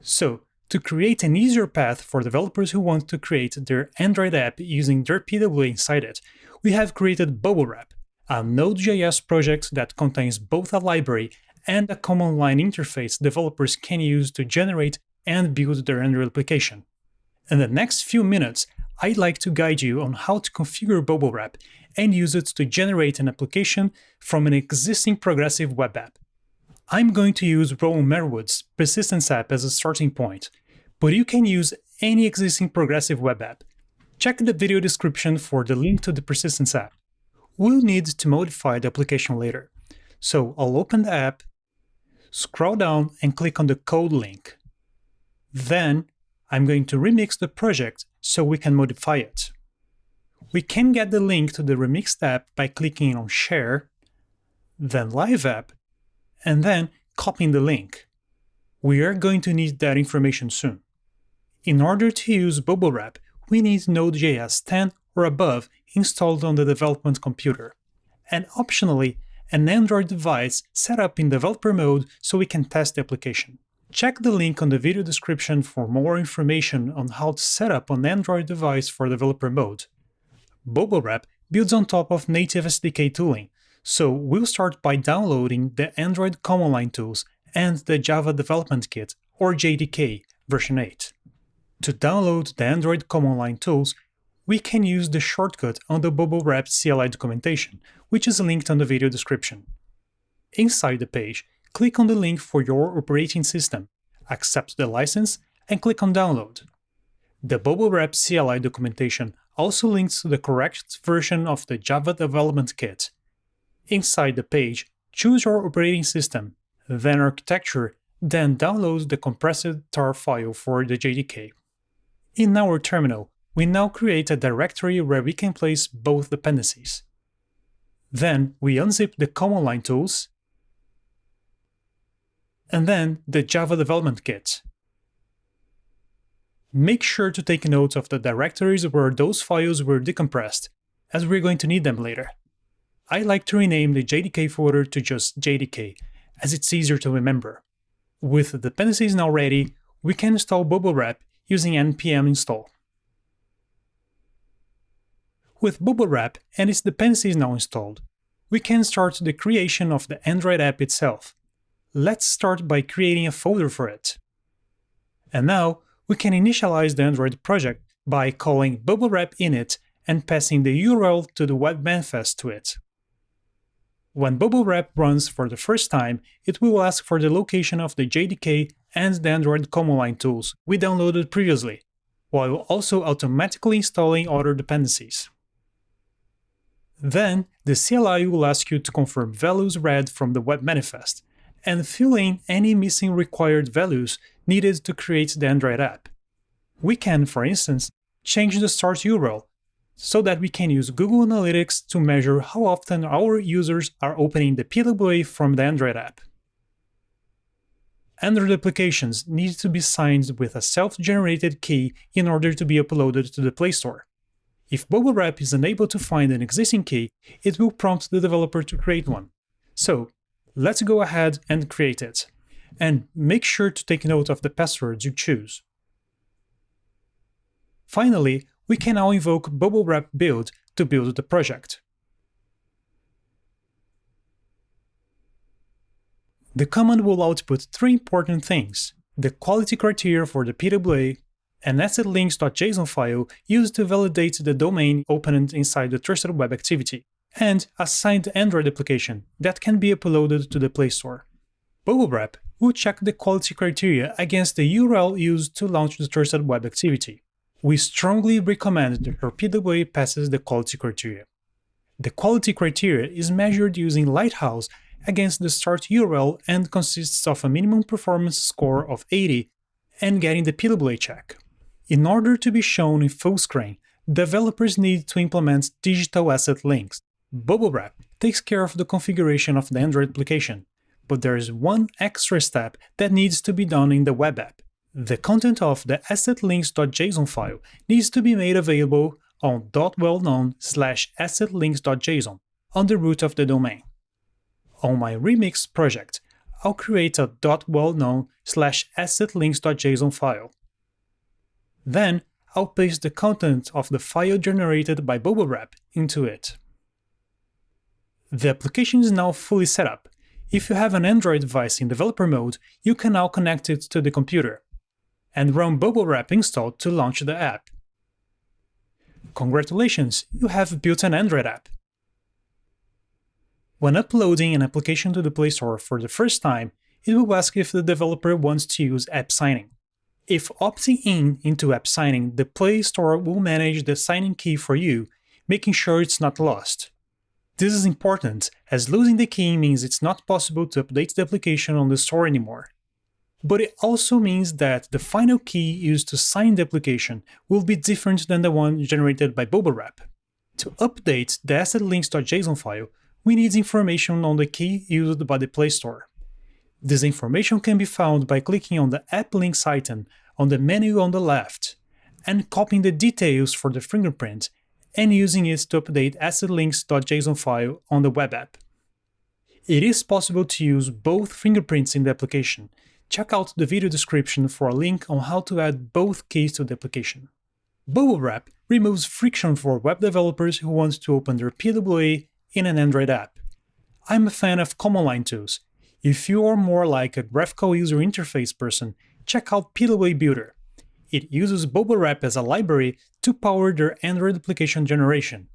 So, to create an easier path for developers who want to create their Android app using their PWA inside it, we have created BubbleWrap, a Node.js project that contains both a library and a command line interface developers can use to generate and build the Android application. In the next few minutes, I'd like to guide you on how to configure BubbleWrap and use it to generate an application from an existing progressive web app. I'm going to use Rowan Merewood's Persistence app as a starting point, but you can use any existing progressive web app. Check the video description for the link to the Persistence app. We'll need to modify the application later, so I'll open the app, scroll down and click on the code link. Then I'm going to remix the project so we can modify it. We can get the link to the Remix app by clicking on Share, then Live App, and then copying the link. We are going to need that information soon. In order to use BubbleWrap, we need Node.js 10 or above installed on the development computer, and optionally, an Android device set up in developer mode so we can test the application. Check the link on the video description for more information on how to set up an Android device for developer mode. BubbleWrap builds on top of native SDK tooling, so we'll start by downloading the Android command line tools and the Java Development Kit, or JDK, version 8. To download the Android command line tools, we can use the shortcut on the BubbleWrap CLI documentation, which is linked on the video description. Inside the page, click on the link for your operating system, accept the license, and click on Download. The BubbleWrap CLI documentation also links to the correct version of the Java Development Kit. Inside the page, choose your operating system, then architecture, then download the compressed tar file for the JDK. In our terminal, we now create a directory where we can place both dependencies. Then we unzip the command line tools and then the Java Development Kit. Make sure to take note of the directories where those files were decompressed, as we're going to need them later. I like to rename the JDK folder to just JDK, as it's easier to remember. With the dependencies now ready, we can install BubbleWrap using npm install. With BubbleWrap and its dependencies now installed, we can start the creation of the Android app itself. Let's start by creating a folder for it. And now, we can initialize the Android project by calling bubblewrap init and passing the URL to the web manifest to it. When bubblewrap runs for the first time, it will ask for the location of the JDK and the Android command line tools we downloaded previously, while also automatically installing other dependencies. Then, the CLI will ask you to confirm values read from the web manifest, and fill in any missing required values needed to create the Android app. We can, for instance, change the start URL so that we can use Google Analytics to measure how often our users are opening the PWA from the Android app. Android applications need to be signed with a self-generated key in order to be uploaded to the Play Store. If BubbleWrap is unable to find an existing key, it will prompt the developer to create one. So, let's go ahead and create it. And make sure to take note of the passwords you choose. Finally, we can now invoke BubbleWrap build to build the project. The command will output three important things, the quality criteria for the PWA, an assetlinks.json file used to validate the domain opened inside the trusted web activity, and a signed Android application that can be uploaded to the Play Store. BubbleWrap will check the quality criteria against the URL used to launch the trusted web activity. We strongly recommend that your PWA passes the quality criteria. The quality criteria is measured using Lighthouse against the start URL and consists of a minimum performance score of 80 and getting the PWA check. In order to be shown in full screen, developers need to implement digital asset links, BubbleWrap takes care of the configuration of the Android application, but there is one extra step that needs to be done in the web app. The content of the assetlinks.json file needs to be made available on .wellknown slash assetlinks.json on the root of the domain. On my Remix project, I'll create a .wellknown slash assetlinks.json file. Then, I'll paste the content of the file generated by BubbleWrap into it. The application is now fully set up. If you have an Android device in developer mode, you can now connect it to the computer and run BubbleWrap installed to launch the app. Congratulations, you have built an Android app. When uploading an application to the Play Store for the first time, it will ask if the developer wants to use app signing. If opting in into app signing, the Play Store will manage the signing key for you, making sure it's not lost. This is important, as losing the key means it's not possible to update the application on the store anymore. But it also means that the final key used to sign the application will be different than the one generated by BubbleWrap. To update the assetlinks.json file, we need information on the key used by the Play Store. This information can be found by clicking on the App Links item on the menu on the left, and copying the details for the fingerprint and using it to update assetlinks.json file on the web app. It is possible to use both fingerprints in the application, check out the video description for a link on how to add both keys to the application. BubbleWrap removes friction for web developers who want to open their PWA in an Android app. I'm a fan of command line tools. If you are more like a graphical user interface person, check out PWA Builder. It uses BubbleWrap as a library to power their Android application generation.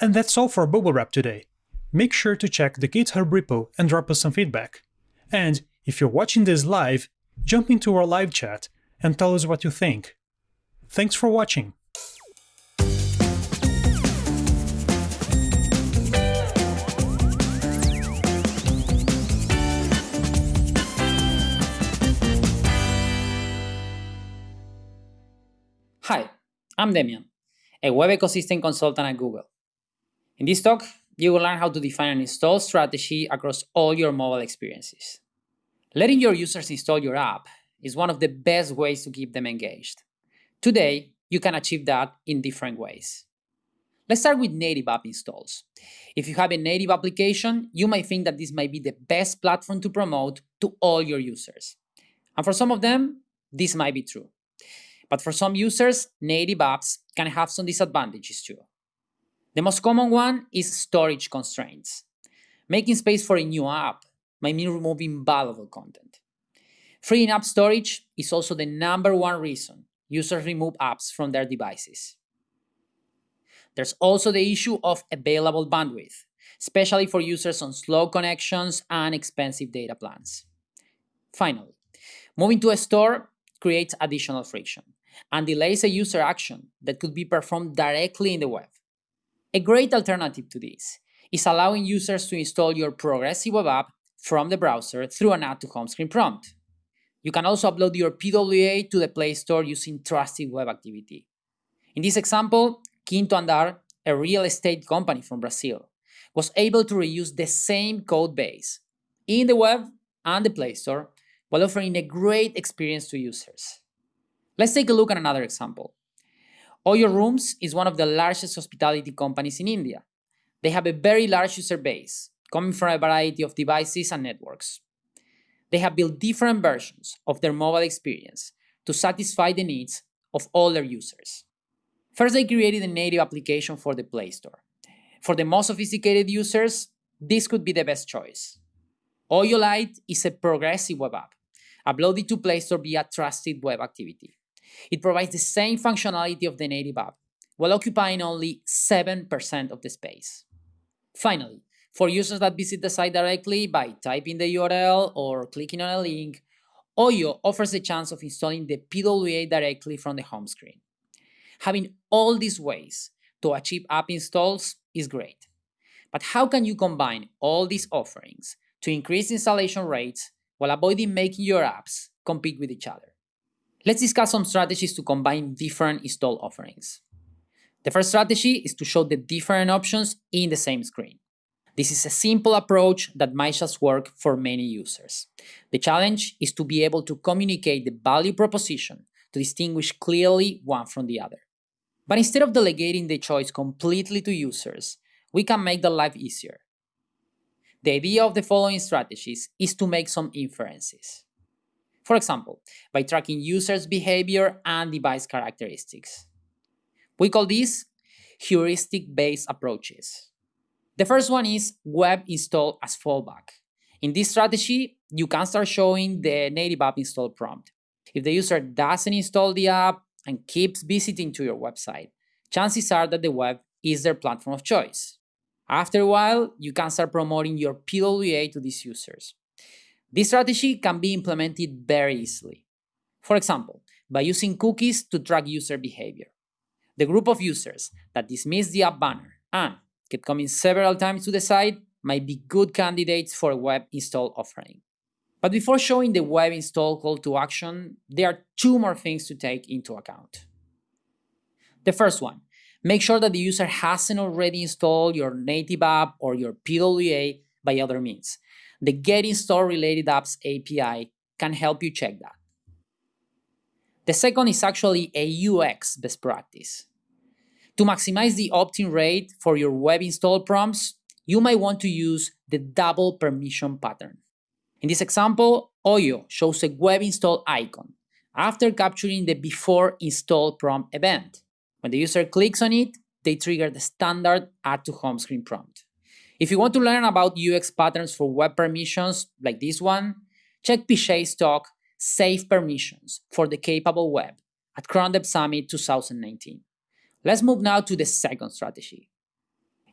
And that's all for BubbleWrap today. Make sure to check the GitHub repo and drop us some feedback. And if you're watching this live, jump into our live chat and tell us what you think. Thanks for watching. Hi, I'm Demian, a web ecosystem consultant at Google. In this talk, you will learn how to define an install strategy across all your mobile experiences. Letting your users install your app is one of the best ways to keep them engaged. Today, you can achieve that in different ways. Let's start with native app installs. If you have a native application, you might think that this might be the best platform to promote to all your users. And for some of them, this might be true. But for some users, native apps can have some disadvantages too. The most common one is storage constraints. Making space for a new app might mean removing valuable content. Freeing up storage is also the number one reason users remove apps from their devices. There's also the issue of available bandwidth, especially for users on slow connections and expensive data plans. Finally, moving to a store creates additional friction and delays a user action that could be performed directly in the web. A great alternative to this is allowing users to install your progressive web app from the browser through an add to home screen prompt. You can also upload your PWA to the Play Store using Trusted Web Activity. In this example, Quinto Andar, a real estate company from Brazil, was able to reuse the same code base in the web and the Play Store while offering a great experience to users. Let's take a look at another example. Oyo Rooms is one of the largest hospitality companies in India. They have a very large user base, coming from a variety of devices and networks. They have built different versions of their mobile experience to satisfy the needs of all their users. First, they created a native application for the Play Store. For the most sophisticated users, this could be the best choice. Oyo Lite is a progressive web app, uploaded to Play Store via Trusted Web Activity. It provides the same functionality of the native app, while occupying only 7% of the space. Finally, for users that visit the site directly by typing the URL or clicking on a link, Oyo offers a chance of installing the PWA directly from the home screen. Having all these ways to achieve app installs is great. But how can you combine all these offerings to increase installation rates while avoiding making your apps compete with each other? Let's discuss some strategies to combine different install offerings. The first strategy is to show the different options in the same screen. This is a simple approach that might just work for many users. The challenge is to be able to communicate the value proposition to distinguish clearly one from the other. But instead of delegating the choice completely to users, we can make their life easier. The idea of the following strategies is to make some inferences. For example, by tracking users' behavior and device characteristics. We call these heuristic-based approaches. The first one is web install as fallback. In this strategy, you can start showing the native app install prompt. If the user doesn't install the app and keeps visiting to your website, chances are that the web is their platform of choice. After a while, you can start promoting your PWA to these users. This strategy can be implemented very easily. For example, by using cookies to track user behavior. The group of users that dismiss the app banner and kept coming several times to the site might be good candidates for a web install offering. But before showing the web install call to action, there are two more things to take into account. The first one, make sure that the user hasn't already installed your native app or your PWA by other means. The getInstalledRelatedApps API can help you check that. The second is actually a UX best practice. To maximize the opt-in rate for your web install prompts, you might want to use the double permission pattern. In this example, Oyo shows a web install icon after capturing the before install prompt event. When the user clicks on it, they trigger the standard add to home screen prompt. If you want to learn about UX patterns for web permissions like this one, check Pichet's talk Save Permissions for the Capable Web at Chrome Dev Summit 2019. Let's move now to the second strategy.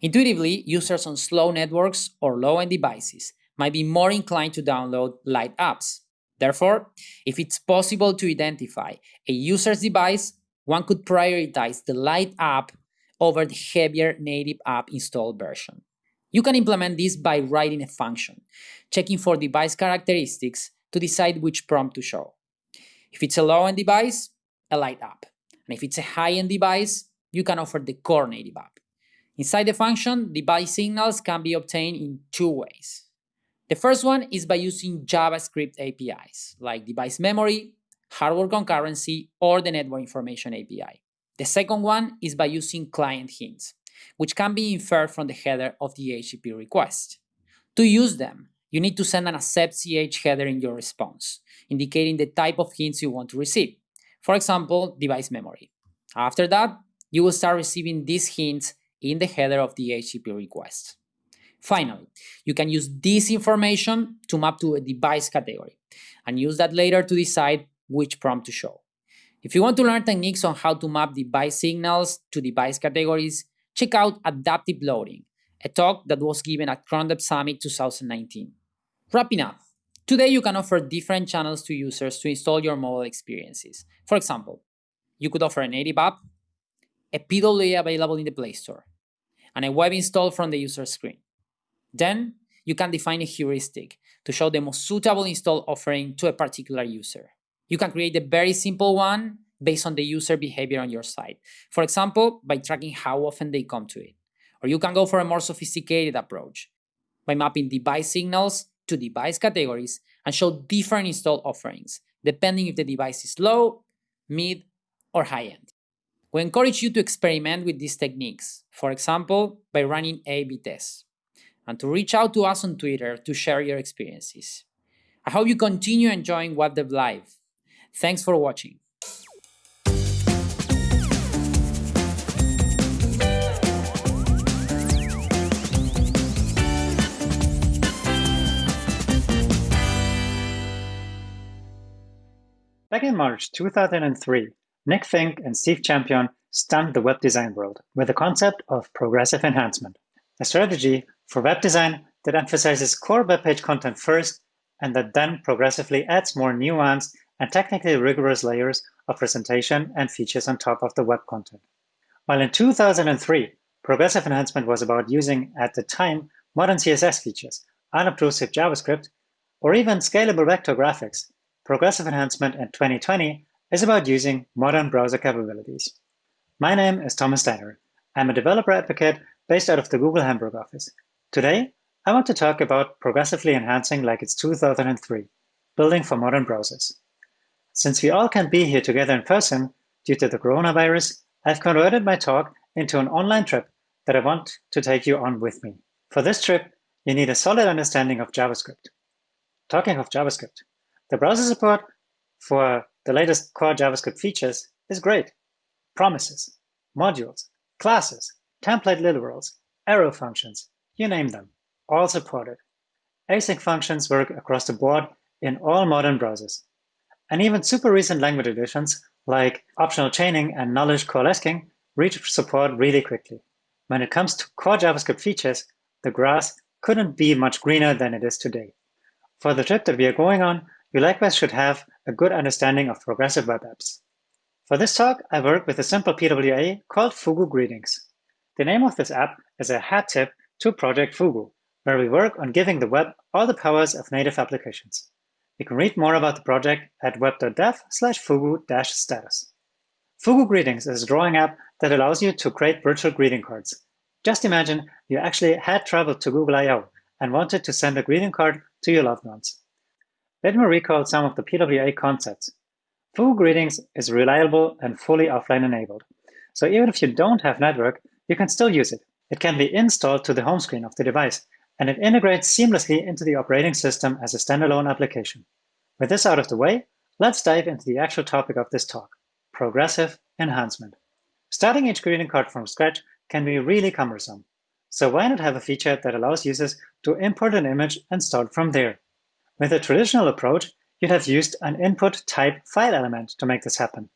Intuitively, users on slow networks or low-end devices might be more inclined to download light apps. Therefore, if it's possible to identify a user's device, one could prioritize the light app over the heavier native app installed version. You can implement this by writing a function, checking for device characteristics to decide which prompt to show. If it's a low-end device, a light app. And if it's a high-end device, you can offer the core native app. Inside the function, device signals can be obtained in two ways. The first one is by using JavaScript APIs, like device memory, hardware concurrency, or the network information API. The second one is by using client hints, which can be inferred from the header of the HTTP request. To use them, you need to send an accept ch header in your response, indicating the type of hints you want to receive. For example, device memory. After that, you will start receiving these hints in the header of the HTTP request. Finally, you can use this information to map to a device category and use that later to decide which prompt to show. If you want to learn techniques on how to map device signals to device categories, check out Adaptive Loading, a talk that was given at Chrome Dev Summit 2019. Wrapping up, today you can offer different channels to users to install your mobile experiences. For example, you could offer a native app, a PWA available in the Play Store, and a web install from the user screen. Then, you can define a heuristic to show the most suitable install offering to a particular user. You can create a very simple one based on the user behavior on your site. For example, by tracking how often they come to it. Or you can go for a more sophisticated approach by mapping device signals to device categories and show different install offerings, depending if the device is low, mid, or high end. We encourage you to experiment with these techniques, for example, by running A-B tests, and to reach out to us on Twitter to share your experiences. I hope you continue enjoying WebDev Live. Thanks for watching. Back in March 2003, Nick Finck and Steve Champeon stunned the web design world with the concept of progressive enhancement, a strategy for web design that emphasizes core web page content first and that then progressively adds more nuanced and technically rigorous layers of presentation and features on top of the web content. While in 2003, progressive enhancement was about using, at the time, modern CSS features, unobtrusive JavaScript, or even scalable vector graphics, progressive enhancement in 2020 is about using modern browser capabilities. My name is Thomas Steiner. I'm a developer advocate based out of the Google Hamburg office. Today, I want to talk about progressively enhancing like it's 2003, building for modern browsers. Since we all can't be here together in person due to the coronavirus, I've converted my talk into an online trip that I want to take you on with me. For this trip, you need a solid understanding of JavaScript. Talking of JavaScript, the browser support for the latest core JavaScript features is great. Promises, modules, classes, template literals, arrow functions, you name them, all supported. Async functions work across the board in all modern browsers. And even super recent language additions like optional chaining and nullish coalescing reach support really quickly. When it comes to core JavaScript features, the grass couldn't be much greener than it is today. For the trip that we are going on, you likewise should have a good understanding of progressive web apps. For this talk, I work with a simple PWA called Fugu Greetings. The name of this app is a hat tip to Project Fugu, where we work on giving the web all the powers of native applications. You can read more about the project at web.dev slash fugu-status. Fugu Greetings is a drawing app that allows you to create virtual greeting cards. Just imagine you actually had traveled to Google I.O. and wanted to send a greeting card to your loved ones. Let me recall some of the PWA concepts. Fugu Greetings is reliable and fully offline enabled. So even if you don't have network, you can still use it. It can be installed to the home screen of the device, and it integrates seamlessly into the operating system as a standalone application. With this out of the way, let's dive into the actual topic of this talk, progressive enhancement. Starting each greeting card from scratch can be really cumbersome. So why not have a feature that allows users to import an image and start from there? With a traditional approach, you'd have used an input type file element to make this happen.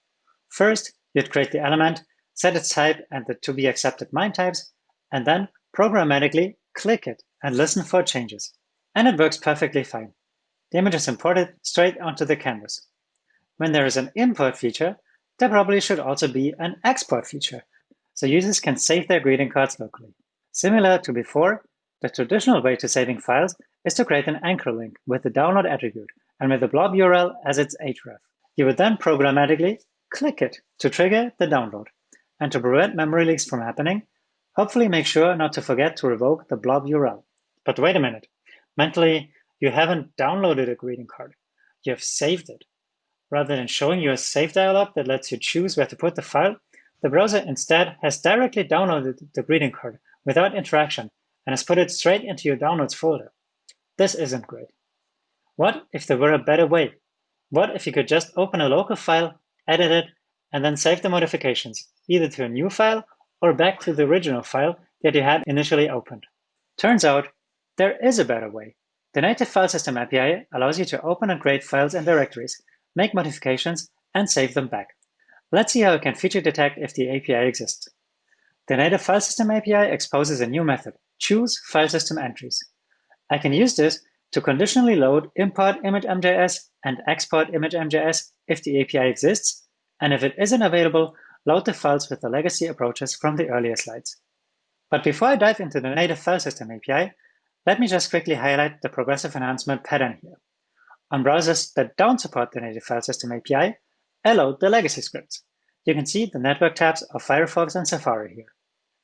First, you'd create the element, set its type and the to be accepted MIME types, and then programmatically click it and listen for changes. And it works perfectly fine. The image is imported straight onto the canvas. When there is an import feature, there probably should also be an export feature, so users can save their greeting cards locally. Similar to before, the traditional way to saving files is to create an anchor link with the download attribute and with the blob URL as its href. You would then programmatically click it to trigger the download. And to prevent memory leaks from happening, hopefully make sure not to forget to revoke the blob URL. But wait a minute. Mentally, you haven't downloaded a greeting card. You have saved it. Rather than showing you a save dialog that lets you choose where to put the file, the browser instead has directly downloaded the greeting card without interaction and has put it straight into your downloads folder. This isn't great. What if there were a better way? What if you could just open a local file, edit it, and then save the modifications, either to a new file or back to the original file that you had initially opened? Turns out there is a better way. The native file system API allows you to open and create files and directories, make modifications, and save them back. Let's see how we can feature detect if the API exists. The native file system API exposes a new method, choose file system entries. I can use this to conditionally load import image.mjs and export image.mjs if the API exists, and if it isn't available, load the files with the legacy approaches from the earlier slides. But before I dive into the native file system API, let me just quickly highlight the progressive enhancement pattern here. On browsers that don't support the native file system API, I load the legacy scripts. You can see the network tabs of Firefox and Safari here.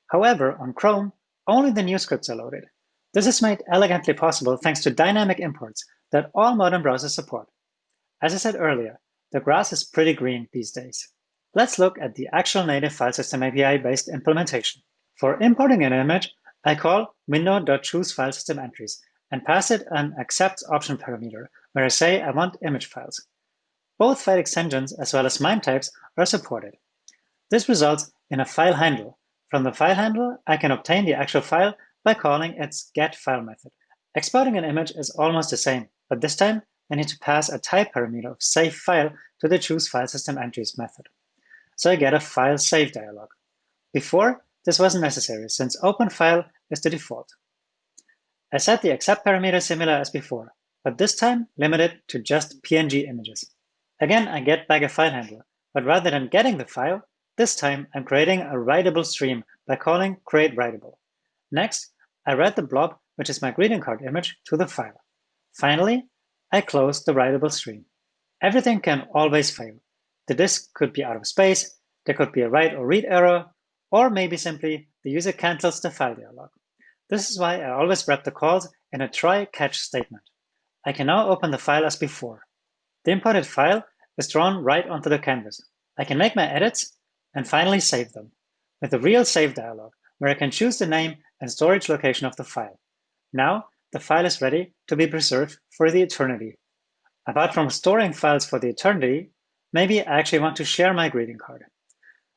However, on Chrome, only the new scripts are loaded. This is made elegantly possible thanks to dynamic imports that all modern browsers support. As I said earlier, the grass is pretty green these days. Let's look at the actual native file system API-based implementation. For importing an image, I call window.chooseFileSystemEntries and pass it an accepts option parameter where I say I want image files. Both file extensions as well as MIME types are supported. This results in a file handle. From the file handle, I can obtain the actual file by calling its getFile method. Exporting an image is almost the same, but this time I need to pass a type parameter of save file to the choose file system entries method. So I get a file save dialog. Before, this wasn't necessary since open file is the default. I set the accept parameter similar as before, but this time limited to just PNG images. Again, I get back a file handler, but rather than getting the file, this time I'm creating a writable stream by calling create writable. Next, I write the blob, which is my greeting card image, to the file. Finally, I close the writable stream. Everything can always fail. The disk could be out of space, There could be a write or read error, or maybe simply the user cancels the file dialog. This is why I always wrap the calls in a try-catch statement. I can now open the file as before. The imported file is drawn right onto the canvas. I can make my edits and finally save them with a real save dialog where I can choose the name and storage location of the file. Now the file is ready to be preserved for the eternity. Apart from storing files for the eternity, maybe I actually want to share my greeting card.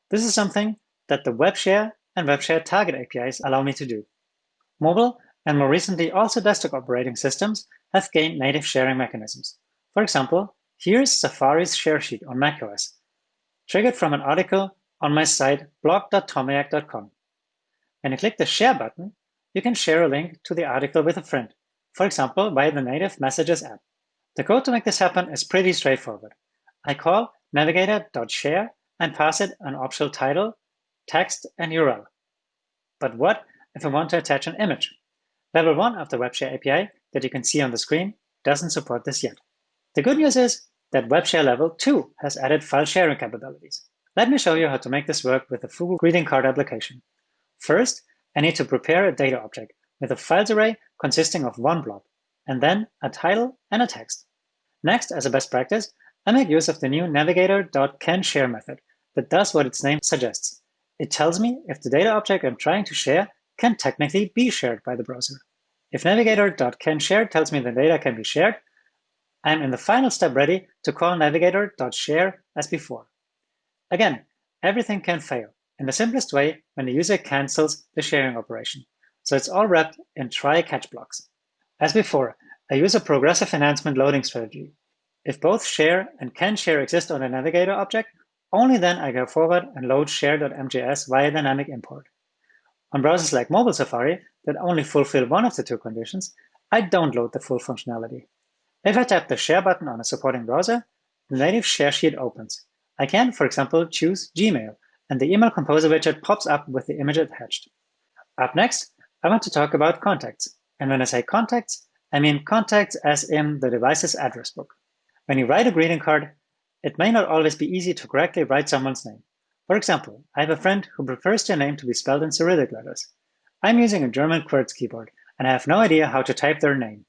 This is something that the WebShare and WebShare Target APIs allow me to do. Mobile and more recently also desktop operating systems have gained native sharing mechanisms. For example, here's Safari's share sheet on macOS, triggered from an article on my site blog.tomayac.com. When you click the share button, you can share a link to the article with a friend, for example, via the native Messages app. The code to make this happen is pretty straightforward. I call navigator.share and pass it an optional title, text, and URL. But what if I want to attach an image? Level 1 of the WebShare API that you can see on the screen doesn't support this yet. The good news is that WebShare Level 2 has added file sharing capabilities. Let me show you how to make this work with the Fugu greeting card application. First, I need to prepare a data object with a files array consisting of one blob, and then a title and a text. Next, as a best practice, I make use of the new navigator.canShare method that does what its name suggests. It tells me if the data object I'm trying to share can technically be shared by the browser. If navigator.canShare tells me the data can be shared, I'm in the final step ready to call navigator.share as before. Again, everything can fail in the simplest way when the user cancels the sharing operation. So it's all wrapped in try-catch blocks. As before, I use a progressive enhancement loading strategy. If both share and can share exist on the navigator object, only then I go forward and load share.mjs via dynamic import. On browsers like Mobile Safari that only fulfill one of the two conditions, I don't load the full functionality. If I tap the Share button on a supporting browser, the native share sheet opens. I can, for example, choose Gmail, and the Email Composer widget pops up with the image attached. Up next, I want to talk about contacts. And when I say contacts, I mean contacts as in the device's address book. When you write a greeting card, it may not always be easy to correctly write someone's name. For example, I have a friend who prefers their name to be spelled in Cyrillic letters. I'm using a German QWERTZ keyboard, and I have no idea how to type their name.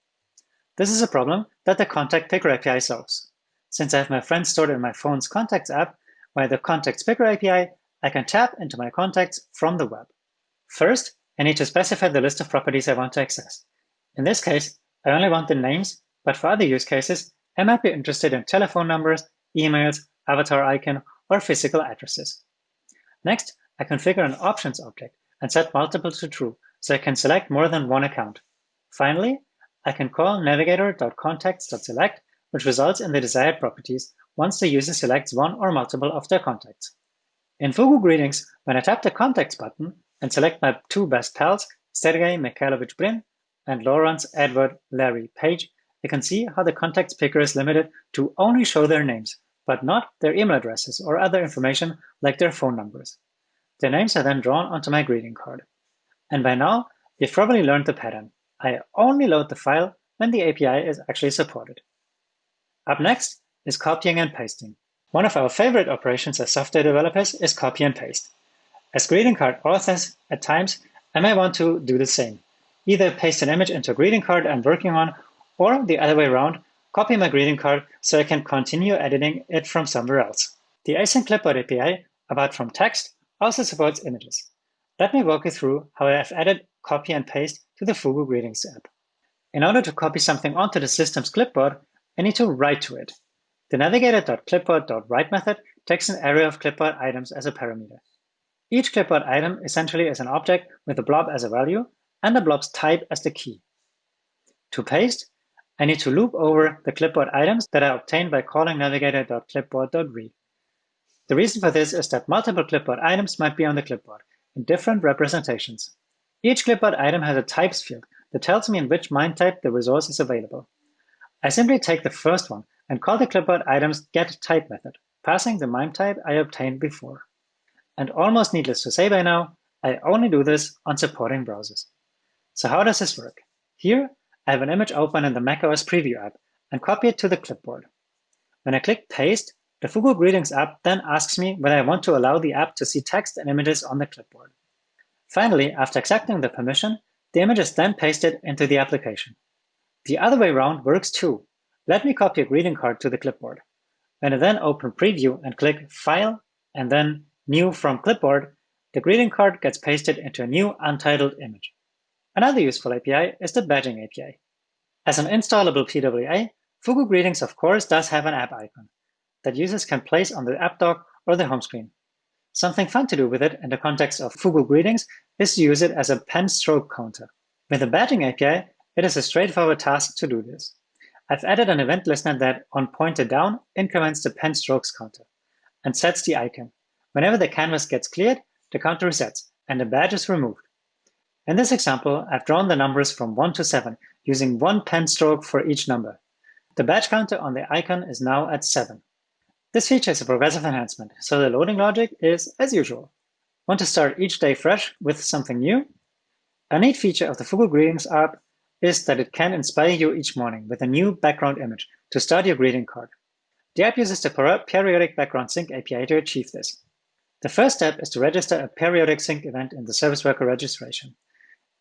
This is a problem that the Contact Picker API solves. Since I have my friend stored in my phone's Contacts app, via the Contacts Picker API, I can tap into my contacts from the web. First, I need to specify the list of properties I want to access. In this case, I only want the names, but for other use cases, I might be interested in telephone numbers, emails, avatar icon, or physical addresses. Next, I configure an options object and set multiple to true, so I can select more than one account. Finally, I can call navigator.contacts.select, which results in the desired properties once the user selects one or multiple of their contacts. In Fugu Greetings, when I tap the Contacts button and select my two best pals, Sergei Mikhailovich Brin and Lawrence Edward Larry Page, you can see how the contacts picker is limited to only show their names, but not their email addresses or other information like their phone numbers. Their names are then drawn onto my greeting card. And by now, you've probably learned the pattern. I only load the file when the API is actually supported. Up next is copying and pasting. One of our favorite operations as software developers is copy and paste. As greeting card authors, at times, I may want to do the same. Either paste an image into a greeting card I'm working on, or the other way around, copy my greeting card so I can continue editing it from somewhere else. The async clipboard API, apart from text, also supports images. Let me walk you through how I have added copy and paste to the Fugu Greetings app. In order to copy something onto the system's clipboard, I need to write to it. The navigator.clipboard.write method takes an array of clipboard items as a parameter. Each clipboard item essentially is an object with a blob as a value and the blob's type as the key. To paste, I need to loop over the clipboard items that I obtained by calling navigator.clipboard.read. The reason for this is that multiple clipboard items might be on the clipboard in different representations. Each clipboard item has a types field that tells me in which MIME type the resource is available. I simply take the first one and call the clipboard item's getType method, passing the MIME type I obtained before. And almost needless to say by now, I only do this on supporting browsers. So how does this work? Here, I have an image open in the macOS Preview app and copy it to the clipboard. When I click Paste, The Fugu Greetings app then asks me whether I want to allow the app to see text and images on the clipboard. Finally, after accepting the permission, the image is then pasted into the application. The other way around works too. Let me copy a greeting card to the clipboard. I then open Preview and click File and then New from Clipboard, the greeting card gets pasted into a new untitled image. Another useful API is the badging API. As an installable PWA, Fugu Greetings of course does have an app icon that users can place on the app dock or the home screen. Something fun to do with it in the context of Fugu Greetings is to use it as a pen stroke counter. With the badging API, it is a straightforward task to do this. I've added an event listener that, on pointer down, increments the pen strokes counter and sets the icon. Whenever the canvas gets cleared, the counter resets and the badge is removed. In this example, I've drawn the numbers from 1 to 7 using one pen stroke for each number. The badge counter on the icon is now at 7. This feature is a progressive enhancement, so the loading logic is as usual. Want to start each day fresh with something new? A neat feature of the Fugu Greetings app is that it can inspire you each morning with a new background image to start your greeting card. The app uses the periodic background sync API to achieve this. The first step is to register a periodic sync event in the service worker registration.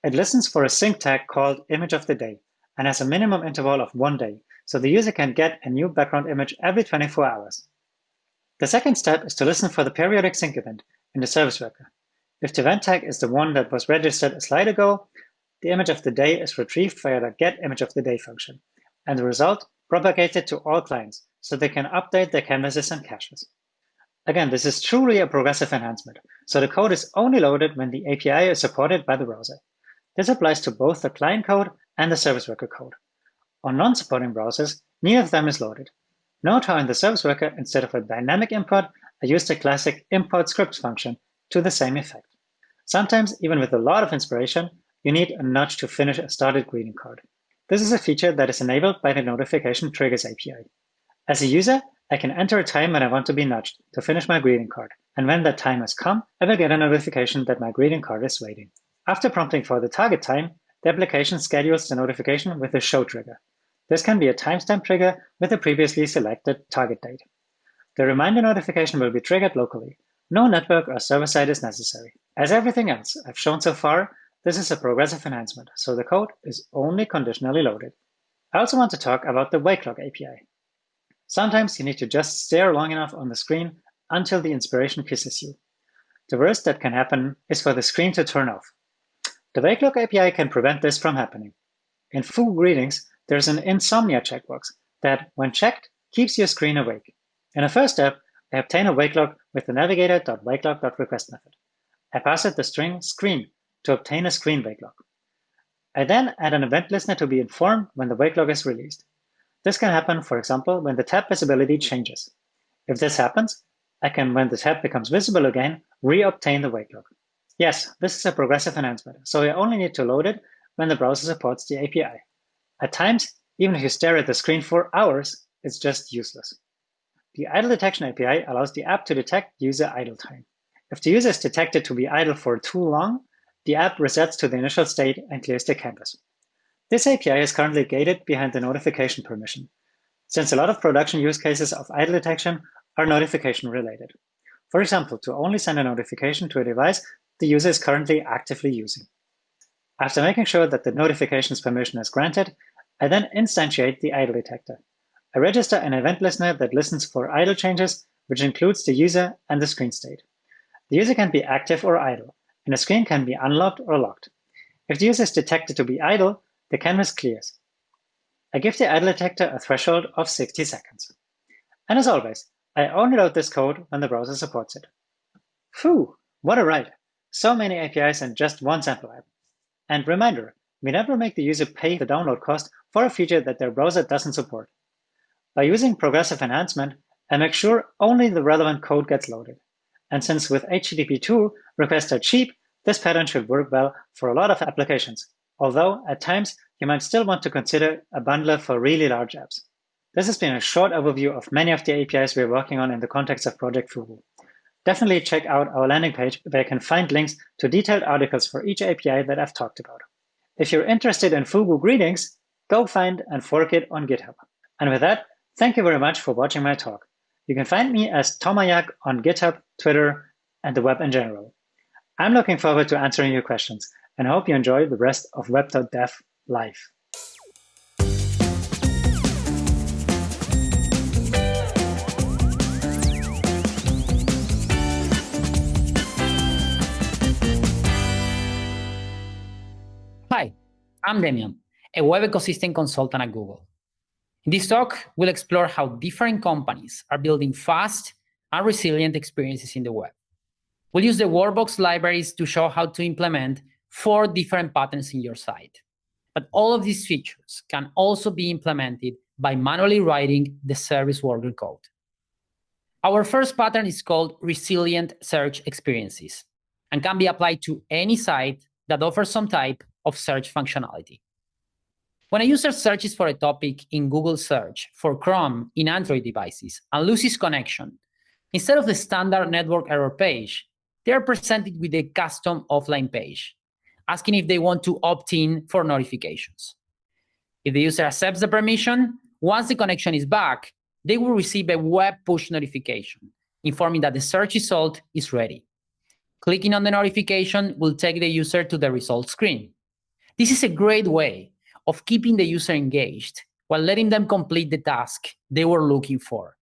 It listens for a sync tag called image of the day and has a minimum interval of one day, so the user can get a new background image every 24 hours. The second step is to listen for the periodic sync event in the service worker. If the event tag is the one that was registered a slide ago, the image of the day is retrieved via the get image of the day function, and the result propagated to all clients so they can update their canvases and caches. Again, this is truly a progressive enhancement, so the code is only loaded when the API is supported by the browser. This applies to both the client code and the service worker code. On non-supporting browsers, neither of them is loaded, Note how in the service worker, instead of a dynamic import, I used a classic import scripts function to the same effect. Sometimes, even with a lot of inspiration, you need a nudge to finish a started greeting card. This is a feature that is enabled by the Notification Triggers API. As a user, I can enter a time when I want to be nudged to finish my greeting card, and when that time has come, I will get a notification that my greeting card is waiting. After prompting for the target time, the application schedules the notification with a show trigger. This can be a timestamp trigger with a previously selected target date. The reminder notification will be triggered locally. No network or server-side is necessary. As everything else I've shown so far, this is a progressive enhancement, so the code is only conditionally loaded. I also want to talk about the wake lock API. Sometimes you need to just stare long enough on the screen until the inspiration kisses you. The worst that can happen is for the screen to turn off. The wake lock API can prevent this from happening. In Fugu Greetings, there's an insomnia checkbox that, when checked, keeps your screen awake. In the first step, I obtain a wake lock with the navigator.wakeLock.request method. I pass it the string screen to obtain a screen wake lock. I then add an event listener to be informed when the wake lock is released. This can happen, for example, when the tab visibility changes. If this happens, I can, when the tab becomes visible again, re-obtain the wake lock. Yes, this is a progressive enhancement, so I only need to load it when the browser supports the API. At times, even if you stare at the screen for hours, it's just useless. The idle detection API allows the app to detect user idle time. If the user is detected to be idle for too long, the app resets to the initial state and clears the canvas. This API is currently gated behind the notification permission, since a lot of production use cases of idle detection are notification related. For example, to only send a notification to a device the user is currently actively using. After making sure that the notifications permission is granted, I then instantiate the idle detector. I register an event listener that listens for idle changes, which includes the user and the screen state. The user can be active or idle, and the screen can be unlocked or locked. If the user is detected to be idle, the canvas clears. I give the idle detector a threshold of 60 seconds. And as always, I only load this code when the browser supports it. Phew, what a ride! So many APIs in just one sample app. And reminder, we never make the user pay the download cost for a feature that their browser doesn't support. By using progressive enhancement, I make sure only the relevant code gets loaded. And since with HTTP 2 requests are cheap, this pattern should work well for a lot of applications, although at times you might still want to consider a bundler for really large apps. This has been a short overview of many of the APIs we're working on in the context of Project Fugu. Definitely check out our landing page where you can find links to detailed articles for each API that I've talked about. If you're interested in Fugu greetings, go find and fork it on GitHub. And with that, thank you very much for watching my talk. You can find me as Tomayac on GitHub, Twitter, and the web in general. I'm looking forward to answering your questions and hope you enjoy the rest of web.dev live. Hi, I'm Demian, a web ecosystem consultant at Google. In this talk, we'll explore how different companies are building fast and resilient experiences in the web. We'll use the Workbox libraries to show how to implement four different patterns in your site. But all of these features can also be implemented by manually writing the service worker code. Our first pattern is called resilient search experiences and can be applied to any site that offers some type of search functionality. When a user searches for a topic in Google Search for Chrome in Android devices and loses connection, instead of the standard network error page, they are presented with a custom offline page, asking if they want to opt in for notifications. If the user accepts the permission, once the connection is back, they will receive a web push notification informing that the search result is ready. Clicking on the notification will take the user to the results screen. This is a great way of keeping the user engaged while letting them complete the task they were looking for.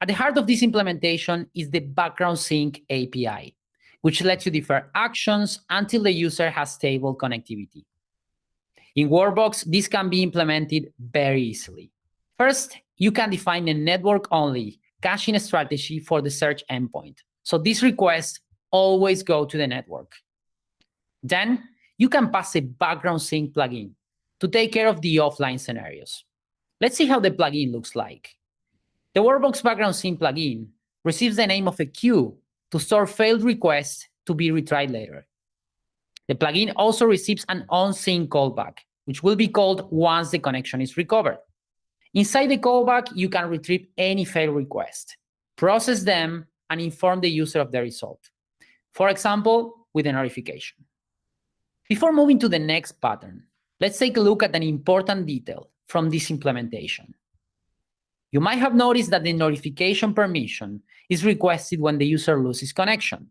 At the heart of this implementation is the background sync API, which lets you defer actions until the user has stable connectivity. In Workbox, this can be implemented very easily. First, you can define a network-only caching strategy for the search endpoint. So these requests always go to the network. Then you can pass a background sync plugin to take care of the offline scenarios. Let's see how the plugin looks like. The Workbox background sync plugin receives the name of a queue to store failed requests to be retried later. The plugin also receives an on-sync callback, which will be called once the connection is recovered. Inside the callback, you can retrieve any failed request, process them, and inform the user of the result. For example, with a notification. Before moving to the next pattern, let's take a look at an important detail from this implementation. You might have noticed that the notification permission is requested when the user loses connection.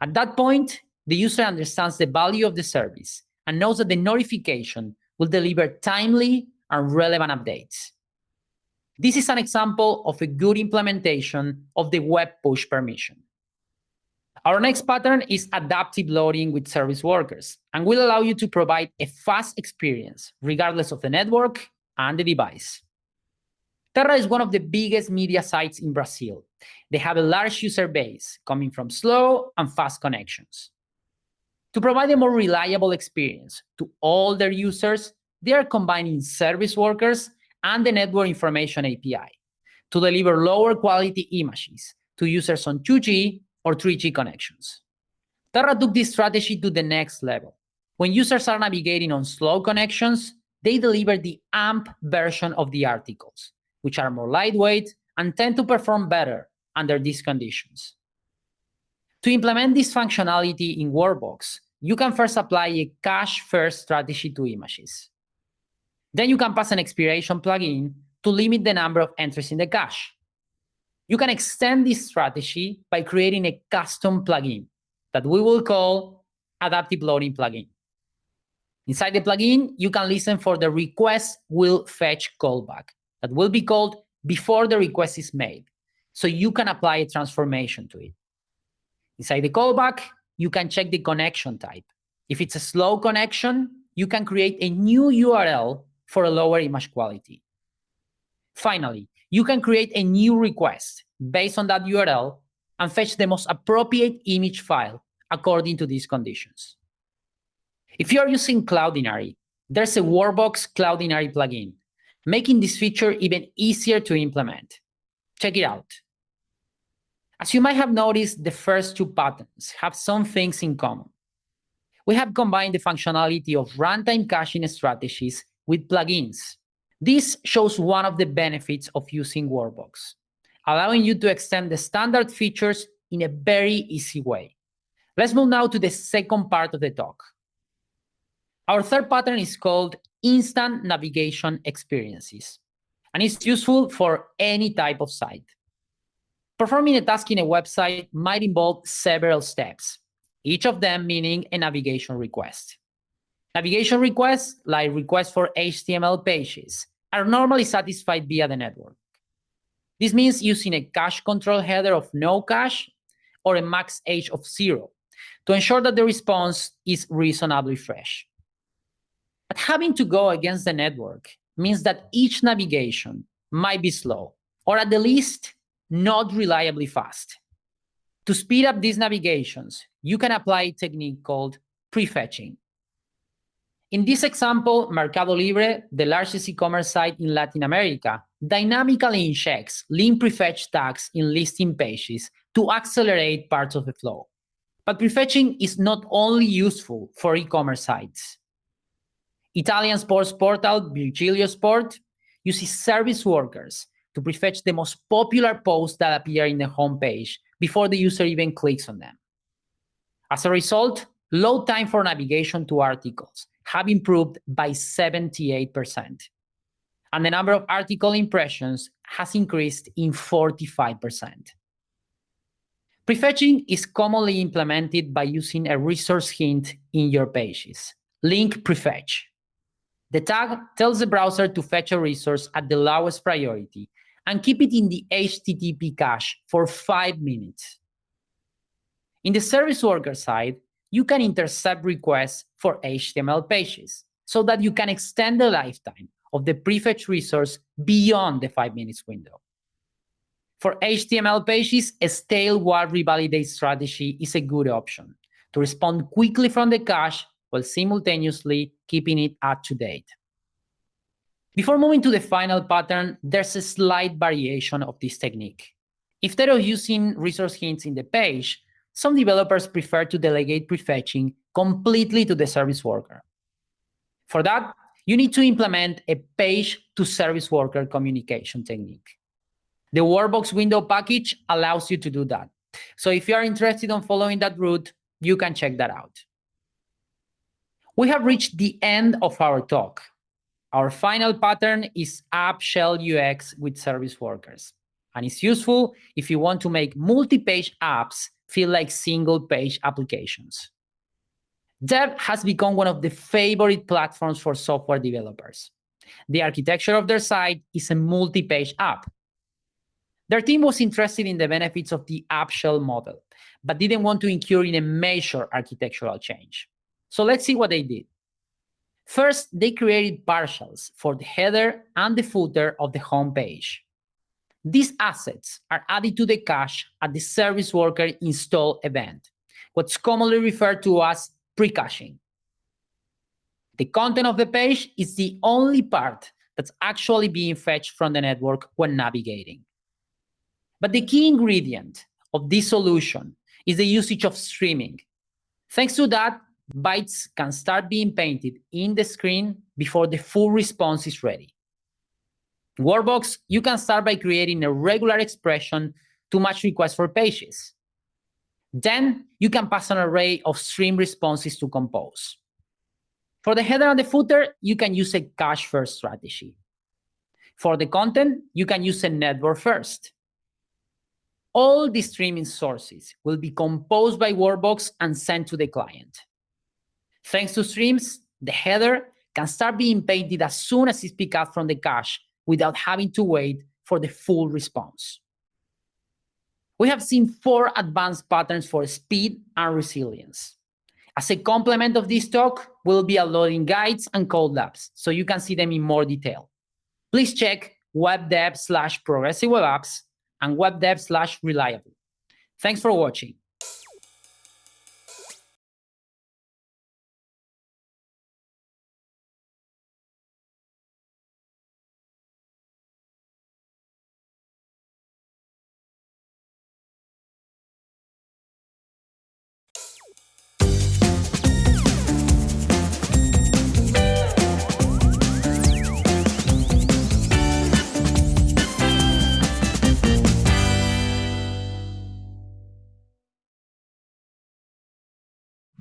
At that point, the user understands the value of the service and knows that the notification will deliver timely and relevant updates. This is an example of a good implementation of the web push permission. Our next pattern is adaptive loading with service workers and will allow you to provide a fast experience regardless of the network and the device. Terra is one of the biggest media sites in Brazil. They have a large user base coming from slow and fast connections. To provide a more reliable experience to all their users, they are combining service workers and the Network Information API to deliver lower quality images to users on 2G or 3G connections. Terra took this strategy to the next level. When users are navigating on slow connections, they deliver the AMP version of the articles, which are more lightweight and tend to perform better under these conditions. To implement this functionality in Workbox, you can first apply a cache-first strategy to images. Then you can pass an expiration plugin to limit the number of entries in the cache. You can extend this strategy by creating a custom plugin that we will call Adaptive Loading Plugin. Inside the plugin, you can listen for the request will fetch callback that will be called before the request is made, so you can apply a transformation to it. Inside the callback, you can check the connection type. If it's a slow connection, you can create a new URL for a lower image quality. Finally, you can create a new request based on that URL and fetch the most appropriate image file according to these conditions. If you are using Cloudinary, there's a Workbox Cloudinary plugin, making this feature even easier to implement. Check it out. As you might have noticed, the first two patterns have some things in common. We have combined the functionality of runtime caching strategies with plugins this shows one of the benefits of using Workbox, allowing you to extend the standard features in a very easy way. Let's move now to the second part of the talk. Our third pattern is called instant navigation experiences. and it's useful for any type of site. Performing a task in a website might involve several steps, each of them meaning a navigation request. Navigation requests, like requests for HTML pages, are normally satisfied via the network. This means using a cache control header of no cache or a max age of zero to ensure that the response is reasonably fresh. But having to go against the network means that each navigation might be slow, or at the least, not reliably fast. To speed up these navigations, you can apply a technique called prefetching. In this example, Mercado Libre, the largest e-commerce site in Latin America, dynamically injects link prefetch tags in listing pages to accelerate parts of the flow. But prefetching is not only useful for e-commerce sites. Italian sports portal Virgilio Sport uses service workers to prefetch the most popular posts that appear in the homepage before the user even clicks on them. As a result, load time for navigation to articles have improved by 78%, and the number of article impressions has increased in 45%. Prefetching is commonly implemented by using a resource hint in your pages, link prefetch. The tag tells the browser to fetch a resource at the lowest priority and keep it in the HTTP cache for five minutes. In the service worker side, you can intercept requests for HTML pages so that you can extend the lifetime of the prefetch resource beyond the five minutes window. For HTML pages, a stale while revalidate strategy is a good option to respond quickly from the cache while simultaneously keeping it up to date. Before moving to the final pattern, there's a slight variation of this technique. Instead of using resource hints in the page, some developers prefer to delegate prefetching completely to the service worker. For that, you need to implement a page-to-service worker communication technique. The Workbox window package allows you to do that. So if you are interested in following that route, you can check that out. We have reached the end of our talk. Our final pattern is App Shell UX with service workers. And it's useful if you want to make multi-page apps feel like single-page applications. Dev has become one of the favorite platforms for software developers. The architecture of their site is a multi-page app. Their team was interested in the benefits of the app shell model, but didn't want to incur in a major architectural change. So let's see what they did. First, they created partials for the header and the footer of the home page. These assets are added to the cache at the service worker install event, what's commonly referred to as pre-caching. The content of the page is the only part that's actually being fetched from the network when navigating. But the key ingredient of this solution is the usage of streaming. Thanks to that, bytes can start being painted in the screen before the full response is ready. Workbox, you can start by creating a regular expression to match requests for pages. Then you can pass an array of stream responses to compose. For the header and the footer, you can use a cache-first strategy. For the content, you can use a network first. All the streaming sources will be composed by Workbox and sent to the client. Thanks to streams, the header can start being painted as soon as it's picked up from the cache without having to wait for the full response we have seen four advanced patterns for speed and resilience. As a complement of this talk, we'll be uploading guides and code labs, so you can see them in more detail. Please check webdev slash progressive web apps and webdev slash reliable. Thanks for watching.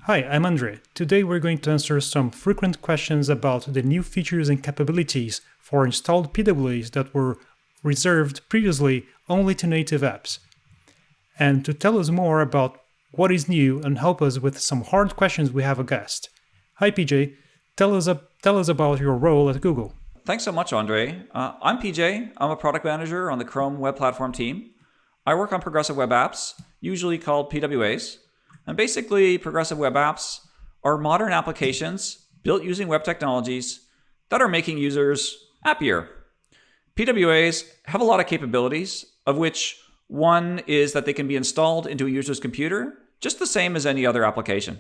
Hi, I'm Andre. Today we're going to answer some frequent questions about the new features and capabilities for installed PWAs that were reserved previously only to native apps. And to tell us more about what is new and help us with some hard questions, we have a guest. Hi, PJ. Tell us, tell us about your role at Google. Thanks so much, Andre. Uh, I'm PJ. I'm a product manager on the Chrome Web Platform team. I work on progressive web apps, usually called PWAs. And basically, progressive web apps are modern applications built using web technologies that are making users happier. PWAs have a lot of capabilities, of which one is that they can be installed into a user's computer just the same as any other application.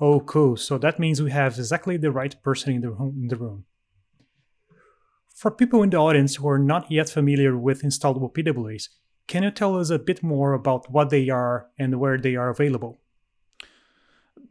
Oh, cool. So that means we have exactly the right person in the. In the room. For people in the audience who are not yet familiar with installable PWAs, can you tell us a bit more about what they are and where they are available?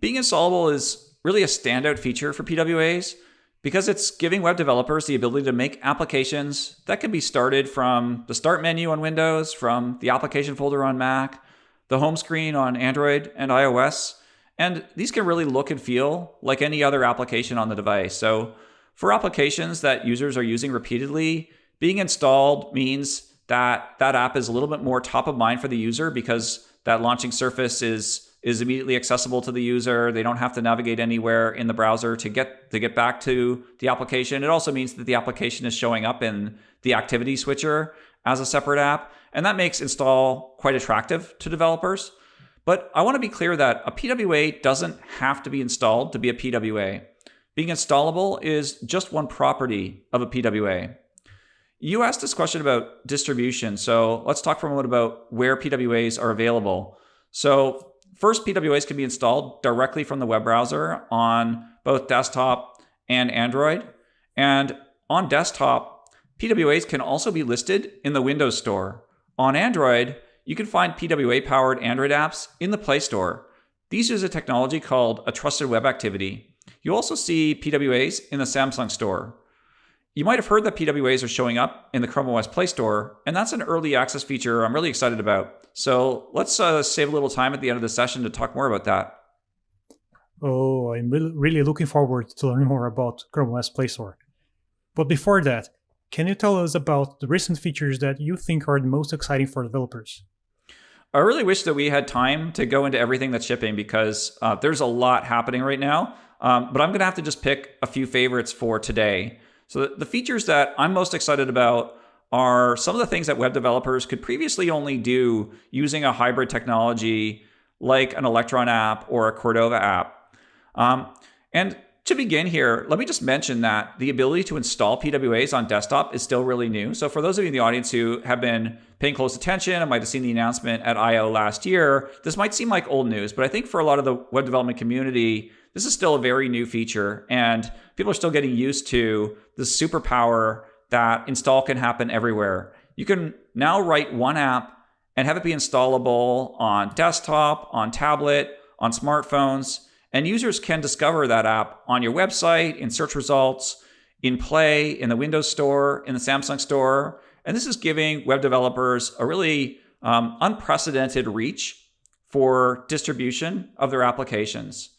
Being installable is really a standout feature for PWAs because it's giving web developers the ability to make applications that can be started from the start menu on Windows, from the application folder on Mac, the home screen on Android and iOS. And these can really look and feel like any other application on the device. So for applications that users are using repeatedly, being installed means that that app is a little bit more top of mind for the user because that launching surface is is immediately accessible to the user. They don't have to navigate anywhere in the browser to get to get back to the application. It also means that the application is showing up in the activity switcher as a separate app, and that makes install quite attractive to developers. But I want to be clear that a PWA doesn't have to be installed to be a PWA. Being installable is just one property of a PWA. You asked this question about distribution, so let's talk for a moment about where PWAs are available. So First, PWAs can be installed directly from the web browser on both desktop and Android. And on desktop, PWAs can also be listed in the Windows Store. On Android, you can find PWA powered Android apps in the Play Store. These use a technology called a trusted web activity. You also see PWAs in the Samsung Store. You might have heard that PWAs are showing up in the Chrome OS Play Store, and that's an early access feature I'm really excited about. So let's uh, save a little time at the end of the session to talk more about that. Oh, I'm really, looking forward to learn more about Chrome OS Play Store. But before that, can you tell us about the recent features that you think are the most exciting for developers? I really wish that we had time to go into everything that's shipping because uh, there's a lot happening right now. Um, but I'm going to have to just pick a few favorites for today. So the, features that I'm most excited about are some of the things that web developers could previously only do using a hybrid technology like an Electron app or a Cordova app. Um, and to begin here, let me just mention that the ability to install PWAs on desktop is still really new. So for those of you in the audience who have been paying close attention and might have seen the announcement at I.O. last year, this might seem like old news, but I think for a lot of the web development community, this is still a very new feature and people are still getting used to the superpower that install can happen everywhere. You can now write one app and have it be installable on desktop, on tablet, on smartphones, and users can discover that app on your website, in search results, in Play, in the Windows Store, in the Samsung Store. And this is giving web developers a really um, unprecedented reach for distribution of their applications.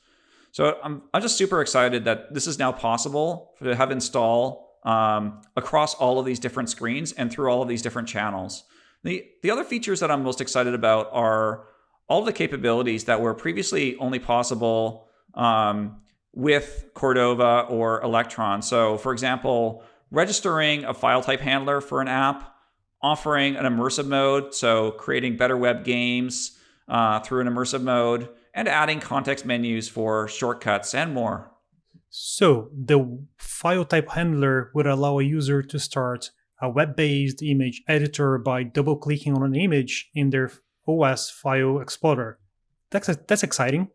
So I'm, I'm just super excited that this is now possible to have install um, across all of these different screens and through all of these different channels. The, the other features that I'm most excited about are all the capabilities that were previously only possible um, with Cordova or Electron. So for example, registering a file type handler for an app, offering an immersive mode, so creating better web games uh, through an immersive mode, and adding context menus for shortcuts and more. So the file type handler would allow a user to start a web-based image editor by double-clicking on an image in their OS file explorer. That's that's exciting.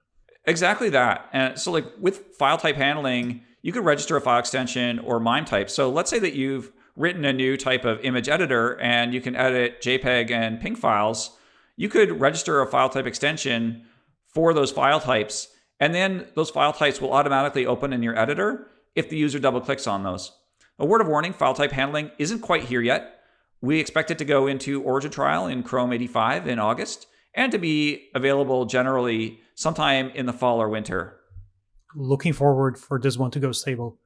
Exactly that. And so like with file type handling, you could register a file extension or MIME type. So let's say that you've written a new type of image editor and you can edit JPEG and PNG files. You could register a file type extension for those file types and then those file types will automatically open in your editor if the user double clicks on those. A word of warning, file type handling isn't quite here yet. We expect it to go into origin trial in Chrome 85 in August and to be available generally sometime in the fall or winter. looking forward for this one to go stable.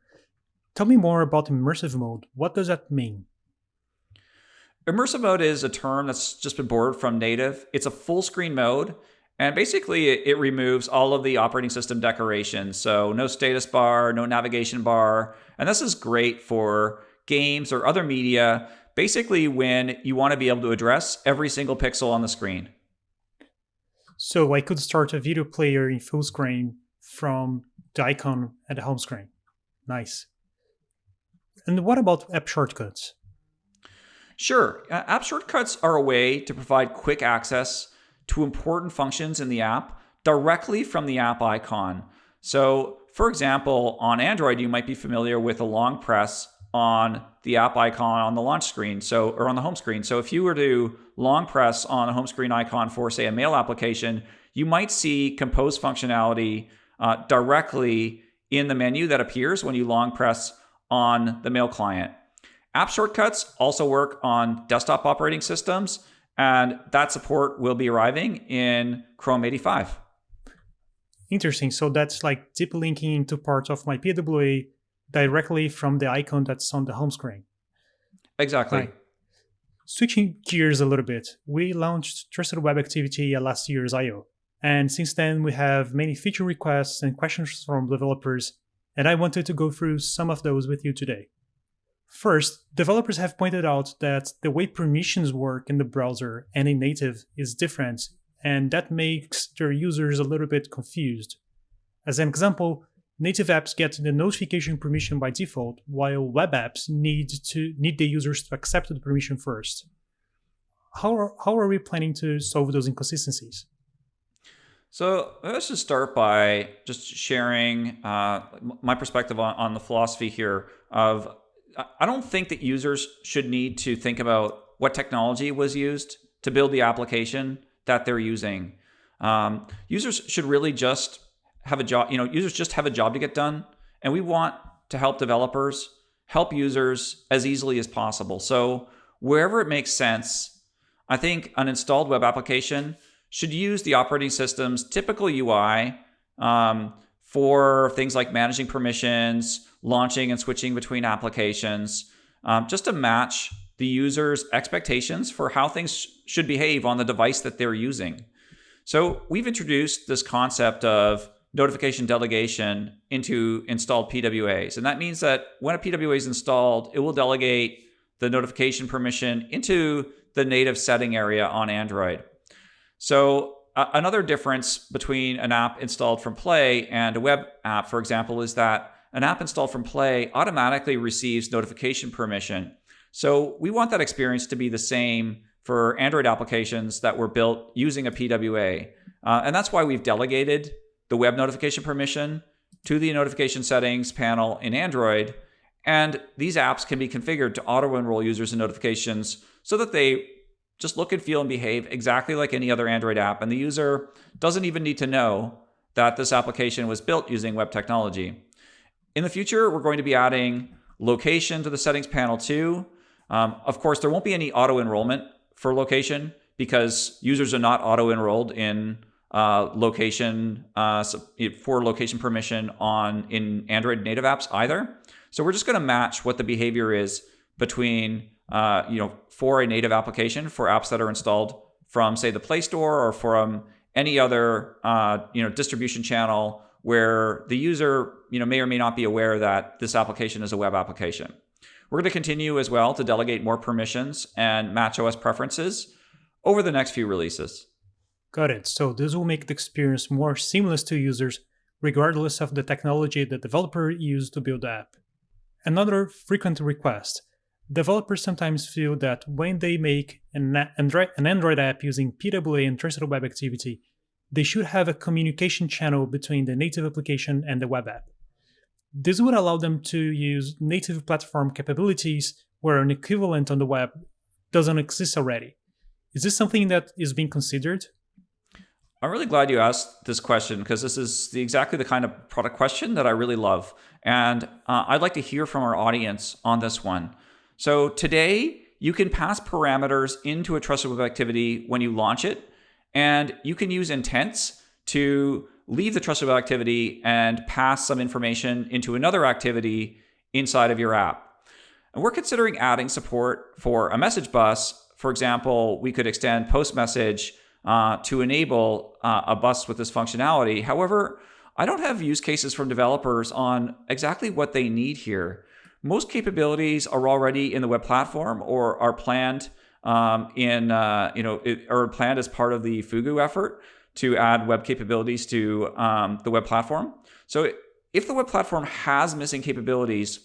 Tell me more about immersive mode. What does that mean? Immersive mode is a term that's just been borrowed from native. It's a full screen mode, and basically it, it removes all of the operating system decorations. So no status bar, no navigation bar. And this is great for games or other media, basically when you want to be able to address every single pixel on the screen. So I could start a video player in full screen from the icon at the home screen. Nice. And what about app shortcuts? Sure. App shortcuts are a way to provide quick access to important functions in the app directly from the app icon. So, for example, on Android, you might be familiar with a long press on the app icon on the launch screen, so or on the home screen. So if you were to long press on a home screen icon for, say, a mail application, you might see compose functionality uh, directly in the menu that appears when you long press on the mail client. App shortcuts also work on desktop operating systems, and that support will be arriving in Chrome 85. Interesting. So that's like deep linking into parts of my PWA directly from the icon that's on the home screen. Exactly. Right. Switching gears a little bit, we launched Trusted Web Activity at last year's I.O. And since then, we have many feature requests and questions from developers, and I wanted to go through some of those with you today. First, developers have pointed out that the way permissions work in the browser and in native is different, and that makes their users a little bit confused. As an example, native apps get the notification permission by default, while web apps need to need the users to accept the permission first. How are, how are we planning to solve those inconsistencies? So let's just start by just sharing uh, my perspective on, on the philosophy here of I don't think that users should need to think about what technology was used to build the application that they're using. Um, users should really just have a job, you know, users just have a job to get done. And we want to help developers help users as easily as possible. So wherever it makes sense, I think an installed web application should use the operating system's typical UI um, for things like managing permissions, launching and switching between applications, um, just to match the user's expectations for how things should behave on the device that they're using. So we've introduced this concept of notification delegation into installed PWAs. And that means that when a PWA is installed, it will delegate the notification permission into the native setting area on Android. So uh, another difference between an app installed from Play and a web app, for example, is that an app installed from Play automatically receives notification permission. So we want that experience to be the same for Android applications that were built using a PWA. Uh, and that's why we've delegated the web notification permission to the notification settings panel in Android. And these apps can be configured to auto enroll users in notifications so that they just look and feel and behave exactly like any other Android app. And the user doesn't even need to know that this application was built using web technology. In the future, we're going to be adding location to the settings panel too. Um, of course, there won't be any auto enrollment for location because users are not auto enrolled in uh, location uh, for location permission on in Android native apps either. So we're just going to match what the behavior is between uh, you know, for a native application for apps that are installed from, say, the Play Store or from any other, uh, you know, distribution channel where the user, you know, may or may not be aware that this application is a web application. We're going to continue as well to delegate more permissions and match OS preferences over the next few releases. Got it. So this will make the experience more seamless to users regardless of the technology the developer used to build the app. Another frequent request developers sometimes feel that when they make an Android, an Android app using PWA and Trusted Web Activity, they should have a communication channel between the native application and the web app. This would allow them to use native platform capabilities where an equivalent on the web doesn't exist already. Is this something that is being considered? I'm really glad you asked this question because this is the, exactly the kind of product question that I really love. And uh, I'd like to hear from our audience on this one. So today, you can pass parameters into a trusted web activity when you launch it, and you can use intents to leave the trusted web activity and pass some information into another activity inside of your app. And we're considering adding support for a message bus. For example, we could extend post message uh, to enable uh, a bus with this functionality. However, I don't have use cases from developers on exactly what they need here. Most capabilities are already in the web platform or are planned um, in uh, you know it, or planned as part of the Fugu effort to add web capabilities to um, the web platform. So if the web platform has missing capabilities,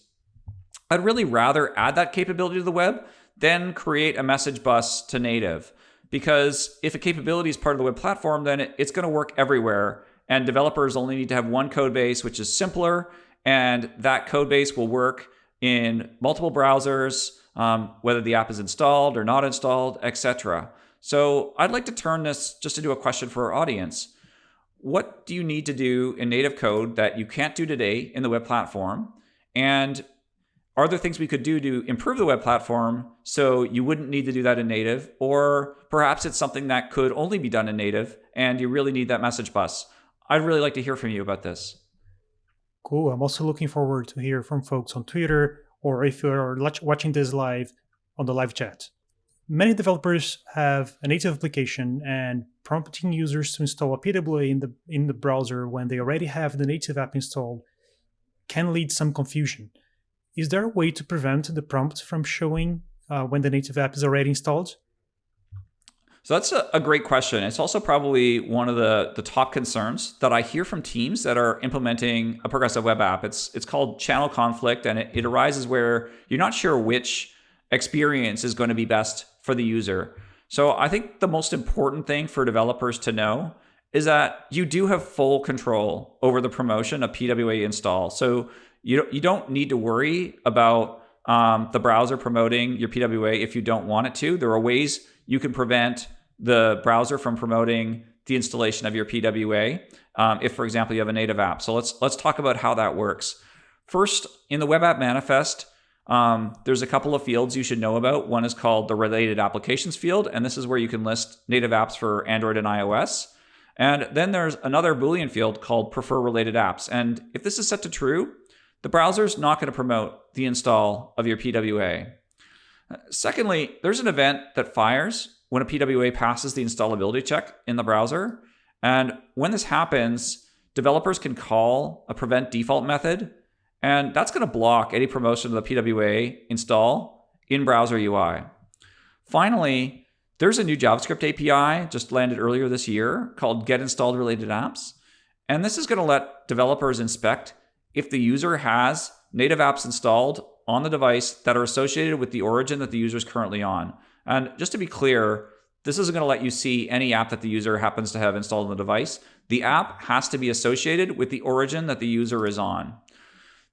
I'd really rather add that capability to the web than create a message bus to native. Because if a capability is part of the web platform, then it's going to work everywhere. And developers only need to have one code base, which is simpler. And that code base will work in multiple browsers, um, whether the app is installed or not installed, etc. So I'd like to turn this just into a question for our audience. What do you need to do in native code that you can't do today in the web platform? And are there things we could do to improve the web platform so you wouldn't need to do that in native? Or perhaps it's something that could only be done in native and you really need that message bus. I'd really like to hear from you about this. Cool. I'm also looking forward to hear from folks on Twitter or if you're watching this live on the live chat. Many developers have a native application and prompting users to install a PWA in the in the browser when they already have the native app installed can lead some confusion. Is there a way to prevent the prompt from showing uh, when the native app is already installed? So that's a, a, great question. It's also probably one of the, the top concerns that I hear from teams that are implementing a progressive web app. It's it's called channel conflict, and it, it arises where you're not sure which experience is going to be best for the user. So I think the most important thing for developers to know is that you do have full control over the promotion of PWA install. So you you don't need to worry about um, the browser promoting your PWA if you don't want it to. There are ways you can prevent the browser from promoting the installation of your PWA um, if, for example, you have a native app. So let's let's talk about how that works. First, in the web app manifest, um, there's a couple of fields you should know about. One is called the related applications field, and this is where you can list native apps for Android and iOS. And then there's another Boolean field called prefer related apps. And if this is set to true, the browser is not going to promote the install of your PWA. Secondly, there's an event that fires when a PWA passes the installability check in the browser. And when this happens, developers can call a prevent default method, and that's going to block any promotion of the PWA install in browser UI. Finally, there's a new JavaScript API just landed earlier this year called getInstalledRelatedApps. And this is going to let developers inspect if the user has native apps installed on the device that are associated with the origin that the user is currently on. And just to be clear, this isn't going to let you see any app that the user happens to have installed on the device. The app has to be associated with the origin that the user is on.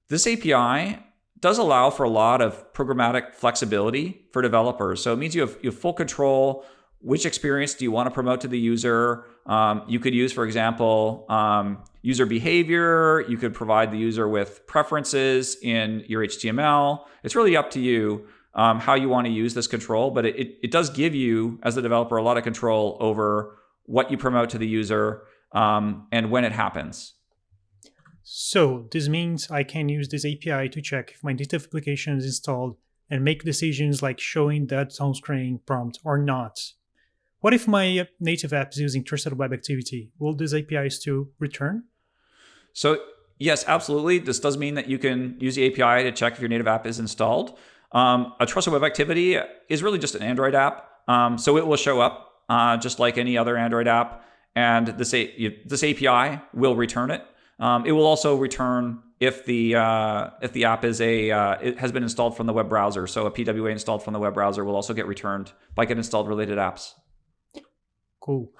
This API does allow for a lot of programmatic flexibility for developers. So it means you have, you have full control. Which experience do you want to promote to the user? Um, you could use, for example, um, user behavior. You could provide the user with preferences in your HTML. It's really up to you um, how you want to use this control, but it, it does give you, as the developer, a lot of control over what you promote to the user um, and when it happens. So this means I can use this API to check if my native application is installed and make decisions like showing that on-screen prompt or not. What if my native app is using trusted web activity? Will this API still return? So yes, absolutely. This does mean that you can use the API to check if your native app is installed. Um, a trusted web activity is really just an Android app. Um, so it will show up uh, just like any other Android app. And this, this API will return it. Um, it will also return if the uh, if the app is a uh, it has been installed from the web browser. So a PWA installed from the web browser will also get returned by getInstalledRelatedApps. Cool.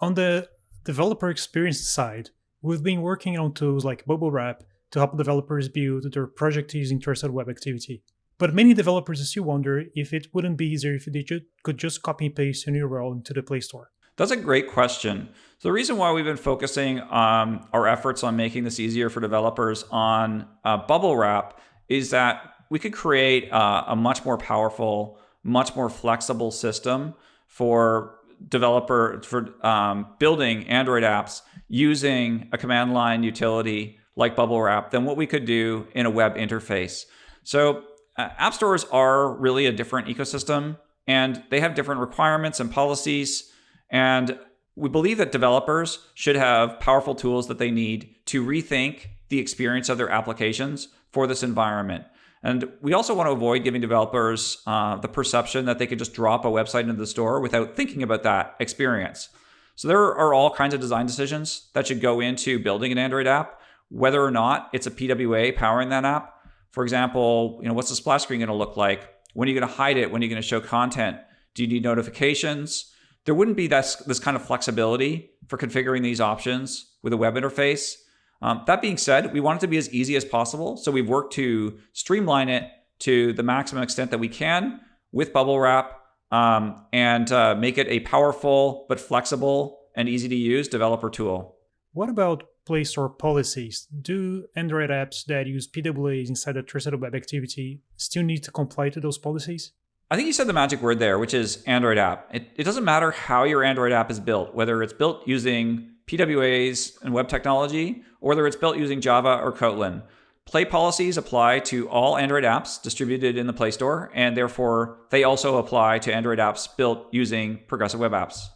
On the developer experience side, We've been working on tools like BubbleWrap to help developers build their project using trusted web activity. But many developers still wonder if it wouldn't be easier if they could just copy and paste a URL into the Play Store. That's a great question. So the reason why we've been focusing um, our efforts on making this easier for developers on uh, BubbleWrap is that we could create uh, a much more powerful, much more flexible system for developer for um, building Android apps using a command line utility like BubbleWrap than what we could do in a web interface. So uh, app stores are really a different ecosystem and they have different requirements and policies. And we believe that developers should have powerful tools that they need to rethink the experience of their applications for this environment. And we also want to avoid giving developers uh, the perception that they could just drop a website into the store without thinking about that experience. So there are all kinds of design decisions that should go into building an Android app, whether or not it's a PWA powering that app. For example, you know, what's the splash screen going to look like? When are you going to hide it? When are you going to show content? Do you need notifications? There wouldn't be this, this kind of flexibility for configuring these options with a web interface. Um, that being said, we want it to be as easy as possible. So we've worked to streamline it to the maximum extent that we can with BubbleWrap um, and uh, make it a powerful but flexible and easy to use developer tool. What about Play Store policies? Do Android apps that use PWAs inside a trusted web activity still need to comply to those policies? I think you said the magic word there, which is Android app. It, it doesn't matter how your Android app is built, whether it's built using PWAs and web technology, or whether it's built using Java or Kotlin. Play policies apply to all Android apps distributed in the Play Store, and therefore they also apply to Android apps built using progressive web apps.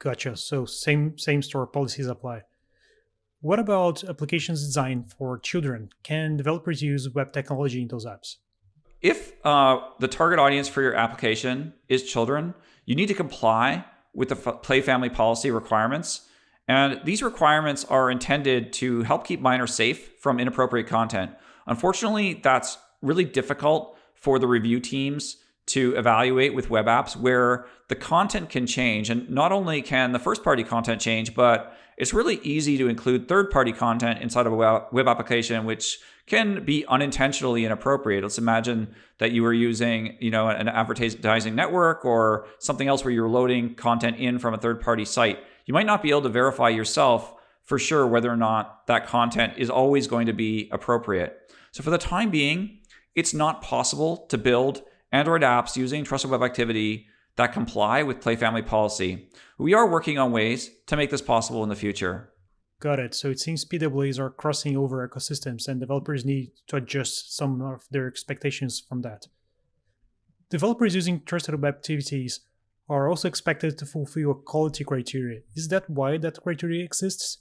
Gotcha. So same same store policies apply. What about applications designed for children? Can developers use web technology in those apps? If uh, the target audience for your application is children, you need to comply with the Play Family policy requirements and these requirements are intended to help keep minors safe from inappropriate content. Unfortunately, that's really difficult for the review teams to evaluate with web apps where the content can change. And not only can the first party content change, but it's really easy to include third party content inside of a web application, which can be unintentionally inappropriate. Let's imagine that you were using, you know, an advertising network or something else where you're loading content in from a third party site you might not be able to verify yourself for sure whether or not that content is always going to be appropriate. So for the time being, it's not possible to build Android apps using Trusted Web Activity that comply with Play Family policy. We are working on ways to make this possible in the future. Got it. So it seems PWAs are crossing over ecosystems and developers need to adjust some of their expectations from that. Developers using Trusted Web Activities are also expected to fulfill a quality criteria. Is that why that criteria exists?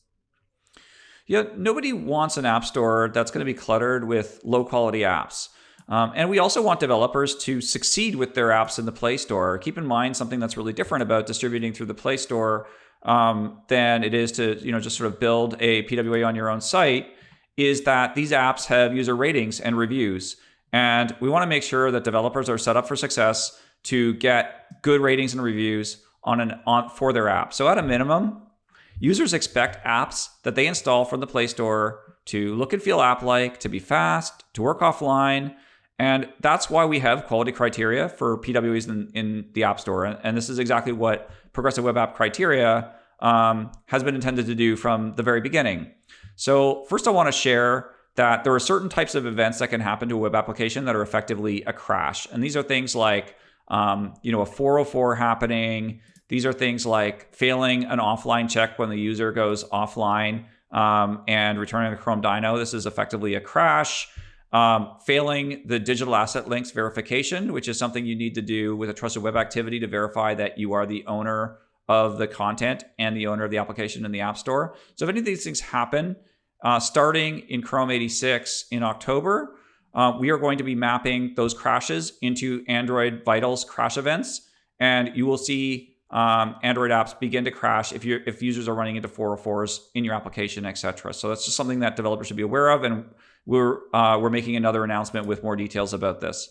Yeah, nobody wants an app store that's going to be cluttered with low quality apps. Um, and we also want developers to succeed with their apps in the Play Store. Keep in mind something that's really different about distributing through the Play Store um, than it is to you know just sort of build a PWA on your own site is that these apps have user ratings and reviews. And we want to make sure that developers are set up for success to get good ratings and reviews on an on for their app. So at a minimum, users expect apps that they install from the Play Store to look and feel app-like, to be fast, to work offline, and that's why we have quality criteria for PWAs in, in the App Store. And this is exactly what Progressive Web App criteria um, has been intended to do from the very beginning. So first I want to share that there are certain types of events that can happen to a web application that are effectively a crash. And these are things like um, you know, a 404 happening. These are things like failing an offline check when the user goes offline um, and returning the Chrome Dino. This is effectively a crash. Um, failing the digital asset links verification, which is something you need to do with a trusted web activity to verify that you are the owner of the content and the owner of the application in the App Store. So if any of these things happen, uh, starting in Chrome 86 in October, uh, we are going to be mapping those crashes into Android Vitals crash events, and you will see um, Android apps begin to crash if you if users are running into 404s in your application, etc. So that's just something that developers should be aware of, and we're uh, we're making another announcement with more details about this.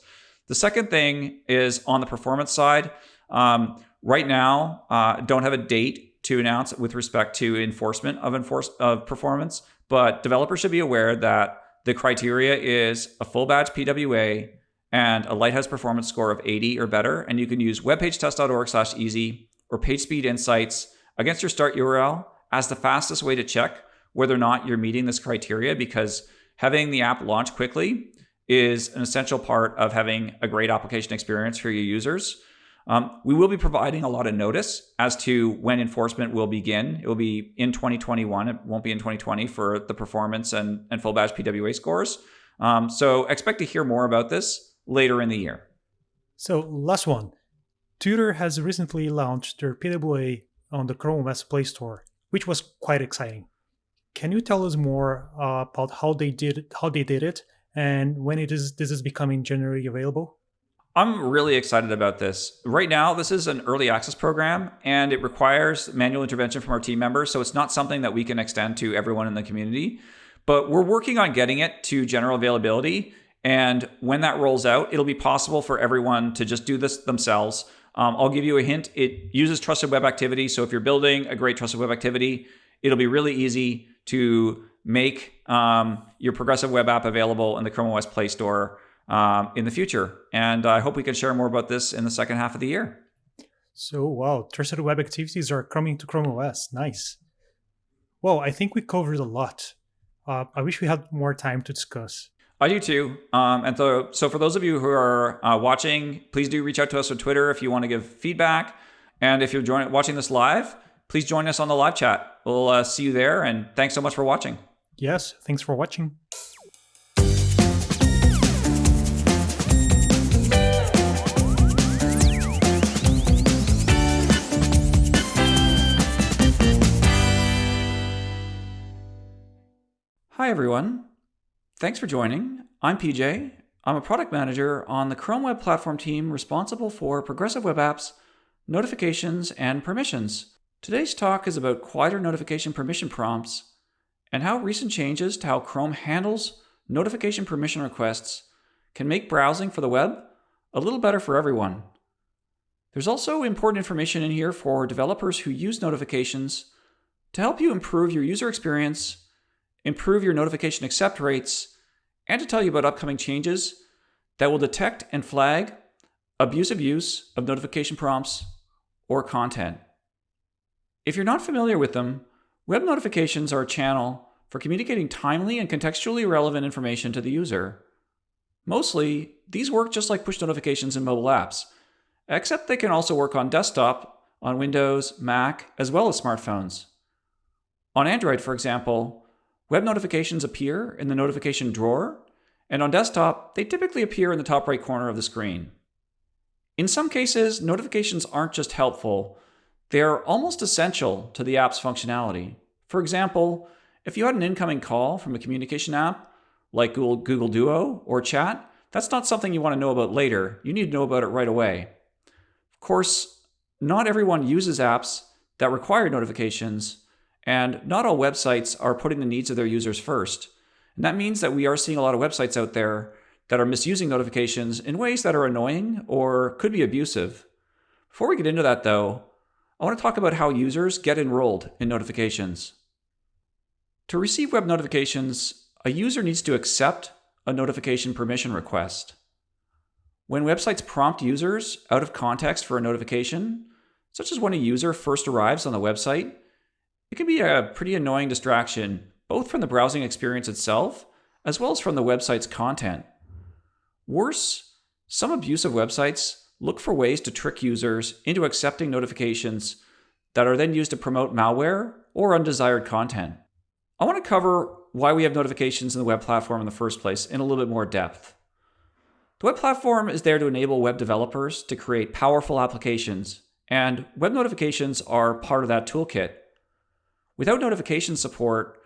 The second thing is on the performance side. Um, right now, uh, don't have a date to announce with respect to enforcement of enforce of performance, but developers should be aware that the criteria is a full badge PWA and a Lighthouse performance score of 80 or better. And you can use webpagetest.org slash easy or PageSpeed Insights against your start URL as the fastest way to check whether or not you're meeting this criteria because having the app launch quickly is an essential part of having a great application experience for your users. Um, we will be providing a lot of notice as to when enforcement will begin. It will be in 2021. It won't be in 2020 for the performance and, and full badge PWA scores. Um, so expect to hear more about this later in the year. So last one. Tutor has recently launched their PWA on the Chrome OS Play Store, which was quite exciting. Can you tell us more uh, about how they did how they did it, and when it is this is becoming generally available? I'm really excited about this. Right now, this is an early access program and it requires manual intervention from our team members. So it's not something that we can extend to everyone in the community. But we're working on getting it to general availability. And when that rolls out, it'll be possible for everyone to just do this themselves. Um, I'll give you a hint. It uses trusted web activity. So if you're building a great trusted web activity, it'll be really easy to make um, your progressive web app available in the Chrome OS Play Store um, in the future. And I hope we can share more about this in the second half of the year. So, wow, trusted web activities are coming to Chrome OS. Nice. Well, I think we covered a lot. Uh, I wish we had more time to discuss. I do too. Um, and so, so for those of you who are uh, watching, please do reach out to us on Twitter if you want to give feedback. And if you're join- watching this live, please join us on the live chat. We'll uh, see you there. And thanks so much for watching. Yes, thanks for watching. Hi, everyone. Thanks for joining. I'm PJ. I'm a product manager on the Chrome Web Platform team responsible for progressive web apps, notifications, and permissions. Today's talk is about quieter notification permission prompts and how recent changes to how Chrome handles notification permission requests can make browsing for the web a little better for everyone. There's also important information in here for developers who use notifications to help you improve your user experience improve your notification accept rates, and to tell you about upcoming changes that will detect and flag abusive use of notification prompts or content. If you're not familiar with them, web notifications are a channel for communicating timely and contextually relevant information to the user. Mostly, these work just like push notifications in mobile apps, except they can also work on desktop, on Windows, Mac, as well as smartphones. On Android, for example, Web notifications appear in the notification drawer, and on desktop, they typically appear in the top right corner of the screen. In some cases, notifications aren't just helpful, they're almost essential to the app's functionality. For example, if you had an incoming call from a communication app, like Google, Google Duo or Chat, that's not something you want to know about later. You need to know about it right away. Of course, not everyone uses apps that require notifications, and not all websites are putting the needs of their users first. And that means that we are seeing a lot of websites out there that are misusing notifications in ways that are annoying or could be abusive. Before we get into that, though, I want to talk about how users get enrolled in notifications. To receive web notifications, a user needs to accept a notification permission request. When websites prompt users out of context for a notification, such as when a user first arrives on the website, it can be a pretty annoying distraction, both from the browsing experience itself, as well as from the website's content. Worse, some abusive websites look for ways to trick users into accepting notifications that are then used to promote malware or undesired content. I want to cover why we have notifications in the web platform in the first place in a little bit more depth. The web platform is there to enable web developers to create powerful applications, and web notifications are part of that toolkit. Without notification support,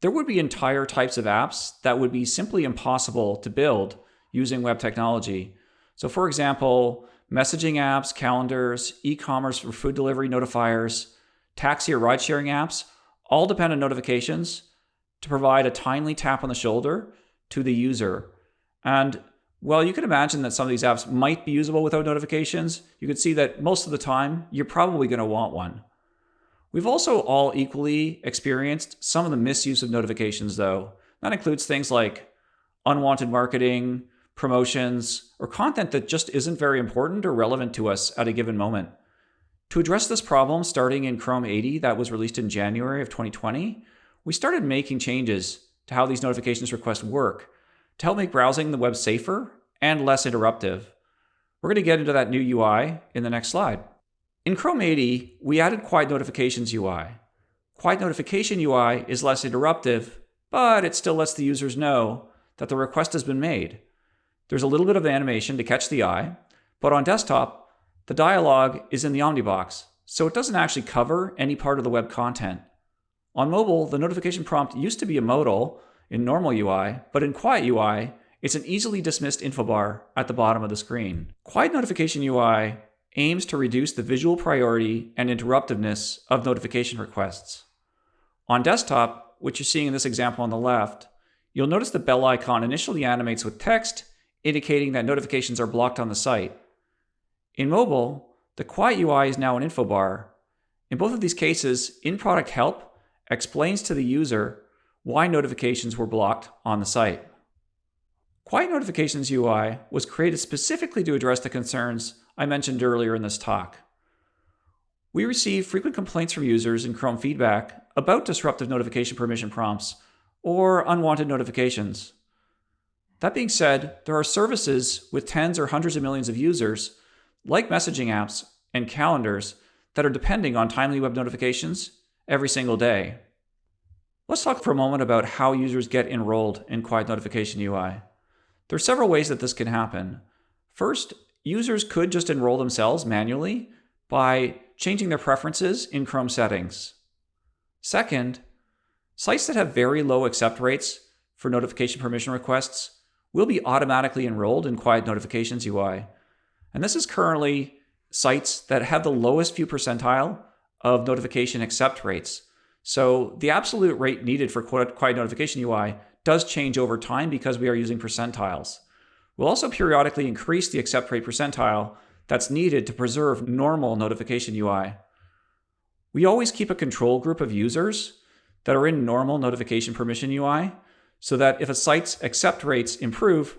there would be entire types of apps that would be simply impossible to build using web technology. So for example, messaging apps, calendars, e-commerce for food delivery notifiers, taxi or ride sharing apps all depend on notifications to provide a timely tap on the shoulder to the user. And well, you can imagine that some of these apps might be usable without notifications. You can see that most of the time, you're probably going to want one. We've also all equally experienced some of the misuse of notifications, though. That includes things like unwanted marketing, promotions, or content that just isn't very important or relevant to us at a given moment. To address this problem, starting in Chrome 80, that was released in January of 2020, we started making changes to how these notifications requests work to help make browsing the web safer and less interruptive. We're going to get into that new UI in the next slide. In Chrome 80, we added Quiet Notifications UI. Quiet Notification UI is less interruptive, but it still lets the users know that the request has been made. There's a little bit of animation to catch the eye, but on desktop, the dialog is in the Omnibox, so it doesn't actually cover any part of the web content. On mobile, the notification prompt used to be a modal in normal UI, but in Quiet UI, it's an easily dismissed info bar at the bottom of the screen. Quiet Notification UI aims to reduce the visual priority and interruptiveness of notification requests. On desktop, which you're seeing in this example on the left, you'll notice the bell icon initially animates with text, indicating that notifications are blocked on the site. In mobile, the Quiet UI is now an info bar. In both of these cases, in-product help explains to the user why notifications were blocked on the site. Quiet Notifications UI was created specifically to address the concerns I mentioned earlier in this talk. We receive frequent complaints from users in Chrome feedback about disruptive notification permission prompts or unwanted notifications. That being said, there are services with tens or hundreds of millions of users, like messaging apps and calendars, that are depending on timely web notifications every single day. Let's talk for a moment about how users get enrolled in Quiet Notification UI. There are several ways that this can happen. First, users could just enroll themselves manually by changing their preferences in Chrome settings. Second, sites that have very low accept rates for notification permission requests will be automatically enrolled in Quiet Notifications UI. And this is currently sites that have the lowest few percentile of notification accept rates. So the absolute rate needed for Quiet Notification UI does change over time because we are using percentiles. We'll also periodically increase the accept rate percentile that's needed to preserve normal notification UI. We always keep a control group of users that are in normal notification permission UI so that if a site's accept rates improve,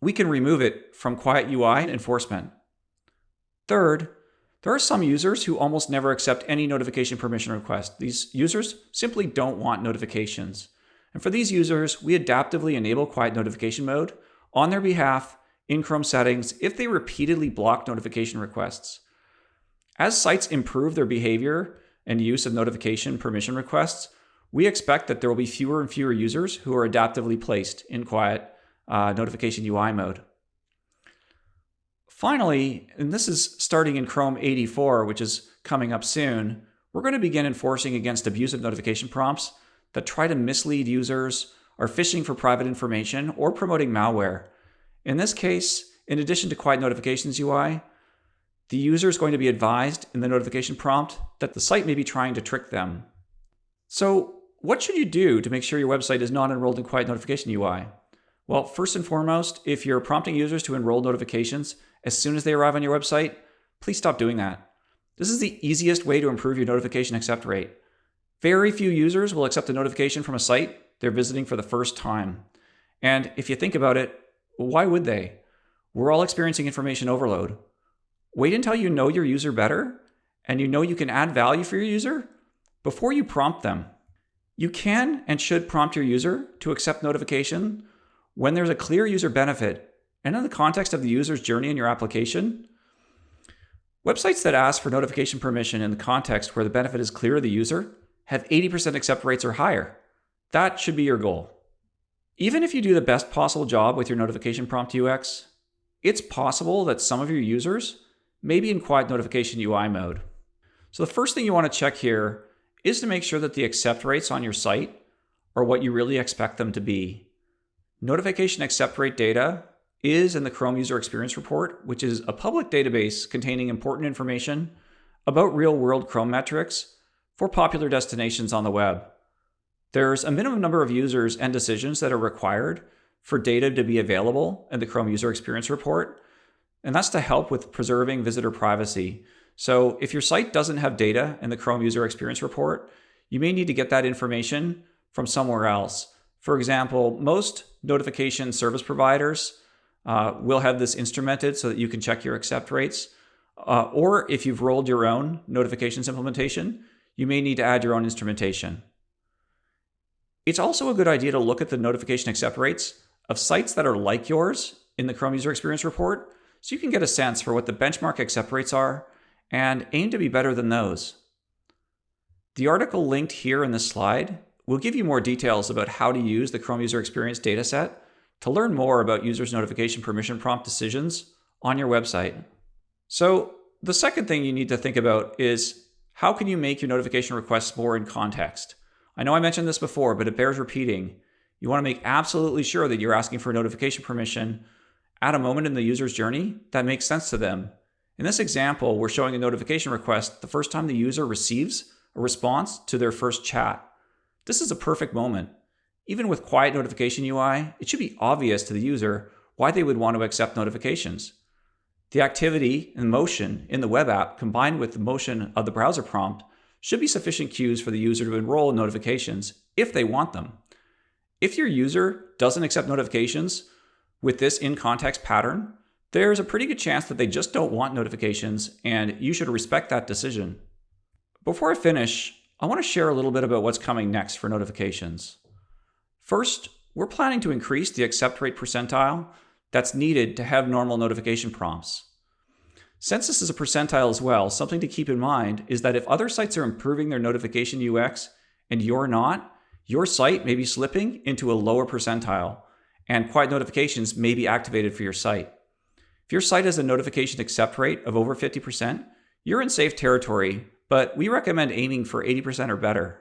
we can remove it from quiet UI enforcement. Third, there are some users who almost never accept any notification permission request. These users simply don't want notifications. And for these users, we adaptively enable quiet notification mode on their behalf in Chrome settings if they repeatedly block notification requests. As sites improve their behavior and use of notification permission requests, we expect that there will be fewer and fewer users who are adaptively placed in quiet uh, notification UI mode. Finally, and this is starting in Chrome 84, which is coming up soon, we're going to begin enforcing against abusive notification prompts that try to mislead users, are phishing for private information, or promoting malware. In this case, in addition to Quiet Notifications UI, the user is going to be advised in the notification prompt that the site may be trying to trick them. So what should you do to make sure your website is not enrolled in Quiet Notification UI? Well, first and foremost, if you're prompting users to enroll notifications as soon as they arrive on your website, please stop doing that. This is the easiest way to improve your notification accept rate. Very few users will accept a notification from a site they're visiting for the first time. And if you think about it, why would they? We're all experiencing information overload. Wait until you know your user better and you know you can add value for your user before you prompt them. You can and should prompt your user to accept notification when there's a clear user benefit and in the context of the user's journey in your application. Websites that ask for notification permission in the context where the benefit is clear to the user have 80% accept rates or higher. That should be your goal. Even if you do the best possible job with your notification prompt UX, it's possible that some of your users may be in quiet notification UI mode. So the first thing you want to check here is to make sure that the accept rates on your site are what you really expect them to be. Notification accept rate data is in the Chrome User Experience Report, which is a public database containing important information about real world Chrome metrics for popular destinations on the web. There's a minimum number of users and decisions that are required for data to be available in the Chrome User Experience Report, and that's to help with preserving visitor privacy. So if your site doesn't have data in the Chrome User Experience Report, you may need to get that information from somewhere else. For example, most notification service providers uh, will have this instrumented so that you can check your accept rates. Uh, or if you've rolled your own notifications implementation, you may need to add your own instrumentation. It's also a good idea to look at the notification accept rates of sites that are like yours in the Chrome User Experience Report so you can get a sense for what the benchmark accept rates are and aim to be better than those. The article linked here in this slide will give you more details about how to use the Chrome User Experience dataset to learn more about users' notification permission prompt decisions on your website. So the second thing you need to think about is how can you make your notification requests more in context? I know I mentioned this before, but it bears repeating. You want to make absolutely sure that you're asking for notification permission at a moment in the user's journey that makes sense to them. In this example, we're showing a notification request the first time the user receives a response to their first chat. This is a perfect moment. Even with quiet notification UI, it should be obvious to the user why they would want to accept notifications. The activity and motion in the web app combined with the motion of the browser prompt should be sufficient cues for the user to enroll in notifications if they want them. If your user doesn't accept notifications with this in-context pattern, there's a pretty good chance that they just don't want notifications and you should respect that decision. Before I finish, I want to share a little bit about what's coming next for notifications. First, we're planning to increase the accept rate percentile that's needed to have normal notification prompts. Since this is a percentile as well, something to keep in mind is that if other sites are improving their notification UX and you're not, your site may be slipping into a lower percentile and quiet notifications may be activated for your site. If your site has a notification accept rate of over 50%, you're in safe territory, but we recommend aiming for 80% or better.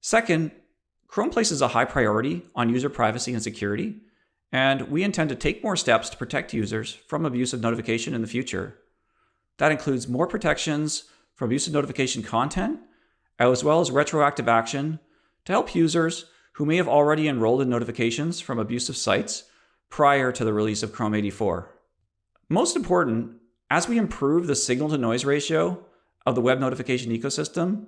Second, Chrome places a high priority on user privacy and security, and we intend to take more steps to protect users from abusive notification in the future. That includes more protections from abusive notification content, as well as retroactive action to help users who may have already enrolled in notifications from abusive sites prior to the release of Chrome 84. Most important, as we improve the signal to noise ratio of the web notification ecosystem,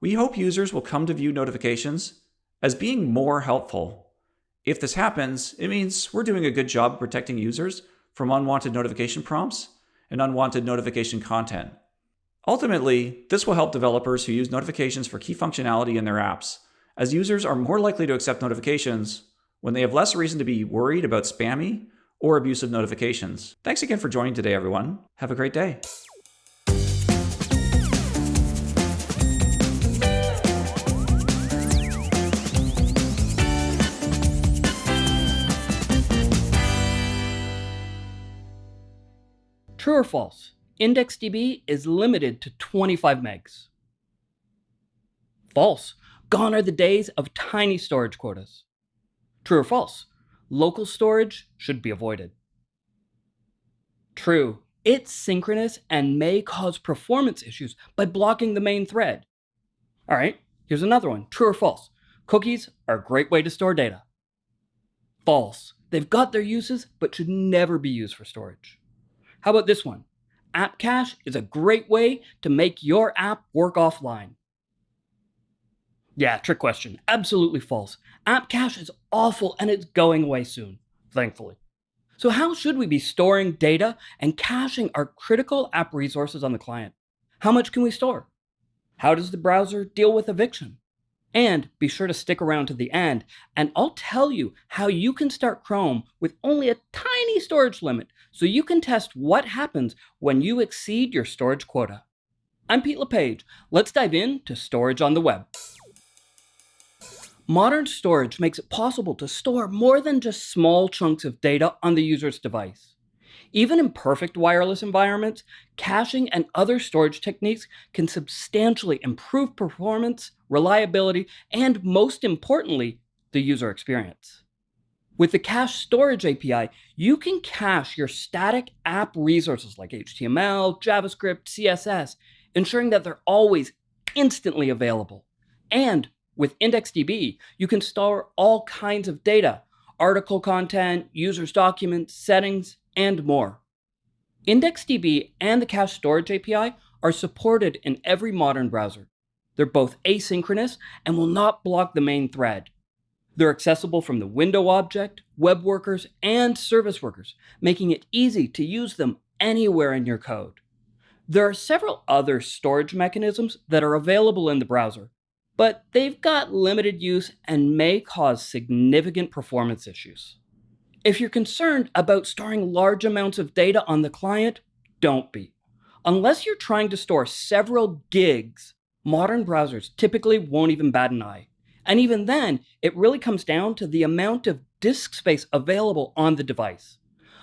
we hope users will come to view notifications as being more helpful. If this happens, it means we're doing a good job protecting users from unwanted notification prompts and unwanted notification content. Ultimately, this will help developers who use notifications for key functionality in their apps, as users are more likely to accept notifications when they have less reason to be worried about spammy or abusive notifications. Thanks again for joining today, everyone. Have a great day. True or false? IndexedDB is limited to 25 megs. False. Gone are the days of tiny storage quotas. True or false? Local storage should be avoided. True. It's synchronous and may cause performance issues by blocking the main thread. All right, here's another one. True or false? Cookies are a great way to store data. False. They've got their uses, but should never be used for storage. How about this one? App Cache is a great way to make your app work offline. Yeah, trick question. Absolutely false. App Cache is awful and it's going away soon, thankfully. So how should we be storing data and caching our critical app resources on the client? How much can we store? How does the browser deal with eviction? And be sure to stick around to the end, and I'll tell you how you can start Chrome with only a tiny storage limit so you can test what happens when you exceed your storage quota. I'm Pete LePage. Let's dive into storage on the web. Modern storage makes it possible to store more than just small chunks of data on the user's device. Even in perfect wireless environments, caching and other storage techniques can substantially improve performance, reliability, and most importantly, the user experience. With the Cache Storage API, you can cache your static app resources like HTML, JavaScript, CSS, ensuring that they're always instantly available. And with IndexedDB, you can store all kinds of data, article content, users' documents, settings, and more. IndexedDB and the Cache Storage API are supported in every modern browser. They're both asynchronous and will not block the main thread. They're accessible from the window object, web workers, and service workers, making it easy to use them anywhere in your code. There are several other storage mechanisms that are available in the browser, but they've got limited use and may cause significant performance issues. If you're concerned about storing large amounts of data on the client, don't be. Unless you're trying to store several gigs, modern browsers typically won't even bat an eye. And even then, it really comes down to the amount of disk space available on the device.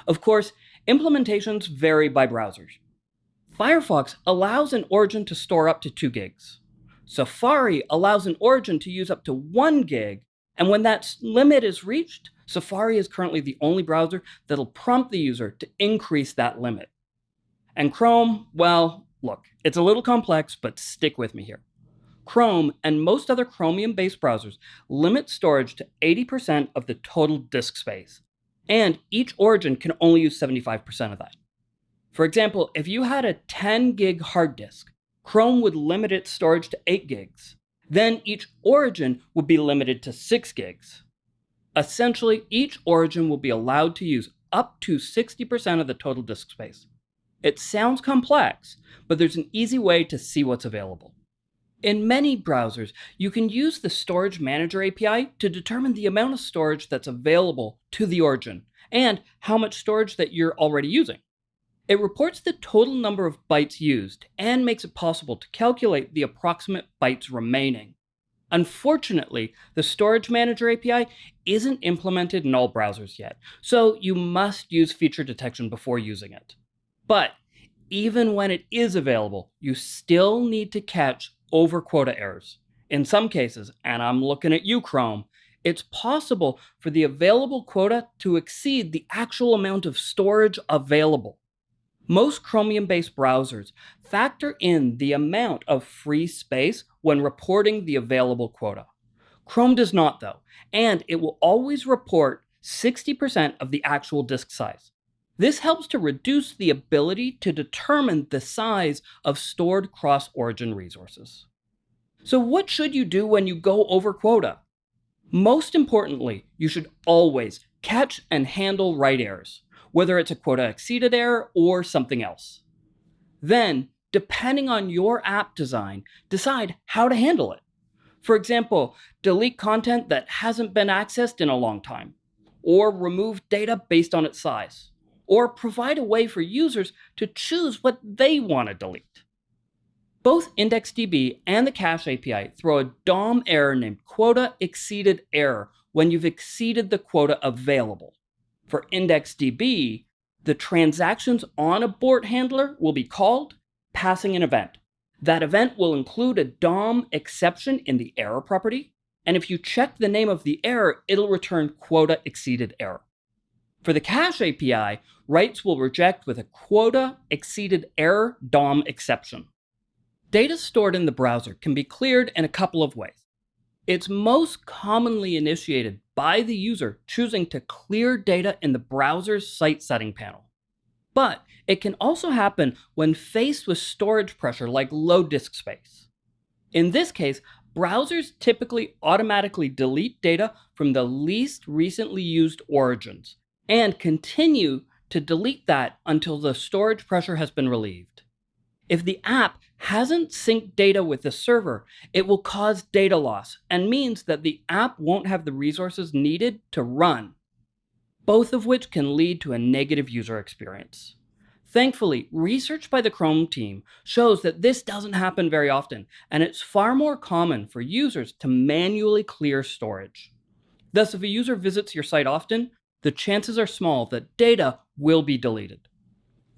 Of course, implementations vary by browsers. Firefox allows an origin to store up to 2 gigs. Safari allows an origin to use up to 1 gig, and when that limit is reached, Safari is currently the only browser that'll prompt the user to increase that limit. And Chrome, well, look, it's a little complex, but stick with me here. Chrome and most other Chromium based browsers limit storage to 80% of the total disk space, and each origin can only use 75% of that. For example, if you had a 10 gig hard disk, Chrome would limit its storage to 8 gigs. Then each origin would be limited to 6 gigs. Essentially, each origin will be allowed to use up to 60% of the total disk space. It sounds complex, but there's an easy way to see what's available. In many browsers, you can use the Storage Manager API to determine the amount of storage that's available to the origin and how much storage that you're already using. It reports the total number of bytes used and makes it possible to calculate the approximate bytes remaining. Unfortunately, the Storage Manager API isn't implemented in all browsers yet, so you must use feature detection before using it. But even when it is available, you still need to catch over quota errors. In some cases, and I'm looking at you, Chrome, it's possible for the available quota to exceed the actual amount of storage available. Most Chromium based browsers factor in the amount of free space when reporting the available quota. Chrome does not, though, and it will always report 60% of the actual disk size. This helps to reduce the ability to determine the size of stored cross-origin resources. So what should you do when you go over quota? Most importantly, you should always catch and handle write errors, whether it's a quota exceeded error or something else. Then, depending on your app design, decide how to handle it. For example, delete content that hasn't been accessed in a long time, or remove data based on its size or provide a way for users to choose what they want to delete. Both IndexedDB and the Cache API throw a DOM error named quota exceeded error when you've exceeded the quota available. For IndexedDB, the transactions onabort handler will be called, passing an event. That event will include a DOM exception in the error property, and if you check the name of the error, it'll return quota exceeded error. For the Cache API, writes will reject with a quota exceeded error DOM exception. Data stored in the browser can be cleared in a couple of ways. It's most commonly initiated by the user choosing to clear data in the browser's site setting panel. But it can also happen when faced with storage pressure like low disk space. In this case, browsers typically automatically delete data from the least recently used origins and continue to delete that until the storage pressure has been relieved. If the app hasn't synced data with the server, it will cause data loss and means that the app won't have the resources needed to run, both of which can lead to a negative user experience. Thankfully, research by the Chrome team shows that this doesn't happen very often, and it's far more common for users to manually clear storage. Thus, if a user visits your site often, the chances are small that data will be deleted.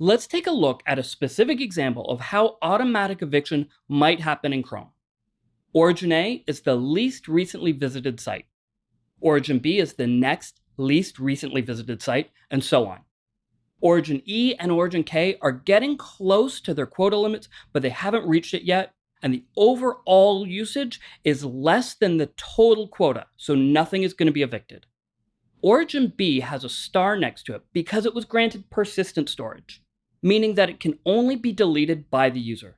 Let's take a look at a specific example of how automatic eviction might happen in Chrome. Origin A is the least recently visited site. Origin B is the next least recently visited site, and so on. Origin E and Origin K are getting close to their quota limits, but they haven't reached it yet, and the overall usage is less than the total quota, so nothing is going to be evicted. Origin B has a star next to it because it was granted persistent storage, meaning that it can only be deleted by the user.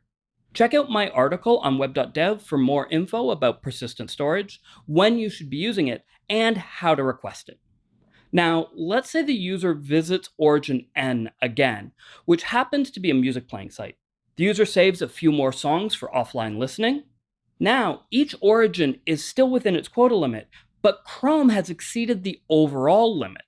Check out my article on web.dev for more info about persistent storage, when you should be using it, and how to request it. Now, let's say the user visits Origin N again, which happens to be a music playing site. The user saves a few more songs for offline listening. Now, each origin is still within its quota limit, but Chrome has exceeded the overall limit.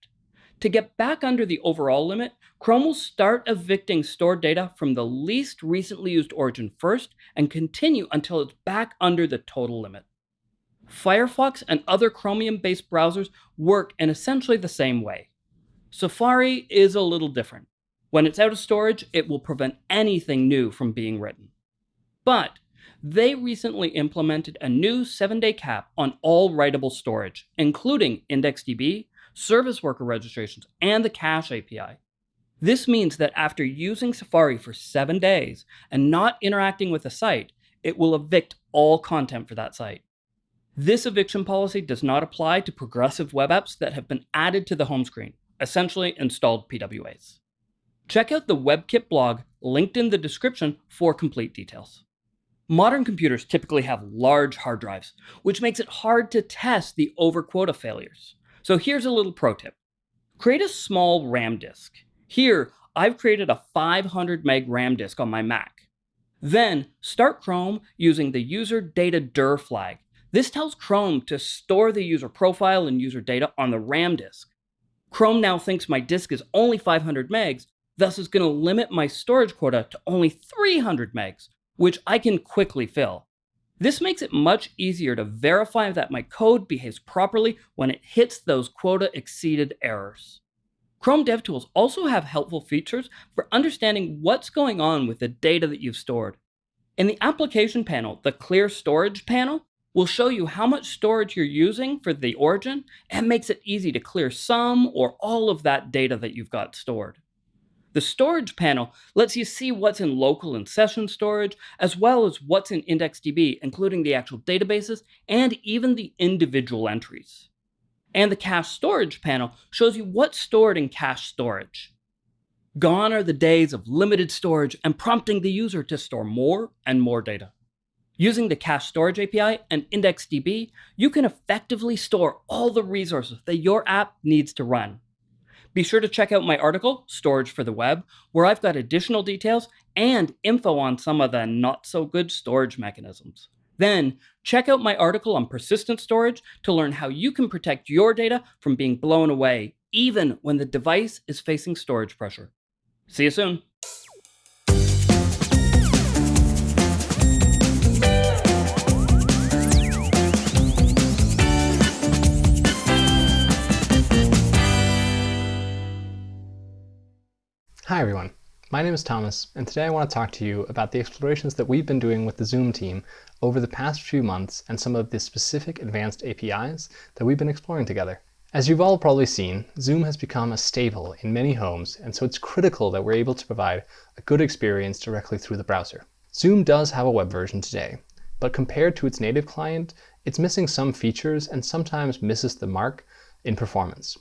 To get back under the overall limit, Chrome will start evicting stored data from the least recently used origin first and continue until it's back under the total limit. Firefox and other Chromium-based browsers work in essentially the same way. Safari is a little different. When it's out of storage, it will prevent anything new from being written. But they recently implemented a new 7-day cap on all writable storage, including IndexedDB, service worker registrations, and the Cache API. This means that after using Safari for 7 days and not interacting with a site, it will evict all content for that site. This eviction policy does not apply to progressive web apps that have been added to the home screen, essentially installed PWAs. Check out the WebKit blog linked in the description for complete details. Modern computers typically have large hard drives, which makes it hard to test the overquota failures. So here's a little pro tip. Create a small RAM disk. Here, I've created a 500 meg RAM disk on my Mac. Then, start Chrome using the user data dir flag this tells Chrome to store the user profile and user data on the RAM disk. Chrome now thinks my disk is only 500 megs, thus is going to limit my storage quota to only 300 megs, which I can quickly fill. This makes it much easier to verify that my code behaves properly when it hits those quota exceeded errors. Chrome DevTools also have helpful features for understanding what's going on with the data that you've stored. In the application panel, the clear storage panel will show you how much storage you're using for the origin and makes it easy to clear some or all of that data that you've got stored. The storage panel lets you see what's in local and session storage, as well as what's in IndexedDB, including the actual databases and even the individual entries. And the cache storage panel shows you what's stored in cache storage. Gone are the days of limited storage and prompting the user to store more and more data. Using the Cache Storage API and IndexedDB, you can effectively store all the resources that your app needs to run. Be sure to check out my article, Storage for the Web, where I've got additional details and info on some of the not so good storage mechanisms. Then, check out my article on persistent storage to learn how you can protect your data from being blown away, even when the device is facing storage pressure. See you soon. Hi everyone, my name is Thomas, and today I want to talk to you about the explorations that we've been doing with the Zoom team over the past few months and some of the specific advanced APIs that we've been exploring together. As you've all probably seen, Zoom has become a staple in many homes, and so it's critical that we're able to provide a good experience directly through the browser. Zoom does have a web version today, but compared to its native client, it's missing some features and sometimes misses the mark in performance.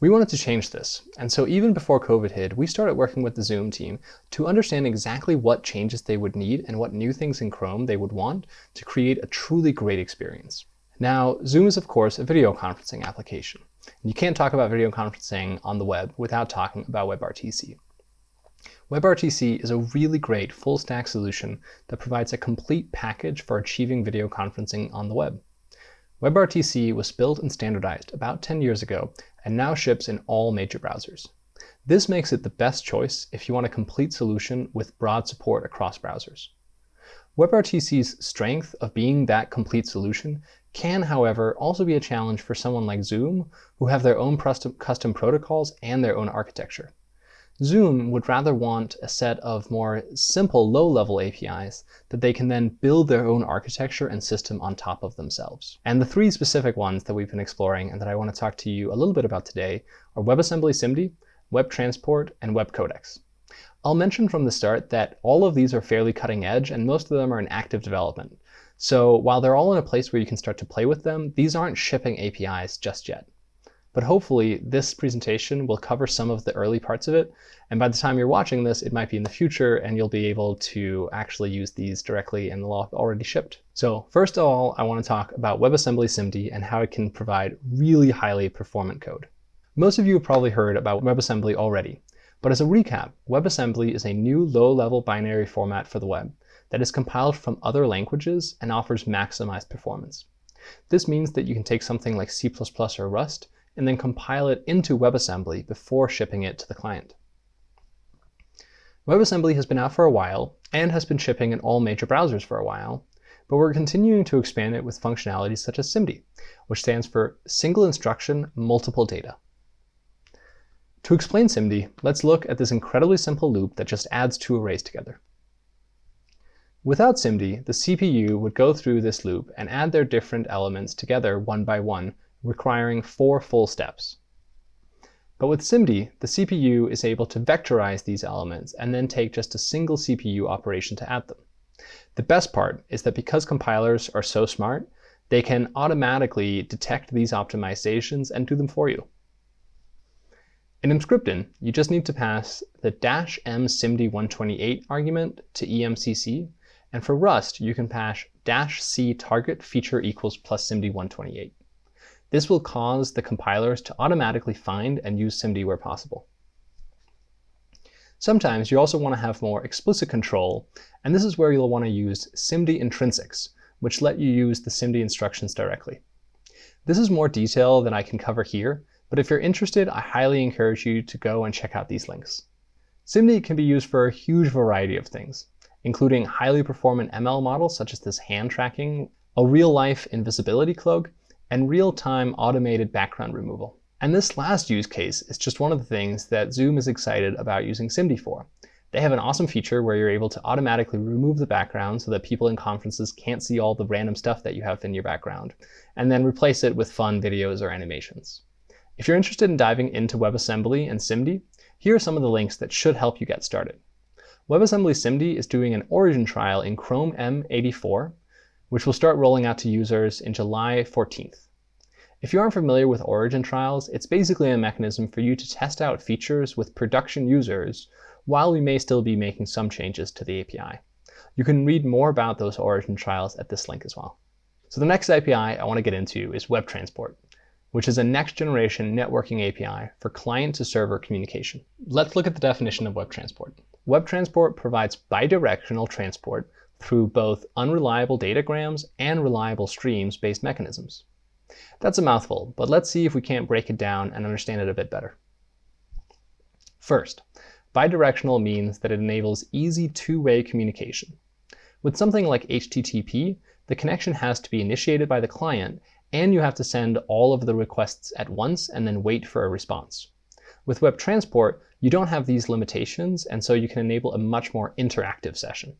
We wanted to change this, and so even before COVID hit, we started working with the Zoom team to understand exactly what changes they would need and what new things in Chrome they would want to create a truly great experience. Now, Zoom is of course a video conferencing application. You can't talk about video conferencing on the web without talking about WebRTC. WebRTC is a really great full stack solution that provides a complete package for achieving video conferencing on the web. WebRTC was built and standardized about 10 years ago and now ships in all major browsers. This makes it the best choice if you want a complete solution with broad support across browsers. WebRTC's strength of being that complete solution can, however, also be a challenge for someone like Zoom, who have their own custom protocols and their own architecture. Zoom would rather want a set of more simple low-level APIs that they can then build their own architecture and system on top of themselves. And the three specific ones that we've been exploring and that I want to talk to you a little bit about today are WebAssembly SIMD, Web Transport, and Web Codecs. I'll mention from the start that all of these are fairly cutting edge and most of them are in active development. So while they're all in a place where you can start to play with them, these aren't shipping APIs just yet. But hopefully this presentation will cover some of the early parts of it, and by the time you're watching this, it might be in the future and you'll be able to actually use these directly and they'll have already shipped. So first of all, I want to talk about WebAssembly SIMD and how it can provide really highly performant code. Most of you have probably heard about WebAssembly already, but as a recap, WebAssembly is a new low-level binary format for the web that is compiled from other languages and offers maximized performance. This means that you can take something like C++ or Rust and then compile it into WebAssembly before shipping it to the client. WebAssembly has been out for a while and has been shipping in all major browsers for a while, but we're continuing to expand it with functionalities such as SIMD, which stands for Single Instruction Multiple Data. To explain SIMD, let's look at this incredibly simple loop that just adds two arrays together. Without SIMD, the CPU would go through this loop and add their different elements together one by one, requiring four full steps. But with SIMD, the CPU is able to vectorize these elements and then take just a single CPU operation to add them. The best part is that because compilers are so smart, they can automatically detect these optimizations and do them for you. In Emscripten, you just need to pass the dash m SIMD128 argument to EMCC, and for Rust, you can pass dash c target feature equals plus SIMD128. This will cause the compilers to automatically find and use SIMD where possible. Sometimes you also want to have more explicit control, and this is where you'll want to use SIMD intrinsics, which let you use the SIMD instructions directly. This is more detail than I can cover here, but if you're interested, I highly encourage you to go and check out these links. SIMD can be used for a huge variety of things, including highly performant ML models such as this hand tracking, a real-life invisibility cloak, and real-time automated background removal. And this last use case is just one of the things that Zoom is excited about using SIMD for. They have an awesome feature where you're able to automatically remove the background so that people in conferences can't see all the random stuff that you have in your background, and then replace it with fun videos or animations. If you're interested in diving into WebAssembly and SIMD, here are some of the links that should help you get started. WebAssembly SIMD is doing an origin trial in Chrome M84, which will start rolling out to users in July 14th. If you aren't familiar with origin trials, it's basically a mechanism for you to test out features with production users while we may still be making some changes to the API. You can read more about those origin trials at this link as well. So the next API I want to get into is Web Transport, which is a next-generation networking API for client-to-server communication. Let's look at the definition of Web Transport. Web Transport provides bidirectional transport through both unreliable datagrams and reliable streams-based mechanisms. That's a mouthful, but let's see if we can't break it down and understand it a bit better. First, bidirectional means that it enables easy two-way communication. With something like HTTP, the connection has to be initiated by the client, and you have to send all of the requests at once and then wait for a response. With web transport, you don't have these limitations, and so you can enable a much more interactive session.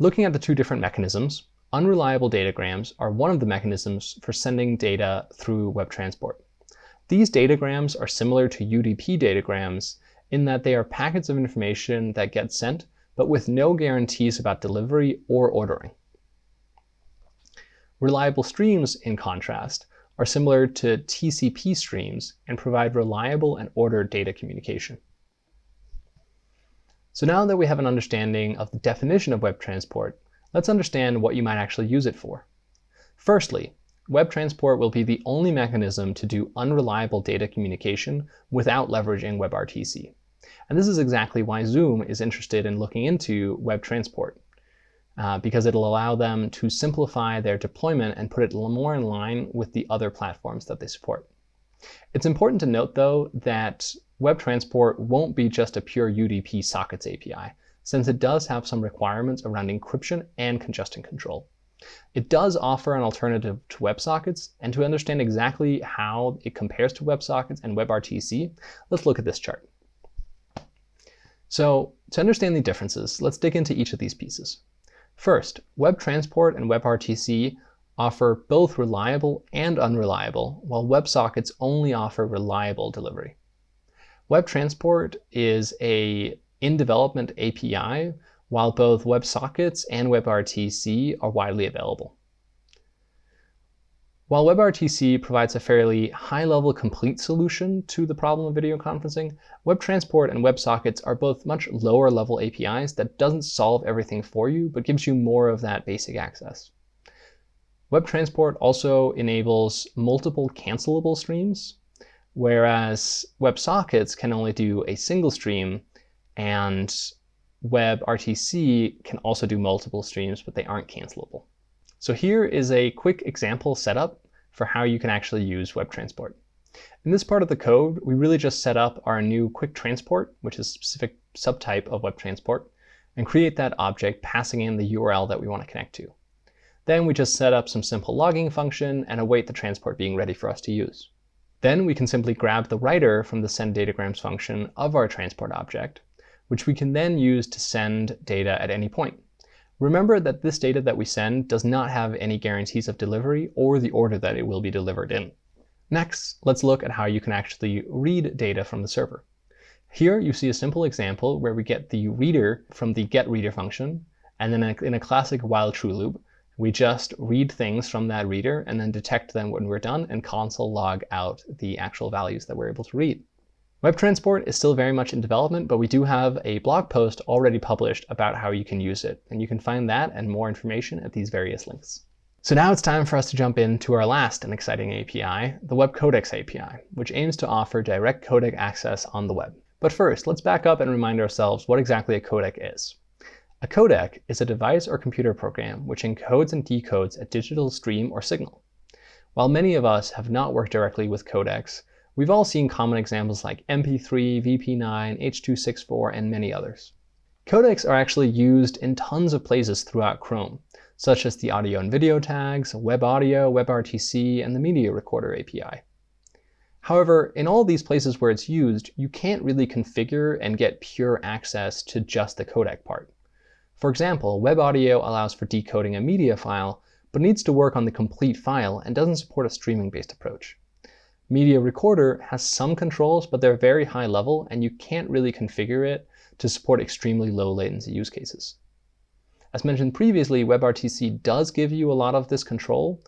Looking at the two different mechanisms, unreliable datagrams are one of the mechanisms for sending data through web transport. These datagrams are similar to UDP datagrams in that they are packets of information that get sent, but with no guarantees about delivery or ordering. Reliable streams, in contrast, are similar to TCP streams and provide reliable and ordered data communication. So now that we have an understanding of the definition of web transport, let's understand what you might actually use it for. Firstly, web transport will be the only mechanism to do unreliable data communication without leveraging WebRTC. And this is exactly why Zoom is interested in looking into WebTransport, uh, because it'll allow them to simplify their deployment and put it more in line with the other platforms that they support. It's important to note, though, that WebTransport won't be just a pure UDP sockets API, since it does have some requirements around encryption and congestion control. It does offer an alternative to WebSockets, and to understand exactly how it compares to WebSockets and WebRTC, let's look at this chart. So to understand the differences, let's dig into each of these pieces. First, WebTransport and WebRTC offer both reliable and unreliable, while WebSockets only offer reliable delivery. WebTransport is a in-development API, while both WebSockets and WebRTC are widely available. While WebRTC provides a fairly high-level complete solution to the problem of video conferencing, WebTransport and WebSockets are both much lower-level APIs that doesn't solve everything for you, but gives you more of that basic access. WebTransport also enables multiple cancelable streams, whereas WebSockets can only do a single stream, and WebRTC can also do multiple streams, but they aren't cancelable. So here is a quick example setup for how you can actually use WebTransport. In this part of the code, we really just set up our new QuicTransport, which is a specific subtype of WebTransport, and create that object passing in the URL that we want to connect to. Then we just set up some simple logging function and await the transport being ready for us to use. Then we can simply grab the writer from the send datagrams function of our transport object, which we can then use to send data at any point. Remember that this data that we send does not have any guarantees of delivery or the order that it will be delivered in. Next, let's look at how you can actually read data from the server. Here you see a simple example where we get the reader from the getReader function, and then in a classic while true loop, we just read things from that reader and then detect them when we're done and console log out the actual values that we're able to read. WebTransport is still very much in development, but we do have a blog post already published about how you can use it, and you can find that and more information at these various links. So now it's time for us to jump into our last and exciting API, the Web Codecs API, which aims to offer direct codec access on the web. But first, let's back up and remind ourselves what exactly a codec is. A codec is a device or computer program which encodes and decodes a digital stream or signal. While many of us have not worked directly with codecs, We've all seen common examples like MP3, VP9, H.264, and many others. Codecs are actually used in tons of places throughout Chrome, such as the audio and video tags, WebAudio, WebRTC, and the Media Recorder API. However, in all these places where it's used, you can't really configure and get pure access to just the codec part. For example, WebAudio allows for decoding a media file, but needs to work on the complete file and doesn't support a streaming-based approach. Media Recorder has some controls, but they're very high level, and you can't really configure it to support extremely low latency use cases. As mentioned previously, WebRTC does give you a lot of this control,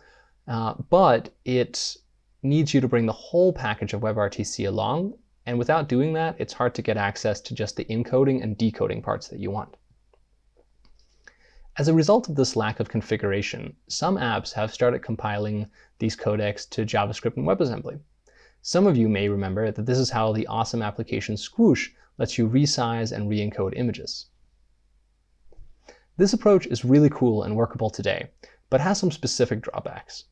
uh, but it needs you to bring the whole package of WebRTC along, and without doing that, it's hard to get access to just the encoding and decoding parts that you want. As a result of this lack of configuration, some apps have started compiling these codecs to JavaScript and WebAssembly. Some of you may remember that this is how the awesome application Squoosh lets you resize and re-encode images. This approach is really cool and workable today, but has some specific drawbacks.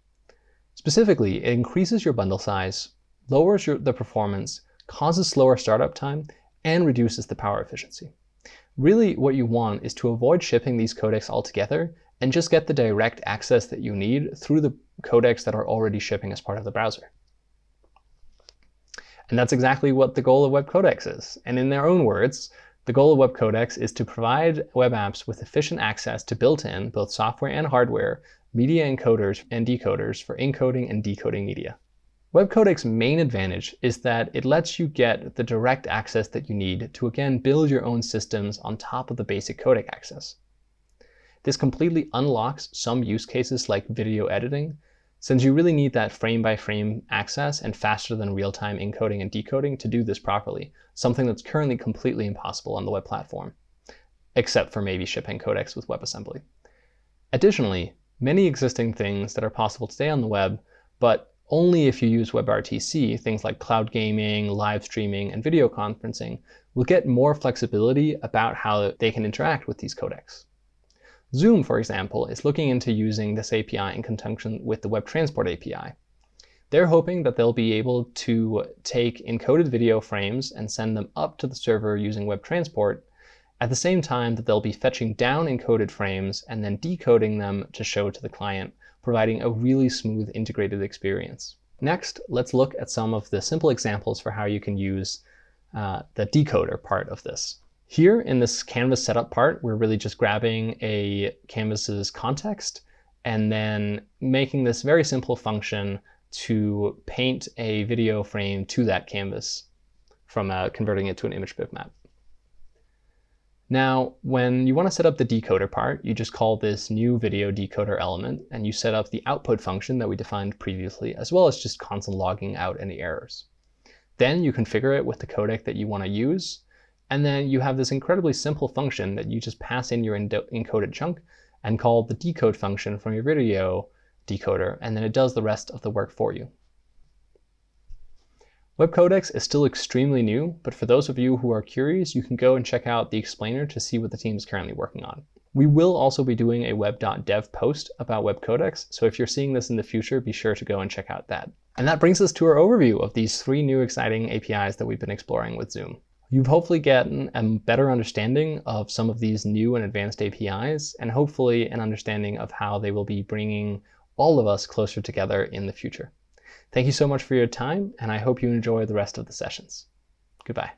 Specifically, it increases your bundle size, lowers your, the performance, causes slower startup time, and reduces the power efficiency. Really, what you want is to avoid shipping these codecs altogether and just get the direct access that you need through the codecs that are already shipping as part of the browser. And that's exactly what the goal of Web Codecs is. And in their own words, the goal of Web Codecs is to provide web apps with efficient access to built-in, both software and hardware, media encoders and decoders for encoding and decoding media. Web Codec's main advantage is that it lets you get the direct access that you need to again build your own systems on top of the basic codec access. This completely unlocks some use cases like video editing, since you really need that frame-by-frame -frame access and faster than real-time encoding and decoding to do this properly, something that's currently completely impossible on the web platform, except for maybe shipping codecs with WebAssembly. Additionally, many existing things that are possible today on the web, but only if you use WebRTC, things like cloud gaming, live streaming, and video conferencing, will get more flexibility about how they can interact with these codecs. Zoom, for example, is looking into using this API in conjunction with the Web Transport API. They're hoping that they'll be able to take encoded video frames and send them up to the server using Web Transport at the same time that they'll be fetching down encoded frames and then decoding them to show to the client, providing a really smooth integrated experience. Next, let's look at some of the simple examples for how you can use uh, the decoder part of this. Here in this canvas setup part, we're really just grabbing a canvas's context and then making this very simple function to paint a video frame to that canvas from uh, converting it to an image bitmap. Now, when you want to set up the decoder part, you just call this new video decoder element, and you set up the output function that we defined previously, as well as just console logging out any errors. Then you configure it with the codec that you want to use, and then you have this incredibly simple function that you just pass in your encoded chunk and call the decode function from your video decoder, and then it does the rest of the work for you. Web Codecs is still extremely new, but for those of you who are curious, you can go and check out the explainer to see what the team is currently working on. We will also be doing a web.dev post about web codecs, so if you're seeing this in the future, be sure to go and check out that. And that brings us to our overview of these three new exciting APIs that we've been exploring with Zoom. You've hopefully gotten a better understanding of some of these new and advanced APIs, and hopefully an understanding of how they will be bringing all of us closer together in the future. Thank you so much for your time, and I hope you enjoy the rest of the sessions. Goodbye.